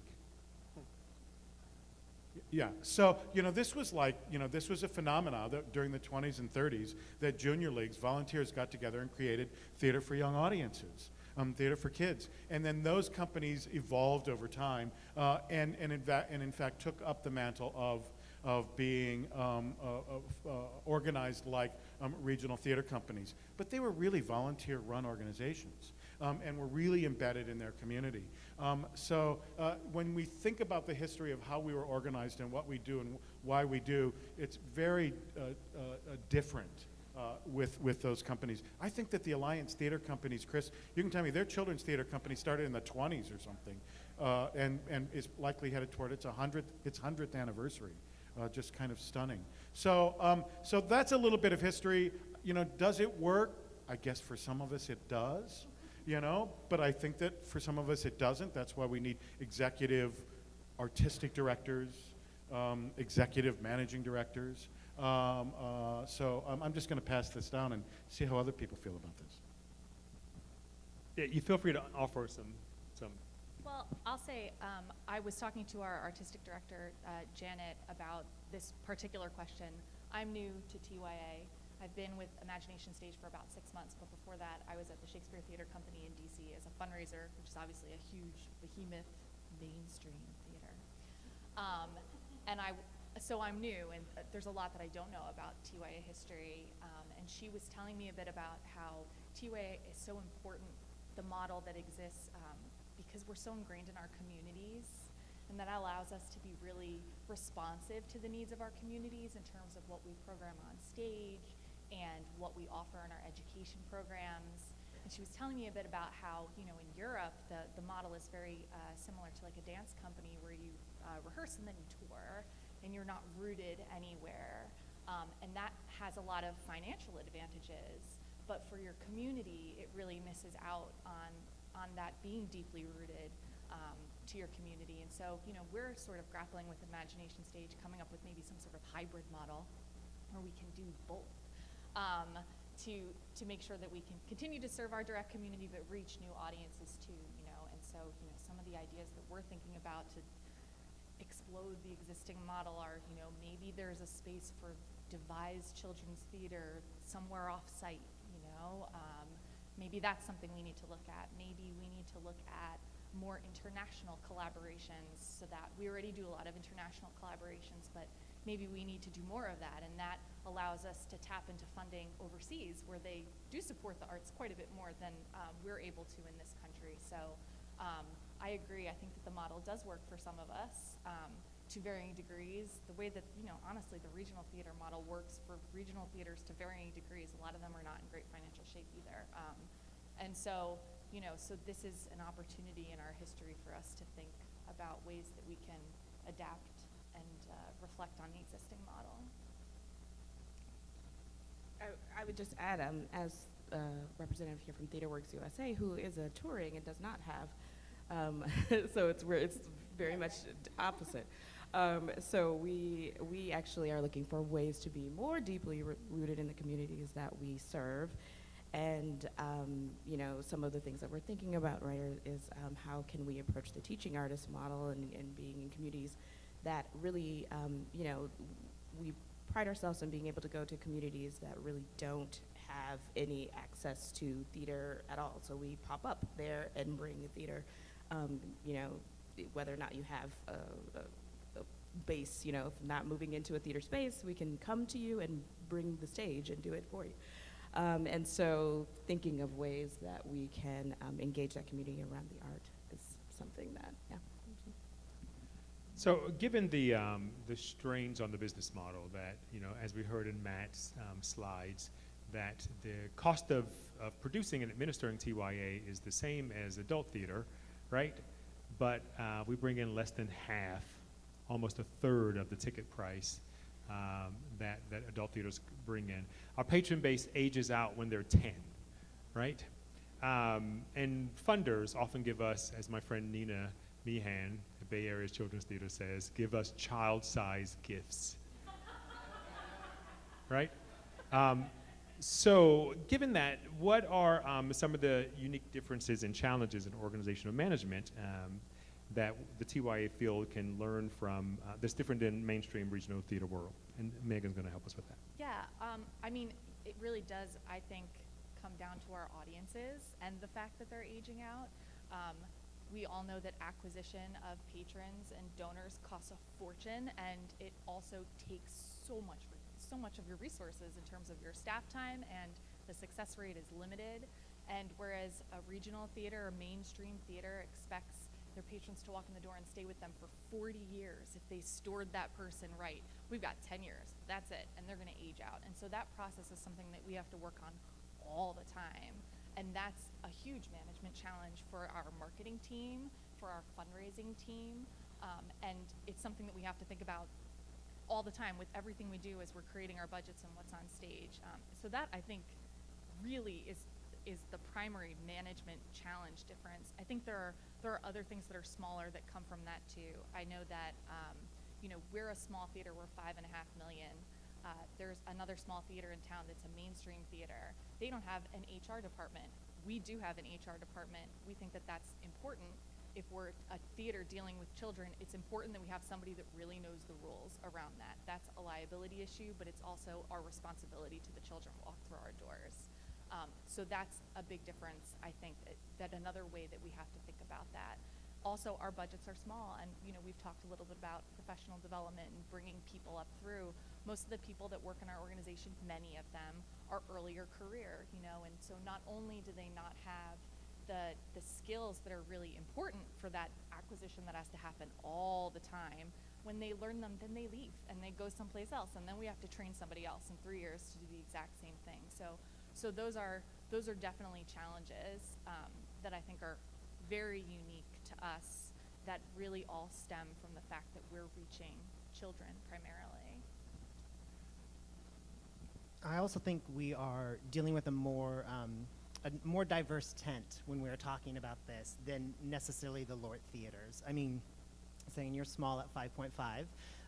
Yeah, so, you know, this was like, you know, this was a phenomenon that during the 20s and 30s that junior leagues, volunteers got together and created theater for young audiences. Um, theater for kids. And then those companies evolved over time uh, and, and, in and in fact took up the mantle of, of being um, uh, uh, organized like um, regional theater companies. But they were really volunteer run organizations um, and were really embedded in their community. Um, so uh, when we think about the history of how we were organized and what we do and why we do, it's very uh, uh, uh, different. Uh, with, with those companies. I think that the Alliance Theater companies, Chris, you can tell me their children's theater company started in the 20s or something, uh, and, and is likely headed toward its 100th, its 100th anniversary. Just kind of stunning. So, um, so that's a little bit of history. You know, does it work? I guess for some of us it does you know, but I think that for some of us it doesn't. That's why we need executive artistic directors, um, executive managing directors. Um, uh, so um, I'm just going to pass this down and see how other people feel about this. Yeah, you feel free to offer some, some. Well, I'll say um, I was talking to our artistic director, uh, Janet, about this particular question. I'm new to TYA. I've been with Imagination Stage for about six months, but before that, I was at the Shakespeare Theater Company in DC as a fundraiser, which is obviously a huge behemoth mainstream theater. Um, and I, so I'm new, and uh, there's a lot that I don't know about TYA history. Um, and she was telling me a bit about how TYA is so important the model that exists um, because we're so ingrained in our communities and that allows us to be really responsive to the needs of our communities in terms of what we program on stage and what we offer in our education programs. And she was telling me a bit about how, you know, in Europe, the, the model is very uh, similar to like a dance company where you uh, rehearse and then you tour and you're not rooted anywhere. Um, and that has a lot of financial advantages. But for your community, it really misses out on, on that being deeply rooted um, to your community. And so, you know, we're sort of grappling with Imagination Stage, coming up with maybe some sort of hybrid model where we can do both um, to, to make sure that we can continue to serve our direct community but reach new audiences too, you know. And so, you know, some of the ideas that we're thinking about to explode the existing model are, you know, maybe there's a space for devised children's theater somewhere off-site, you know. Um, maybe that's something we need to look at. Maybe we need to look at more international collaborations so that we already do a lot of international collaborations, but maybe we need to do more of that. And that allows us to tap into funding overseas where they do support the arts quite a bit more than um, we're able to in this country. So um, I agree. I think that the model does work for some of us um, to varying degrees. The way that, you know, honestly, the regional theater model works for regional theaters to varying degrees. A lot of them are not in great financial shape either. Um, and so, you know, so this is an opportunity in our history for us to think about ways that we can adapt and uh, reflect on the existing model. I, I would just add, um, as a representative here from TheaterWorks USA, who is a touring and does not have, um, so it's it's very much opposite. Um, so we we actually are looking for ways to be more deeply rooted in the communities that we serve, and um, you know some of the things that we're thinking about right is um, how can we approach the teaching artist model and, and being in communities that really um, you know we pride ourselves on being able to go to communities that really don't have any access to theater at all. So we pop up there and bring the theater, um, you know, whether or not you have a, a, a base, you know, if not moving into a theater space, we can come to you and bring the stage and do it for you. Um, and so thinking of ways that we can um, engage that community around the art is something that, yeah. So, given the um, the strains on the business model, that you know, as we heard in Matt's um, slides, that the cost of, of producing and administering TYA is the same as adult theater, right? But uh, we bring in less than half, almost a third of the ticket price um, that that adult theaters bring in. Our patron base ages out when they're 10, right? Um, and funders often give us, as my friend Nina Meehan, the Bay Area Children's Theater says, give us child-sized gifts. right? Um, so, given that, what are um, some of the unique differences and challenges in organizational management um, that the TYA field can learn from uh, that's different in mainstream regional theater world? And Megan's going to help us with that. Yeah, um, I mean, it really does, I think, come down to our audiences and the fact that they're aging out. We all know that acquisition of patrons and donors costs a fortune, and it also takes so much, so much of your resources in terms of your staff time, and the success rate is limited. And whereas a regional theater or mainstream theater expects their patrons to walk in the door and stay with them for 40 years if they stored that person right. We've got 10 years. That's it. And they're going to age out. And so that process is something that we have to work on all the time. And that's a huge management challenge for our marketing team, for our fundraising team. Um, and it's something that we have to think about all the time with everything we do as we're creating our budgets and what's on stage. Um, so that I think really is is the primary management challenge difference. I think there are there are other things that are smaller that come from that too. I know that um, you know we're a small theater. We're five and a half million. Uh, there's another small theater in town that's a mainstream theater. They don't have an HR department. We do have an HR department. We think that that's important. If we're a theater dealing with children, it's important that we have somebody that really knows the rules around that. That's a liability issue, but it's also our responsibility to the children walk through our doors. Um, so that's a big difference, I think, that, that another way that we have to think about that. Also, our budgets are small, and you know we've talked a little bit about professional development and bringing people up through. Most of the people that work in our organization, many of them, are earlier career, you know, and so not only do they not have the, the skills that are really important for that acquisition that has to happen all the time. When they learn them, then they leave and they go someplace else, and then we have to train somebody else in three years to do the exact same thing. So, so those are those are definitely challenges um, that I think are very unique to us. That really all stem from the fact that we're reaching children primarily. I also think we are dealing with a more um, a more diverse tent when we're talking about this than necessarily the Lort theaters. I mean, saying you're small at 5.5.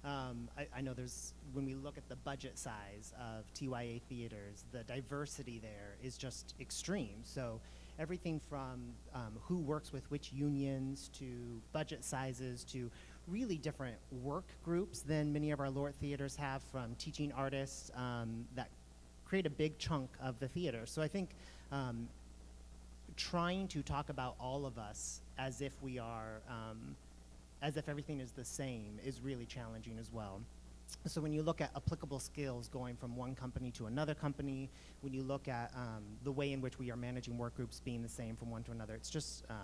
Um, I, I know there's when we look at the budget size of TYA theaters, the diversity there is just extreme. So everything from um, who works with which unions to budget sizes to really different work groups than many of our Lort theaters have from teaching artists um, that create a big chunk of the theater. So I think um, trying to talk about all of us as if we are, um, as if everything is the same is really challenging as well. So when you look at applicable skills going from one company to another company, when you look at um, the way in which we are managing work groups being the same from one to another, it's just uh,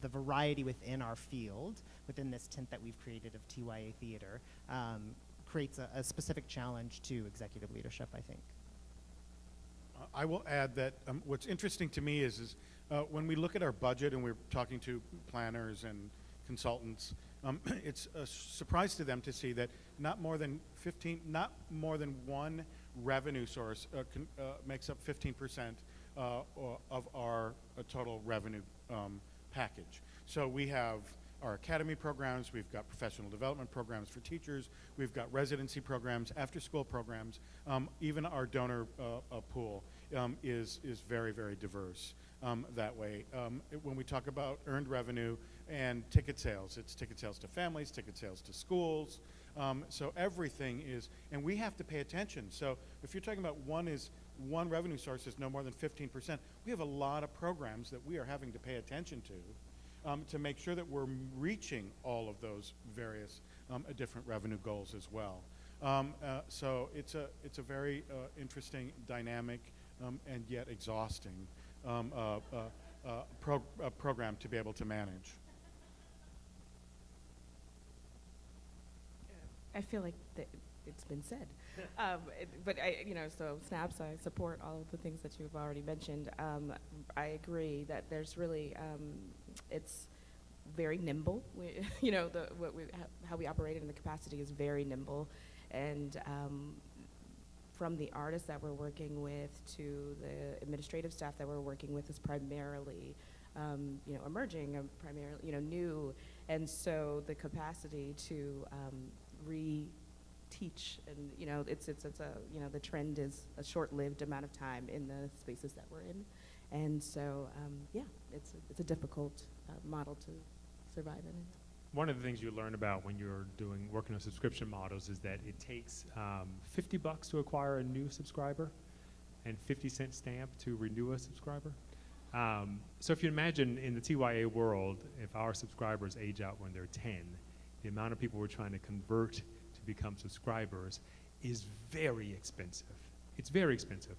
the variety within our field, within this tent that we've created of TYA theater, um, creates a, a specific challenge to executive leadership, I think. I will add that um, what's interesting to me is, is uh, when we look at our budget and we're talking to planners and consultants, um, it's a surprise to them to see that not more than 15, not more than one revenue source uh, con, uh, makes up 15 percent uh, of our uh, total revenue um, package. So we have our academy programs, we've got professional development programs for teachers, we've got residency programs, after-school programs, um, even our donor uh, uh, pool um, is, is very, very diverse um, that way. Um, it- when we talk about earned revenue and ticket sales, it's ticket sales to families, ticket sales to schools, um, so everything is, and we have to pay attention. So if you're talking about one is, one revenue source is no more than 15%, we have a lot of programs that we are having to pay attention to um, to make sure that we're reaching all of those various um, uh, different revenue goals as well. Um, uh, so it's a it's a very uh, interesting, dynamic, um, and yet exhausting um, uh, uh, uh, uh, program to be able to manage. I feel like it's been said. um, it, but I, you know, so snaps, I support all of the things that you've already mentioned. Um, I agree that there's really, um, it's very nimble. We, you know, the, we, how we operate in the capacity is very nimble. And um, from the artists that we're working with to the administrative staff that we're working with is primarily, um, you know, emerging, um, primarily, you know, new. And so the capacity to um, re-teach and, you know, it's, it's, it's a, you know, the trend is a short-lived amount of time in the spaces that we're in. And so, um, yeah, it's, a, it's a difficult uh, model to survive in. One of the things you learn about when you're doing working on subscription models is that it takes um, 50 bucks to acquire a new subscriber and 50 cent stamp to renew a subscriber. Um, so if you imagine in the TYA world, if our subscribers age out when they're 10, the amount of people we're trying to convert to become subscribers is very expensive. It's very expensive.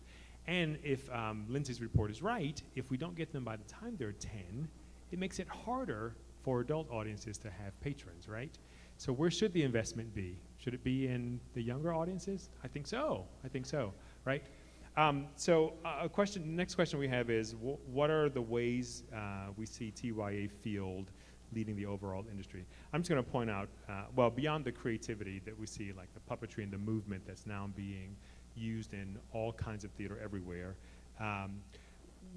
And if um, Lindsay's report is right, if we don't get them by the time they're 10, it makes it harder for adult audiences to have patrons, right? So where should the investment be? Should it be in the younger audiences? I think so. I think so, right? Um, so uh, a question, next question we have is, wh- what are the ways uh, we see TYA Field leading the overall industry? I'm just going to point out, uh, well, beyond the creativity that we see, like the puppetry and the movement that's now being used in all kinds of theater everywhere, um,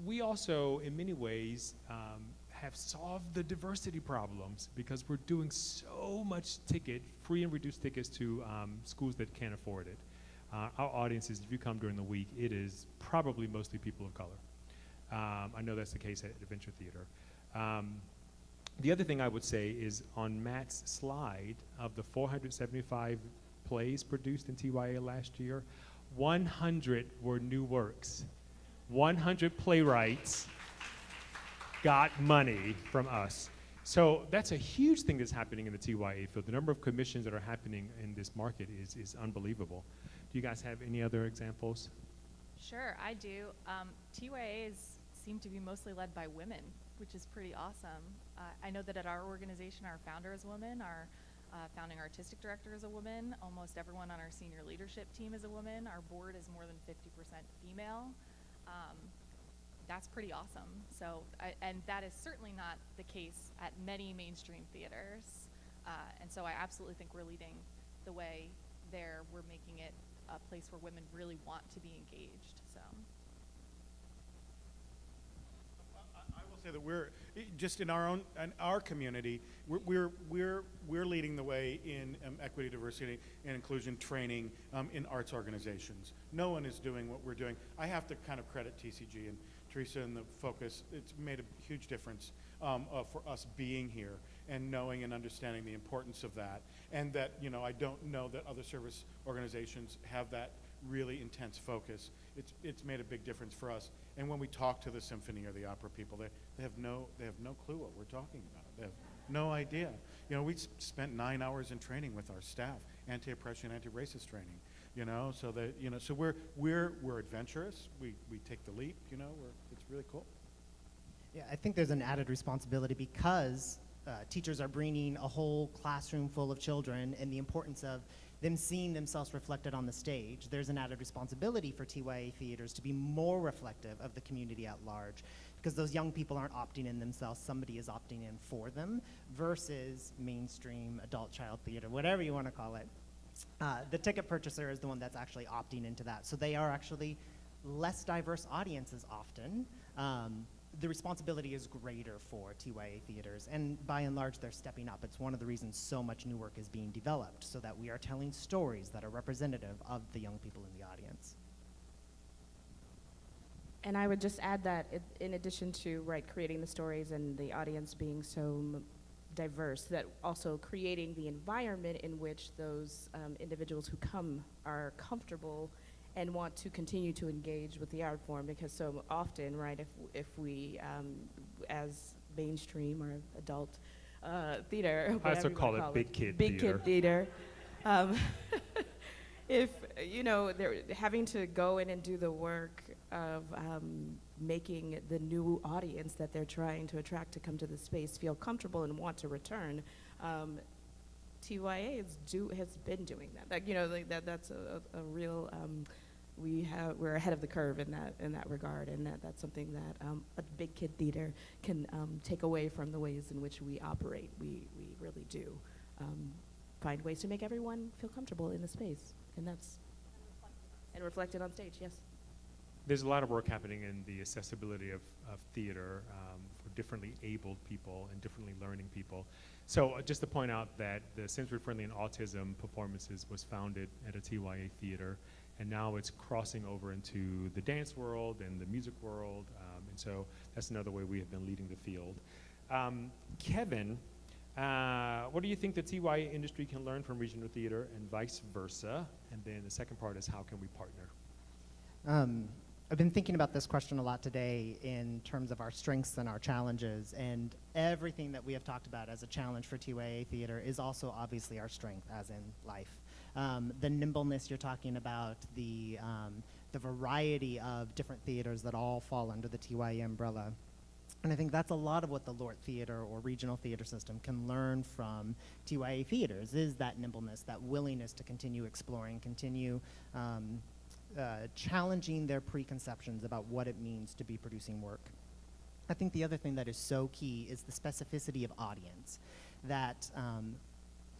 we also, in many ways, um, have solved the diversity problems because we're doing so much ticket, free and reduced tickets to um, schools that can't afford it. Uh, our audiences, if you come during the week, it is probably mostly people of color. Um, I know that's the case at Adventure Theater. Um, the other thing I would say is on Matt's slide of the 475 plays produced in TYA last year, 100 were new works. 100 playwrights got money from us. So that's a huge thing that's happening in the TYA field. The number of commissions that are happening in this market is, is unbelievable. Do you guys have any other examples? Sure, I do. Um, TYAs seem to be mostly led by women which is pretty awesome. Uh, I know that at our organization, our founder is a woman, our uh, founding artistic director is a woman, almost everyone on our senior leadership team is a woman, our board is more than 50% female. Um, that's pretty awesome. So, I, and that is certainly not the case at many mainstream theaters. Uh, and so I absolutely think we're leading the way there. We're making it a place where women really want to be engaged. So. I will say that we're just in our own in our community. We're we're we're, we're leading the way in um, equity, diversity, and inclusion training um, in arts organizations. No one is doing what we're doing. I have to kind of credit TCG and Teresa and the focus. It's made a huge difference um, uh, for us being here and knowing and understanding the importance of that. And that you know I don't know that other service organizations have that really intense focus. It's, it's made a big difference for us. And when we talk to the symphony or the opera people, they, they have no they have no clue what we're talking about. They have no idea. You know, we spent nine hours in training with our staff, anti-oppression, anti-racist training. You know, so that you know, so we're we're we're adventurous. We we take the leap. You know, we're, it's really cool. Yeah, I think there's an added responsibility because uh, teachers are bringing a whole classroom full of children and the importance of them seeing themselves reflected on the stage. There's an added responsibility for TYA theaters to be more reflective of the community at large because those young people aren't opting in themselves, somebody is opting in for them versus mainstream adult child theater, whatever you want to call it. Uh, the ticket purchaser is the one that's actually opting into that. So they are actually less diverse audiences often. Um, the responsibility is greater for TYA theaters, and by and large, they're stepping up. It's one of the reasons so much new work is being developed, so that we are telling stories that are representative of the young people in the audience. And I would just add that it, in addition to right creating the stories and the audience being so diverse, that also creating the environment in which those um, individuals who come are comfortable and want to continue to engage with the art form because so often, right, if if we um, as mainstream or adult uh, theater, I also call wanna it big kid theater. big theater. kid theater. Um, if you know they're having to go in and do the work of um, making the new audience that they're trying to attract to come to the space feel comfortable and want to return um, TYA is do, has been doing that. Like, you know, like that, that's a, a, real, um, we have, we're ahead of the curve in that, in that regard, and that, that's something that um, a big kid theater can um, take away from the ways in which we operate. We, we really do um, find ways to make everyone feel comfortable in the space, and that's, and reflected on stage, yes. There's a lot of work happening in the accessibility of, of theater um, for differently abled people and differently learning people. So uh, just to point out that the Sensory Friendly and Autism Performances was founded at a TYA theater, and now it's crossing over into the dance world and the music world, um, and so that's another way we have been leading the field. Um, Kevin, uh, what do you think the TYA industry can learn from regional theater and vice versa? And then the second part is how can we partner? I've been thinking about this question a lot today in terms of our strengths and our challenges, and everything that we have talked about as a challenge for TYA theater is also obviously our strength, as in life. Um, the nimbleness you're talking about, the um, the variety of different theaters that all fall under the TYA umbrella. And I think that's a lot of what the LORT theater or regional theater system can learn from TYA theaters is that nimbleness, that willingness to continue exploring, continue um, uh, challenging their preconceptions about what it means to be producing work. I think the other thing that is so key is the specificity of audience. That um,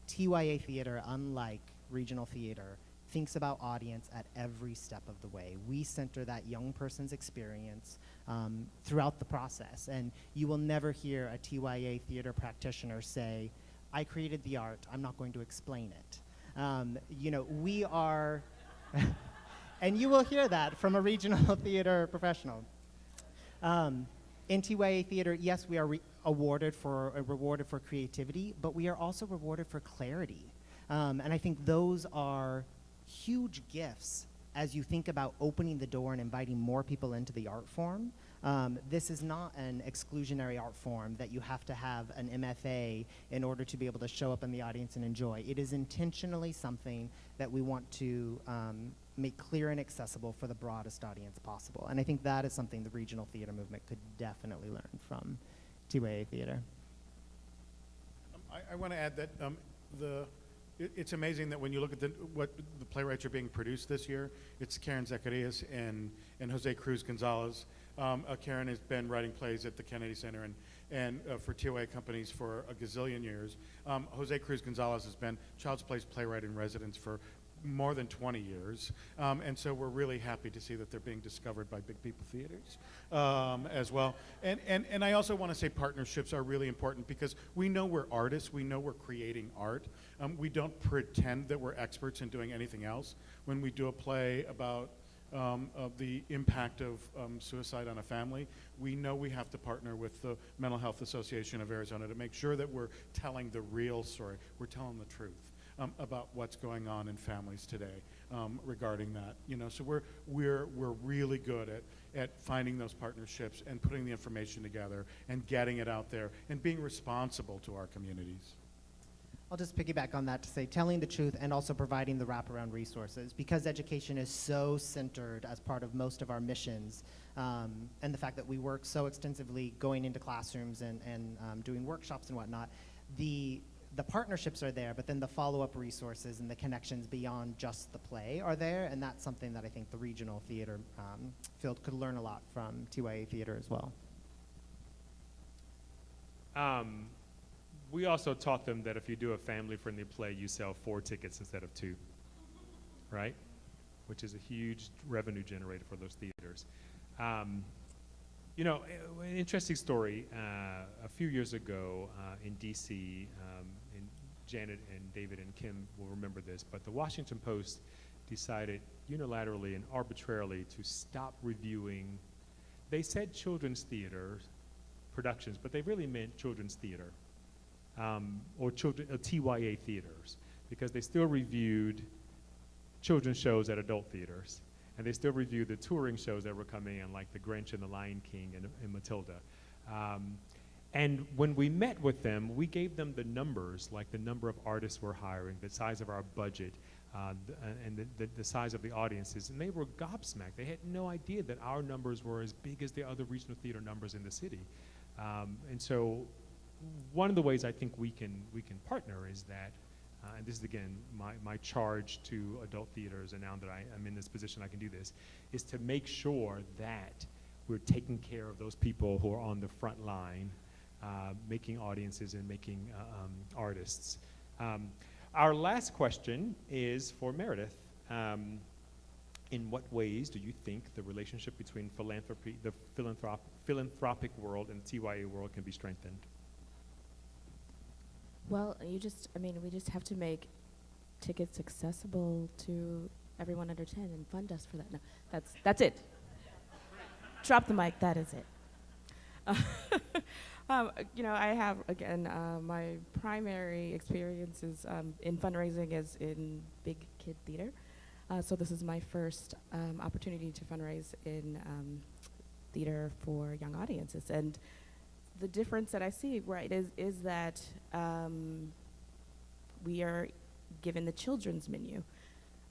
TYA theater, unlike regional theater, thinks about audience at every step of the way. We center that young person's experience um, throughout the process. And you will never hear a TYA theater practitioner say, I created the art, I'm not going to explain it. Um, you know, we are, and you will hear that from a regional theater professional. Um, in TYA theater, yes, we are re- awarded for uh, rewarded for creativity, but we are also rewarded for clarity. Um, and I think those are huge gifts as you think about opening the door and inviting more people into the art form. Um, this is not an exclusionary art form that you have to have an MFA in order to be able to show up in the audience and enjoy. It is intentionally something that we want to um, make clear and accessible for the broadest audience possible. And I think that is something the regional theater movement could definitely learn from TYA Theater. Um, I, I want to add that um, the, it, it's amazing that when you look at the, what the playwrights are being produced this year, it's Karen Zacarías and, and Jose Cruz Gonzalez. Um, uh, Karen has been writing plays at the Kennedy Center and, and uh, for TYA companies for a gazillion years. Um, Jose Cruz Gonzalez has been Childsplay's playwright in residence for more than 20 years. Um, and so we're really happy to see that they're being discovered by Big People Theaters um, as well. And, and, and I also want to say partnerships are really important because we know we're artists, we know we're creating art. Um, we don't pretend that we're experts in doing anything else. When we do a play about um, of the impact of um, suicide on a family, we know we have to partner with the Mental Health Association of Arizona to make sure that we're telling the real story. We're telling the truth um, about what's going on in families today um, regarding that. You know, so we're we're we're really good at at finding those partnerships and putting the information together and getting it out there and being responsible to our communities. I'll just piggyback on that to say telling the truth and also providing the wraparound resources because education is so centered as part of most of our missions um, and the fact that we work so extensively going into classrooms and, and um, doing workshops and whatnot, the, the partnerships are there, but then the follow-up resources and the connections beyond just the play are there, and that's something that I think the regional theater um, field could learn a lot from TYA Theater as well. Um, we also taught them that if you do a family-friendly play, you sell four tickets instead of two, right? Which is a huge revenue generator for those theaters. Um, you know, an interesting story. Uh, a few years ago uh, in D.C., um, Janet and David and Kim will remember this, but the Washington Post decided unilaterally and arbitrarily to stop reviewing. They said children's theater productions, but they really meant children's theater um, or children, uh, TYA theaters, because they still reviewed children's shows at adult theaters, and they still reviewed the touring shows that were coming in, like The Grinch and The Lion King and, and Matilda. Um, and when we met with them, we gave them the numbers, like the number of artists we're hiring, the size of our budget, uh, th- and the, the, the, size of the audiences, and they were gobsmacked. They had no idea that our numbers were as big as the other regional theater numbers in the city. Um, and so one of the ways I think we can we can partner is that, uh, and this is again my, my charge to adult theaters, and now that I am in this position, I can do this, is to make sure that we're taking care of those people who are on the front line, making audiences and making uh, um, artists. Um, our last question is for Meredith. Um, in what ways do you think the relationship between philanthropy, the philanthrop philanthropic world and the TYA world can be strengthened? Well, you just, I mean, we just have to make tickets accessible to everyone under 10 and fund us for that. No, that's, that's it. Drop the mic, that is it. Uh, um, you know, I have, again, uh, my primary experience is um, in fundraising is in big kid theater. Uh, so this is my first um, opportunity to fundraise in um, theater for young audiences. And the difference that I see, right, is is that um, we are given the children's menu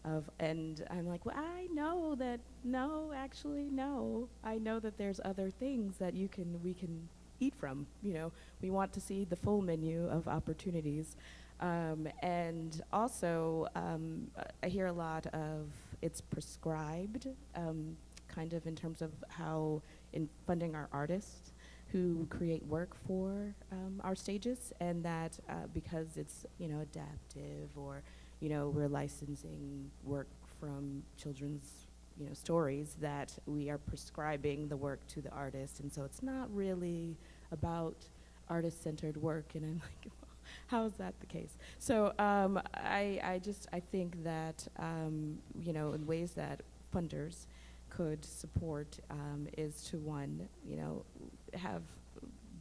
of, and I'm like, well, I know that no, actually, no, I know that there's other things that you can we can eat from. You know, we want to see the full menu of opportunities, um, and also um, I hear a lot of it's prescribed, um, kind of in terms of how in funding our artists who create work for um, our stages, and that uh, because it's you know adaptive or you know we're licensing work from children's you know stories that we are prescribing the work to the artist, and so it's not really about artist-centered work. And I'm like, how is that the case? So um, I I just I think that um, you know in ways that funders could support um, is to one, you know, have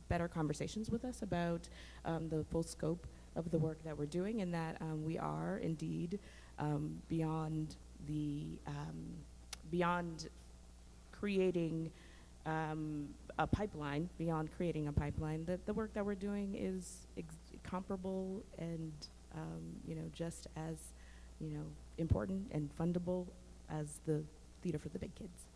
better conversations with us about um, the full scope of the work that we're doing and that um, we are indeed um, beyond the um, beyond creating um, a pipeline beyond creating a pipeline that the work that we're doing is comparable and you know just as you know important and fundable as the theater for the big kids.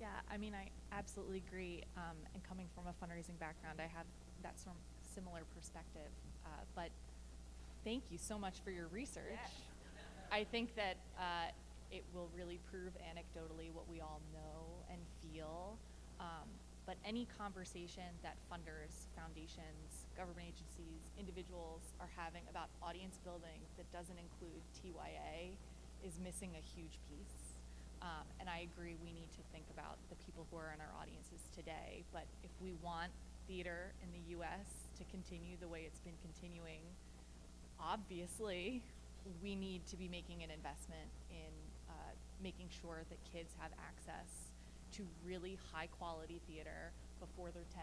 Yeah, I mean, I absolutely agree. Um, and coming from a fundraising background, I have that sort of similar perspective. Uh, but thank you so much for your research. I think that uh, it will really prove anecdotally what we all know and feel. Um, but any conversation that funders, foundations, government agencies, individuals are having about audience building that doesn't include TYA is missing a huge piece. Um, and I agree, we need to think about the people who are in our audiences today. But if we want theater in the US to continue the way it's been continuing, obviously, we need to be making an investment in uh, making sure that kids have access to really high quality theater before they're 10,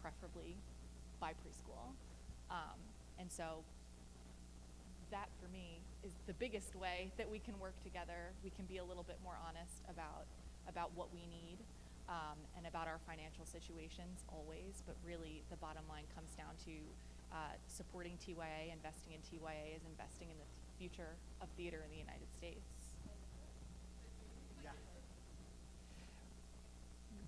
preferably by preschool. Um, and so that for me is the biggest way that we can work together. We can be a little bit more honest about about what we need um, and about our financial situations always. But really, the bottom line comes down to uh, supporting TYA, investing in TYA is investing in the future of theater in the United States.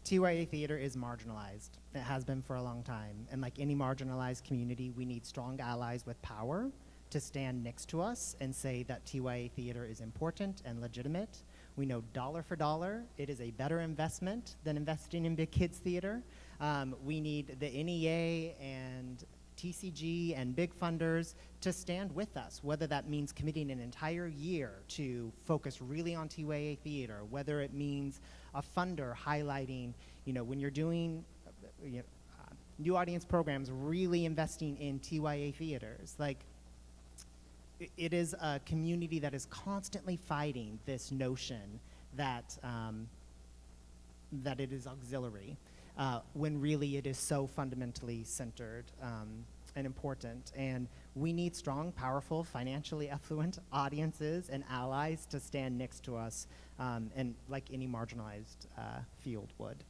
TYA theater is marginalized. It has been for a long time. And like any marginalized community, we need strong allies with power to stand next to us and say that TYA theater is important and legitimate. We know dollar for dollar, it is a better investment than investing in big kids theater. Um, we need the NEA and TCG and big funders to stand with us, whether that means committing an entire year to focus really on TYA theater, whether it means a funder highlighting, you know, when you're doing uh, you know, uh, new audience programs, really investing in TYA theaters. Like, it is a community that is constantly fighting this notion that um, that it is auxiliary, uh, when really it is so fundamentally centered um, and important. And we need strong, powerful, financially affluent audiences and allies to stand next to us, um, and like any marginalized uh, field would.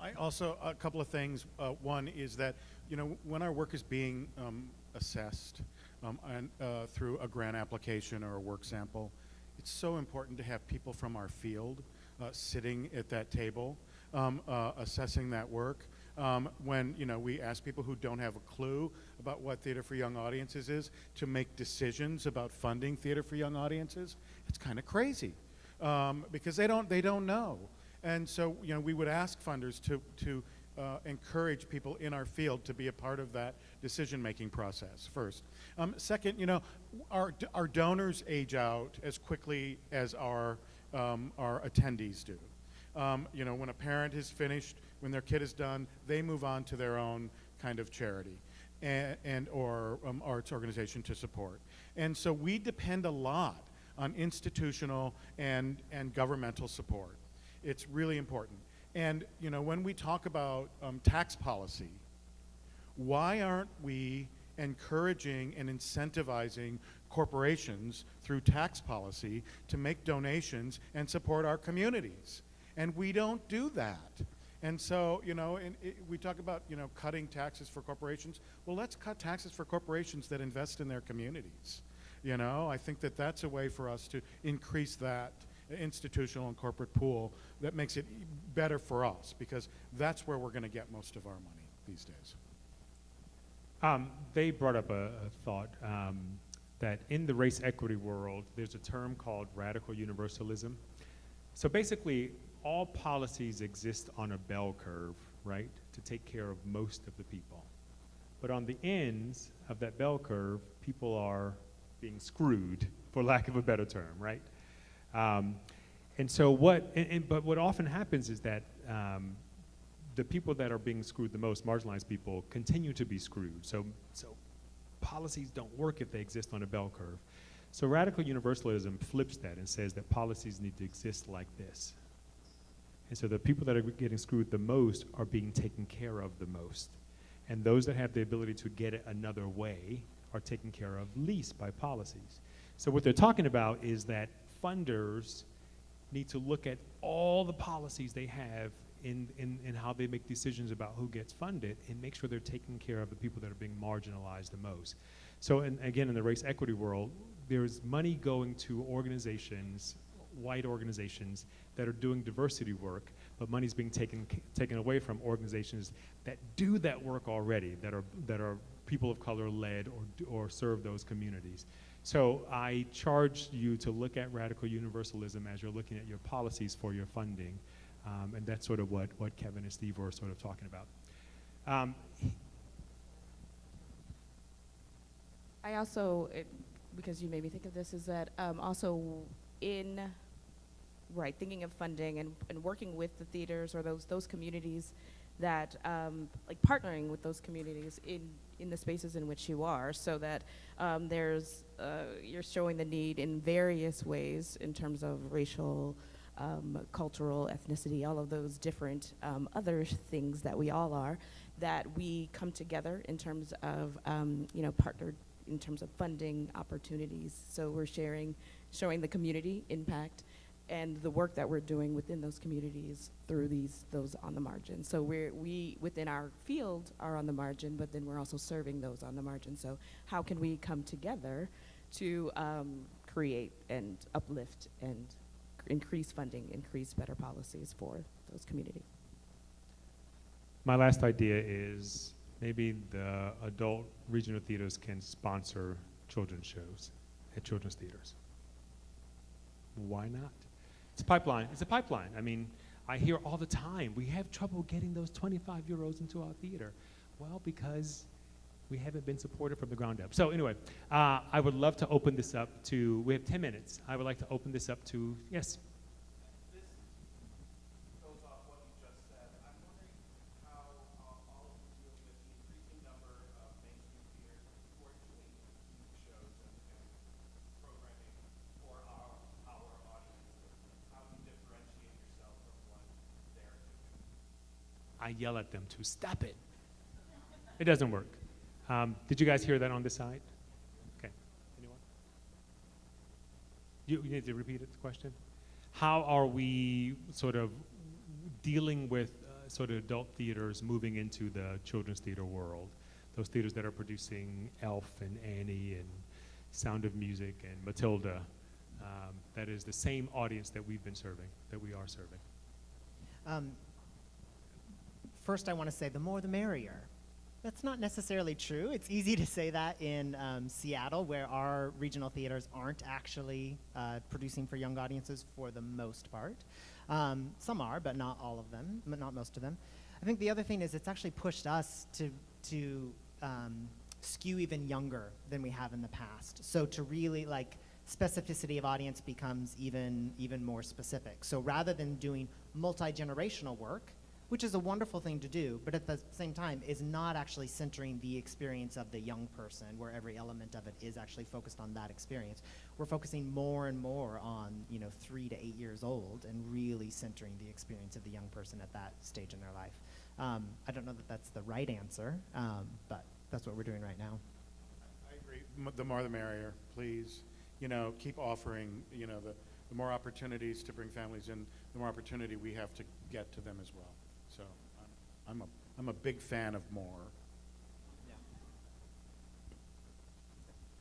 I also, a couple of things. Uh, one is that, you know, when our work is being um, assessed um, and, uh, through a grant application or a work sample, it's so important to have people from our field uh, sitting at that table um, uh, assessing that work. Um, when, you know, we ask people who don't have a clue about what Theater for Young Audiences is to make decisions about funding Theater for Young Audiences, it's kind of crazy um, because they don't, they don't know. And so, you know, we would ask funders to, to uh, encourage people in our field to be a part of that decision-making process first. Um, second, you know, our, our donors age out as quickly as our, um, our attendees do. Um, you know, when a parent is finished, when their kid is done, they move on to their own kind of charity and, and or um, arts organization to support. And so we depend a lot on institutional and, and governmental support. It's really important. And you know, when we talk about um, tax policy, why aren't we encouraging and incentivizing corporations through tax policy to make donations and support our communities? And we don't do that. And so, you know, and it, we talk about, you know, cutting taxes for corporations. Well, let's cut taxes for corporations that invest in their communities. You know, I think that that's a way for us to increase that institutional and corporate pool that makes it better for us because that's where we're going to get most of our money these days. Um, they brought up a, a thought um, that in the race equity world, there's a term called radical universalism. So basically, all policies exist on a bell curve, right, to take care of most of the people. But on the ends of that bell curve, people are being screwed, for lack of a better term, right? Um, and so what, and, and, but what often happens is that um, the people that are being screwed the most, marginalized people, continue to be screwed. So, so policies don't work if they exist on a bell curve. So radical universalism flips that and says that policies need to exist like this. And so the people that are getting screwed the most are being taken care of the most. And those that have the ability to get it another way are taken care of least by policies. So what they're talking about is that funders need to look at all the policies they have in, in, in how they make decisions about who gets funded and make sure they're taking care of the people that are being marginalized the most. So and again, in the race equity world, there's money going to organizations white organizations that are doing diversity work, but money's being taken taken away from organizations that do that work already, that are that are people of color led or or serve those communities. So I charge you to look at radical universalism as you're looking at your policies for your funding, um, and that's sort of what what Kevin and Steve were sort of talking about. Um, I also, it, because you made me think of this, is that um, also in, right, thinking of funding and, and working with the theaters or those those communities that, um, like partnering with those communities in in the spaces in which you are, so that um, there's uh, you're showing the need in various ways in terms of racial. Um, cultural ethnicity, all of those different um, other things that we all are, that we come together in terms of um, you know partnered in terms of funding opportunities. So we're sharing, showing the community impact and the work that we're doing within those communities through these those on the margin. So we're we within our field are on the margin, but then we're also serving those on the margin. So how can we come together to um, create and uplift and increase funding, increase better policies for those communities? My last idea is maybe the adult regional theaters can sponsor children's shows at children's theaters. Why not? It's a pipeline. It's a pipeline. I mean, I hear all the time we have trouble getting those 25 year olds into our theater. Well, because we haven't been supported from the ground up. So, anyway, uh, I would love to open this up to, we have 10 minutes. I would like to open this up to, yes? goes off what you just said. I'm wondering how uh, all of you deal with the increasing number of mainstream theaters who are doing youth shows and, and programming for our, our audiences. How you differentiate yourself from what they're doing. I yell at them to stop it. It doesn't work. Um, did you guys hear that on this side? Okay. Anyone? You, you need to repeat it, the question? How are we sort of dealing with uh, sort of adult theaters moving into the children's theater world? Those theaters that are producing Elf and Annie and Sound of Music and Matilda. Um, that is the same audience that we've been serving, that we are serving. Um, first, I want to say the more the merrier. That's not necessarily true. It's easy to say that in um, Seattle, where our regional theaters aren't actually uh, producing for young audiences for the most part. Um, some are, but not all of them, but not most of them. I think the other thing is it's actually pushed us to to um, skew even younger than we have in the past. So to really like specificity of audience becomes even even more specific. So rather than doing multi-generational work, which is a wonderful thing to do, but at the same time is not actually centering the experience of the young person where every element of it is actually focused on that experience. We're focusing more and more on, you know, three to eight years old and really centering the experience of the young person at that stage in their life. Um, I don't know that that's the right answer, um, but that's what we're doing right now. I agree. M- The more the merrier, please. You know, keep offering, you know, the, the more opportunities to bring families in, the more opportunity we have to get to them as well. So I'm, I'm a, I'm a big fan of more.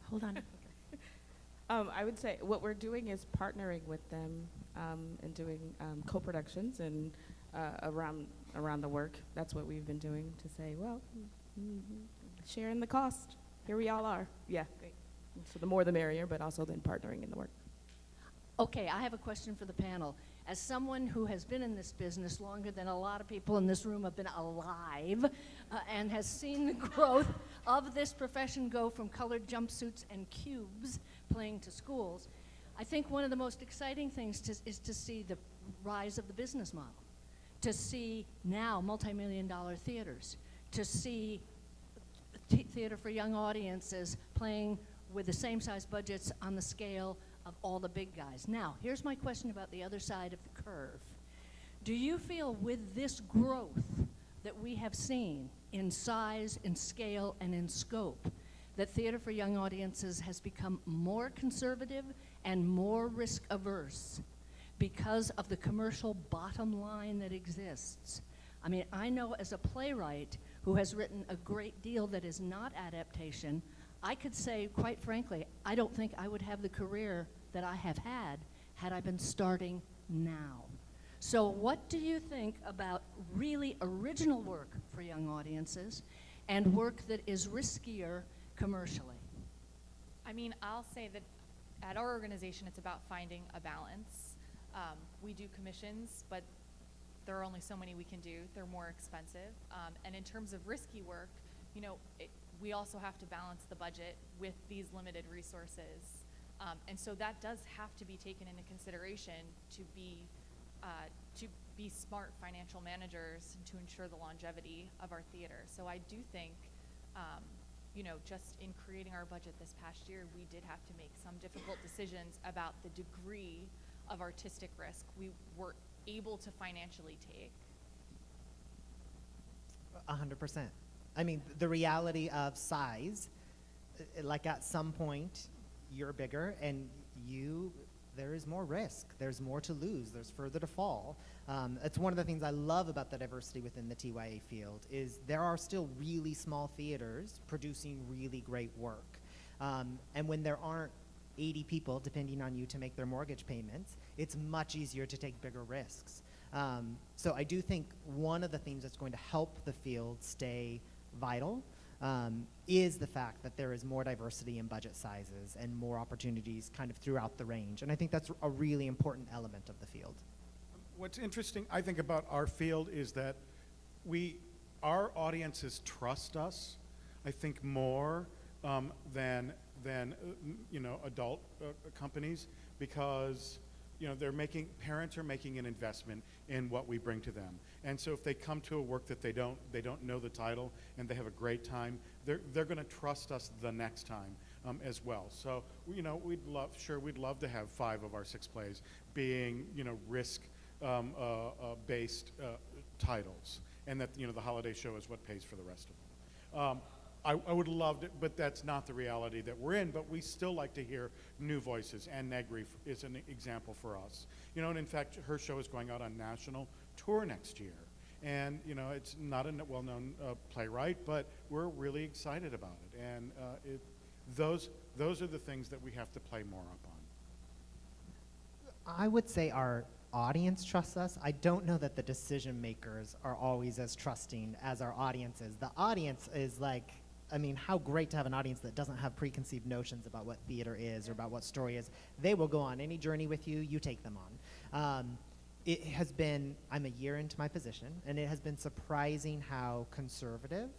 Hold on. um, I would say what we're doing is partnering with them um, and doing um, co-productions and uh, around around the work. That's what we've been doing to say, well, mm, sharing the cost. Here we all are. Yeah. Great. So the more the merrier, but also then partnering in the work. Okay, I have a question for the panel. As someone who has been in this business longer than a lot of people in this room have been alive uh, and has seen the growth of this profession go from colored jumpsuits and cubes playing to schools, I think one of the most exciting things to, is to see the rise of the business model, to see now multi-million dollar theaters, to see th- theater for young audiences playing with the same size budgets on the scale of all the big guys. Now, here's my question about the other side of the curve. Do you feel with this growth that we have seen in size, in scale, and in scope, that theater for young audiences has become more conservative and more risk averse because of the commercial bottom line that exists? I mean, I know as a playwright who has written a great deal that is not adaptation, I could say, quite frankly, I don't think I would have the career that I have had had I been starting now. So, what do you think about really original work for young audiences and work that is riskier commercially? I mean, I'll say that at our organization, it's about finding a balance. Um, we do commissions, but there are only so many we can do. They're more expensive. Um, and in terms of risky work, you know, it, we also have to balance the budget with these limited resources. Um, and so that does have to be taken into consideration to be uh, to be smart financial managers to ensure the longevity of our theater. So I do think, um, you know, just in creating our budget this past year, we did have to make some difficult decisions about the degree of artistic risk we were able to financially take. A hundred percent. I mean, the reality of size, uh, like at some point, you're bigger and you, there is more risk. There's more to lose. There's further to fall. Um, it's one of the things I love about the diversity within the TYA field is there are still really small theaters producing really great work. Um, and when there aren't 80 people depending on you to make their mortgage payments, it's much easier to take bigger risks. Um, so I do think one of the things that's going to help the field stay vital um, is the fact that there is more diversity in budget sizes and more opportunities kind of throughout the range. And I think that's a really important element of the field. What's interesting, I think, about our field is that we, our audiences trust us, I think, more um, than, than uh, you know, adult uh, companies because you know, they're making, parents are making an investment in what we bring to them. And so if they come to a work that they don't, they don't know the title and they have a great time, they're, they're going to trust us the next time um, as well. So, you know, we'd love, sure, we'd love to have five of our six plays being, you know, risk um, uh, uh, based uh, titles. And that, you know, the holiday show is what pays for the rest of them. Um, I, I would love it, but that's not the reality that we're in. But we still like to hear new voices, and Negri is an example for us. You know, and in fact, her show is going out on national tour next year. And you know, it's not a well-known uh, playwright, but we're really excited about it. And uh, it, those those are the things that we have to play more up on. I would say our audience trusts us. I don't know that the decision makers are always as trusting as our audience is. The audience is like, I mean, how great to have an audience that doesn't have preconceived notions about what theater is or about what story is. They will go on any journey with you, you take them on. Um, it has been, I'm a year into my position, and it has been surprising how conservative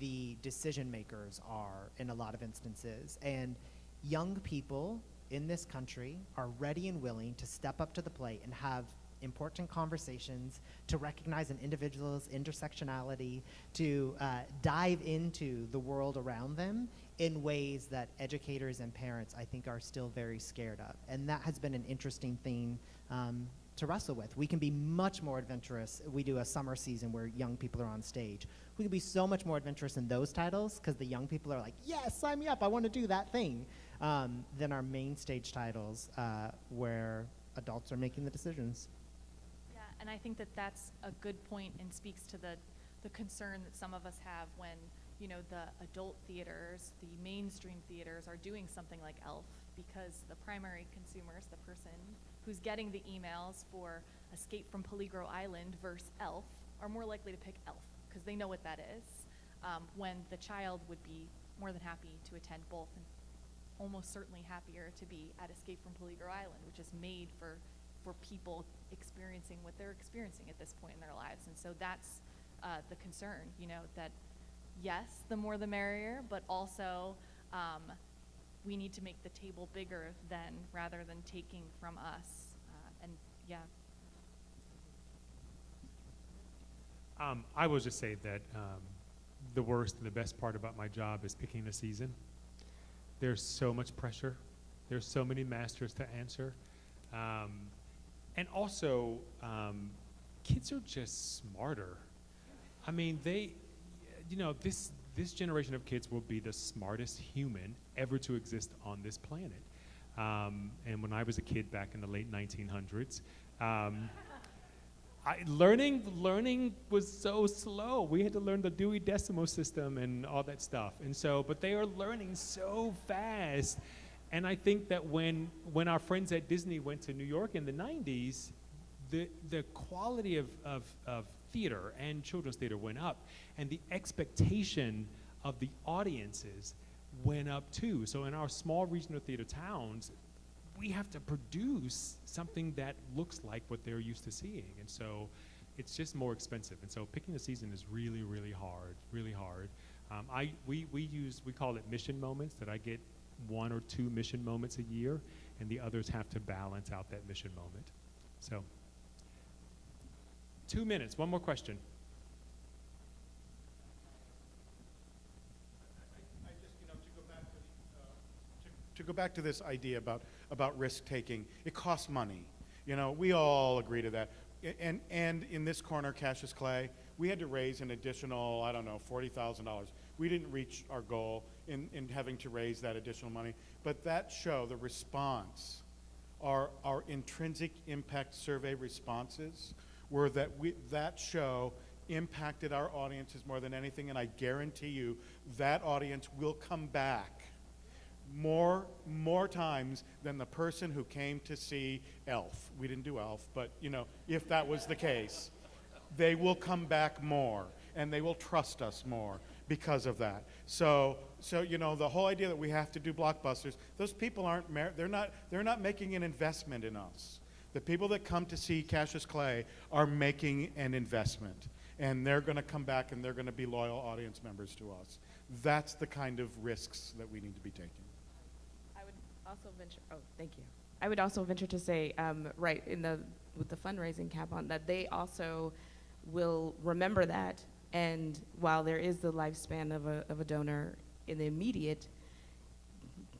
the decision makers are in a lot of instances. And young people in this country are ready and willing to step up to the plate and have important conversations, to recognize an individual's intersectionality, to uh, dive into the world around them in ways that educators and parents, I think, are still very scared of. And that has been an interesting thing um, to wrestle with. We can be much more adventurous. We do a summer season where young people are on stage. We can be so much more adventurous in those titles because the young people are like, yes, sign me up. I want to do that thing. Um, than our main stage titles uh, where adults are making the decisions. And I think that that's a good point and speaks to the, the concern that some of us have when, you know, the adult theaters, the mainstream theaters are doing something like ELF because the primary consumers, the person who's getting the emails for Escape from Peligro Island versus ELF, are more likely to pick ELF because they know what that is, um, when the child would be more than happy to attend both and almost certainly happier to be at Escape from Peligro Island, which is made for for people experiencing what they're experiencing at this point in their lives. And so that's uh, the concern, you know, that yes, the more the merrier, but also um, we need to make the table bigger than rather than taking from us. Uh, and yeah. Um, I will just say that um, the worst and the best part about my job is picking the season. There's so much pressure. There's so many masters to answer. Um, and also, um, kids are just smarter. I mean, they, you know, this, this generation of kids will be the smartest human ever to exist on this planet. Um, and when I was a kid back in the late 1900s, um, I, learning learning was so slow. We had to learn the Dewey Decimal System and all that stuff. And so, but they are learning so fast, and I think that when, when our friends at Disney went to New York in the 90s, the, the quality of, of, of theater and children's theater went up, and the expectation of the audiences went up too. So in our small regional theater towns, we have to produce something that looks like what they're used to seeing. And so it's just more expensive. And so picking a season is really, really hard, really hard. Um, I, we, we use, we call it mission moments, that I get one or two mission moments a year, and the others have to balance out that mission moment. So, two minutes, one more question. To go back to, to, go back to this idea about, about risk taking, it costs money. You know, we all agree to that. And, and in this corner, Cassius Clay, we had to raise an additional, I don't know, forty thousand dollars. We didn't reach our goal in, in having to raise that additional money. But that show, the response, our, our intrinsic impact survey responses were that we, that show impacted our audiences more than anything, and I guarantee you that audience will come back more more times than the person who came to see Elf. We didn't do Elf, but you know, if that was the case, they will come back more and they will trust us more because of that. So so you know, the whole idea that we have to do blockbusters, those people aren't they're not they're not making an investment in us. The people that come to see Cassius Clay are making an investment and they're going to come back and they're going to be loyal audience members to us. That's the kind of risks that we need to be taking. I would also venture, oh, thank you. I would also venture to say, um, right, in the, with the fundraising cap on, that they also will remember that, and while there is the lifespan of a, of a donor in the immediate,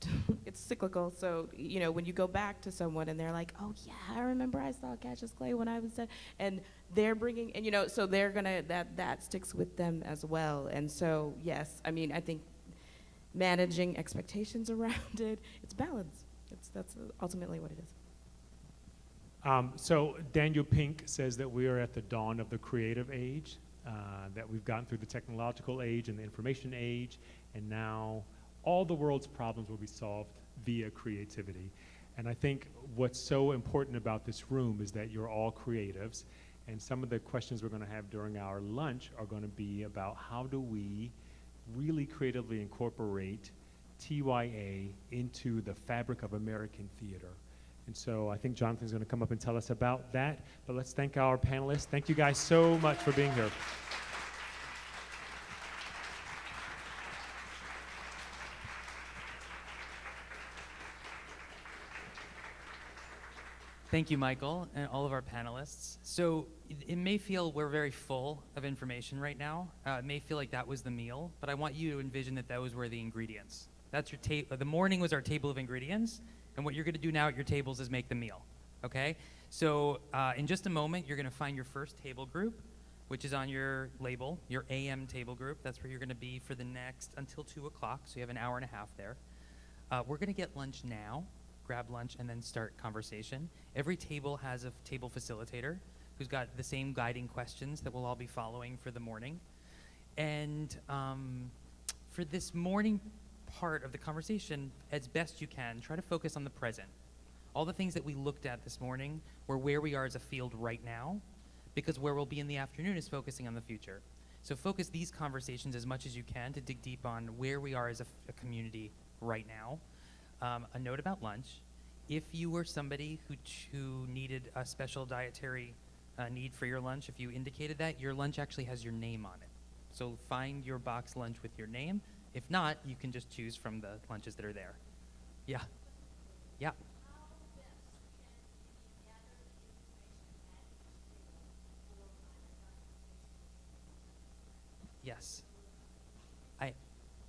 it's cyclical, so, you know, when you go back to someone and they're like, oh yeah, I remember I saw Cassius Clay when I was 10, and they're bringing, and you know, so they're gonna, that, that sticks with them as well, and so, yes, I mean, I think managing expectations around it. It's balance. It's, that's ultimately what it is. Um, so Daniel Pink says that we are at the dawn of the creative age, uh, that we've gotten through the technological age and the information age, and now all the world's problems will be solved via creativity. And I think what's so important about this room is that you're all creatives, and some of the questions we're going to have during our lunch are going to be about how do we really creatively incorporate TYA into the fabric of American theater. And so I think Jonathan's going to come up and tell us about that. But let's thank our panelists. Thank you guys so much for being here. Thank you, Michael, and all of our panelists. So it, may feel we're very full of information right now. Uh, it may feel like that was the meal, but I want you to envision that those were the ingredients. That's your table. The morning was our table of ingredients, and what you're going to do now at your tables is make the meal. Okay? So uh, in just a moment, you're going to find your first table group, which is on your label, your AM table group. That's where you're going to be for the next until two o'clock. So you have an hour and a half there. Uh, we're going to get lunch now grab lunch, and then start conversation. Every table has a table facilitator who's got the same guiding questions that we'll all be following for the morning. And um, for this morning part of the conversation, as best you can, try to focus on the present. All the things that we looked at this morning were where we are as a field right now, because where we'll be in the afternoon is focusing on the future. So focus these conversations as much as you can to dig deep on where we are as a, a community right now um, a note about lunch. If you were somebody who, who needed a special dietary uh, need for your lunch, if you indicated that, your lunch actually has your name on it. So find your box lunch with your name. If not, you can just choose from the lunches that are there. Yeah. Yeah. Yes. I,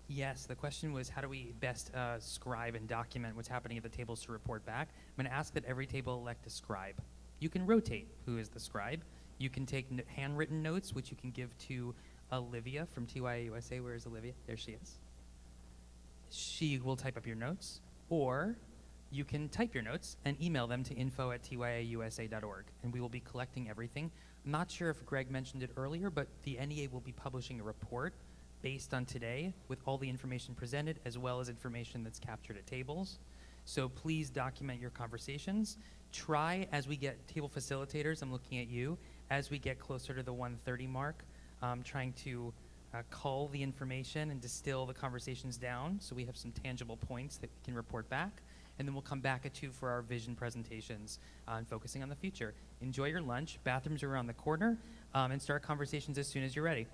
yes, the question was how do we best uh, scribe and document what's happening at the tables to report back? I'm going to ask that every table elect a scribe. You can rotate who is the scribe. You can take handwritten notes, which you can give to Olivia from TYA USA. Where is Olivia? There she is. She will type up your notes, or you can type your notes and email them to info at tyausa.org, and we will be collecting everything. I'm not sure if Greg mentioned it earlier, but the NEA will be publishing a report based on today with all the information presented as well as information that's captured at tables. So please document your conversations. Try as we get table facilitators, I'm looking at you, as we get closer to the 130 mark, um, trying to uh, cull the information and distill the conversations down so we have some tangible points that we can report back. And then we'll come back at two for our vision presentations uh, and focusing on the future. Enjoy your lunch. Bathrooms are around the corner. Um, and start conversations as soon as you're ready.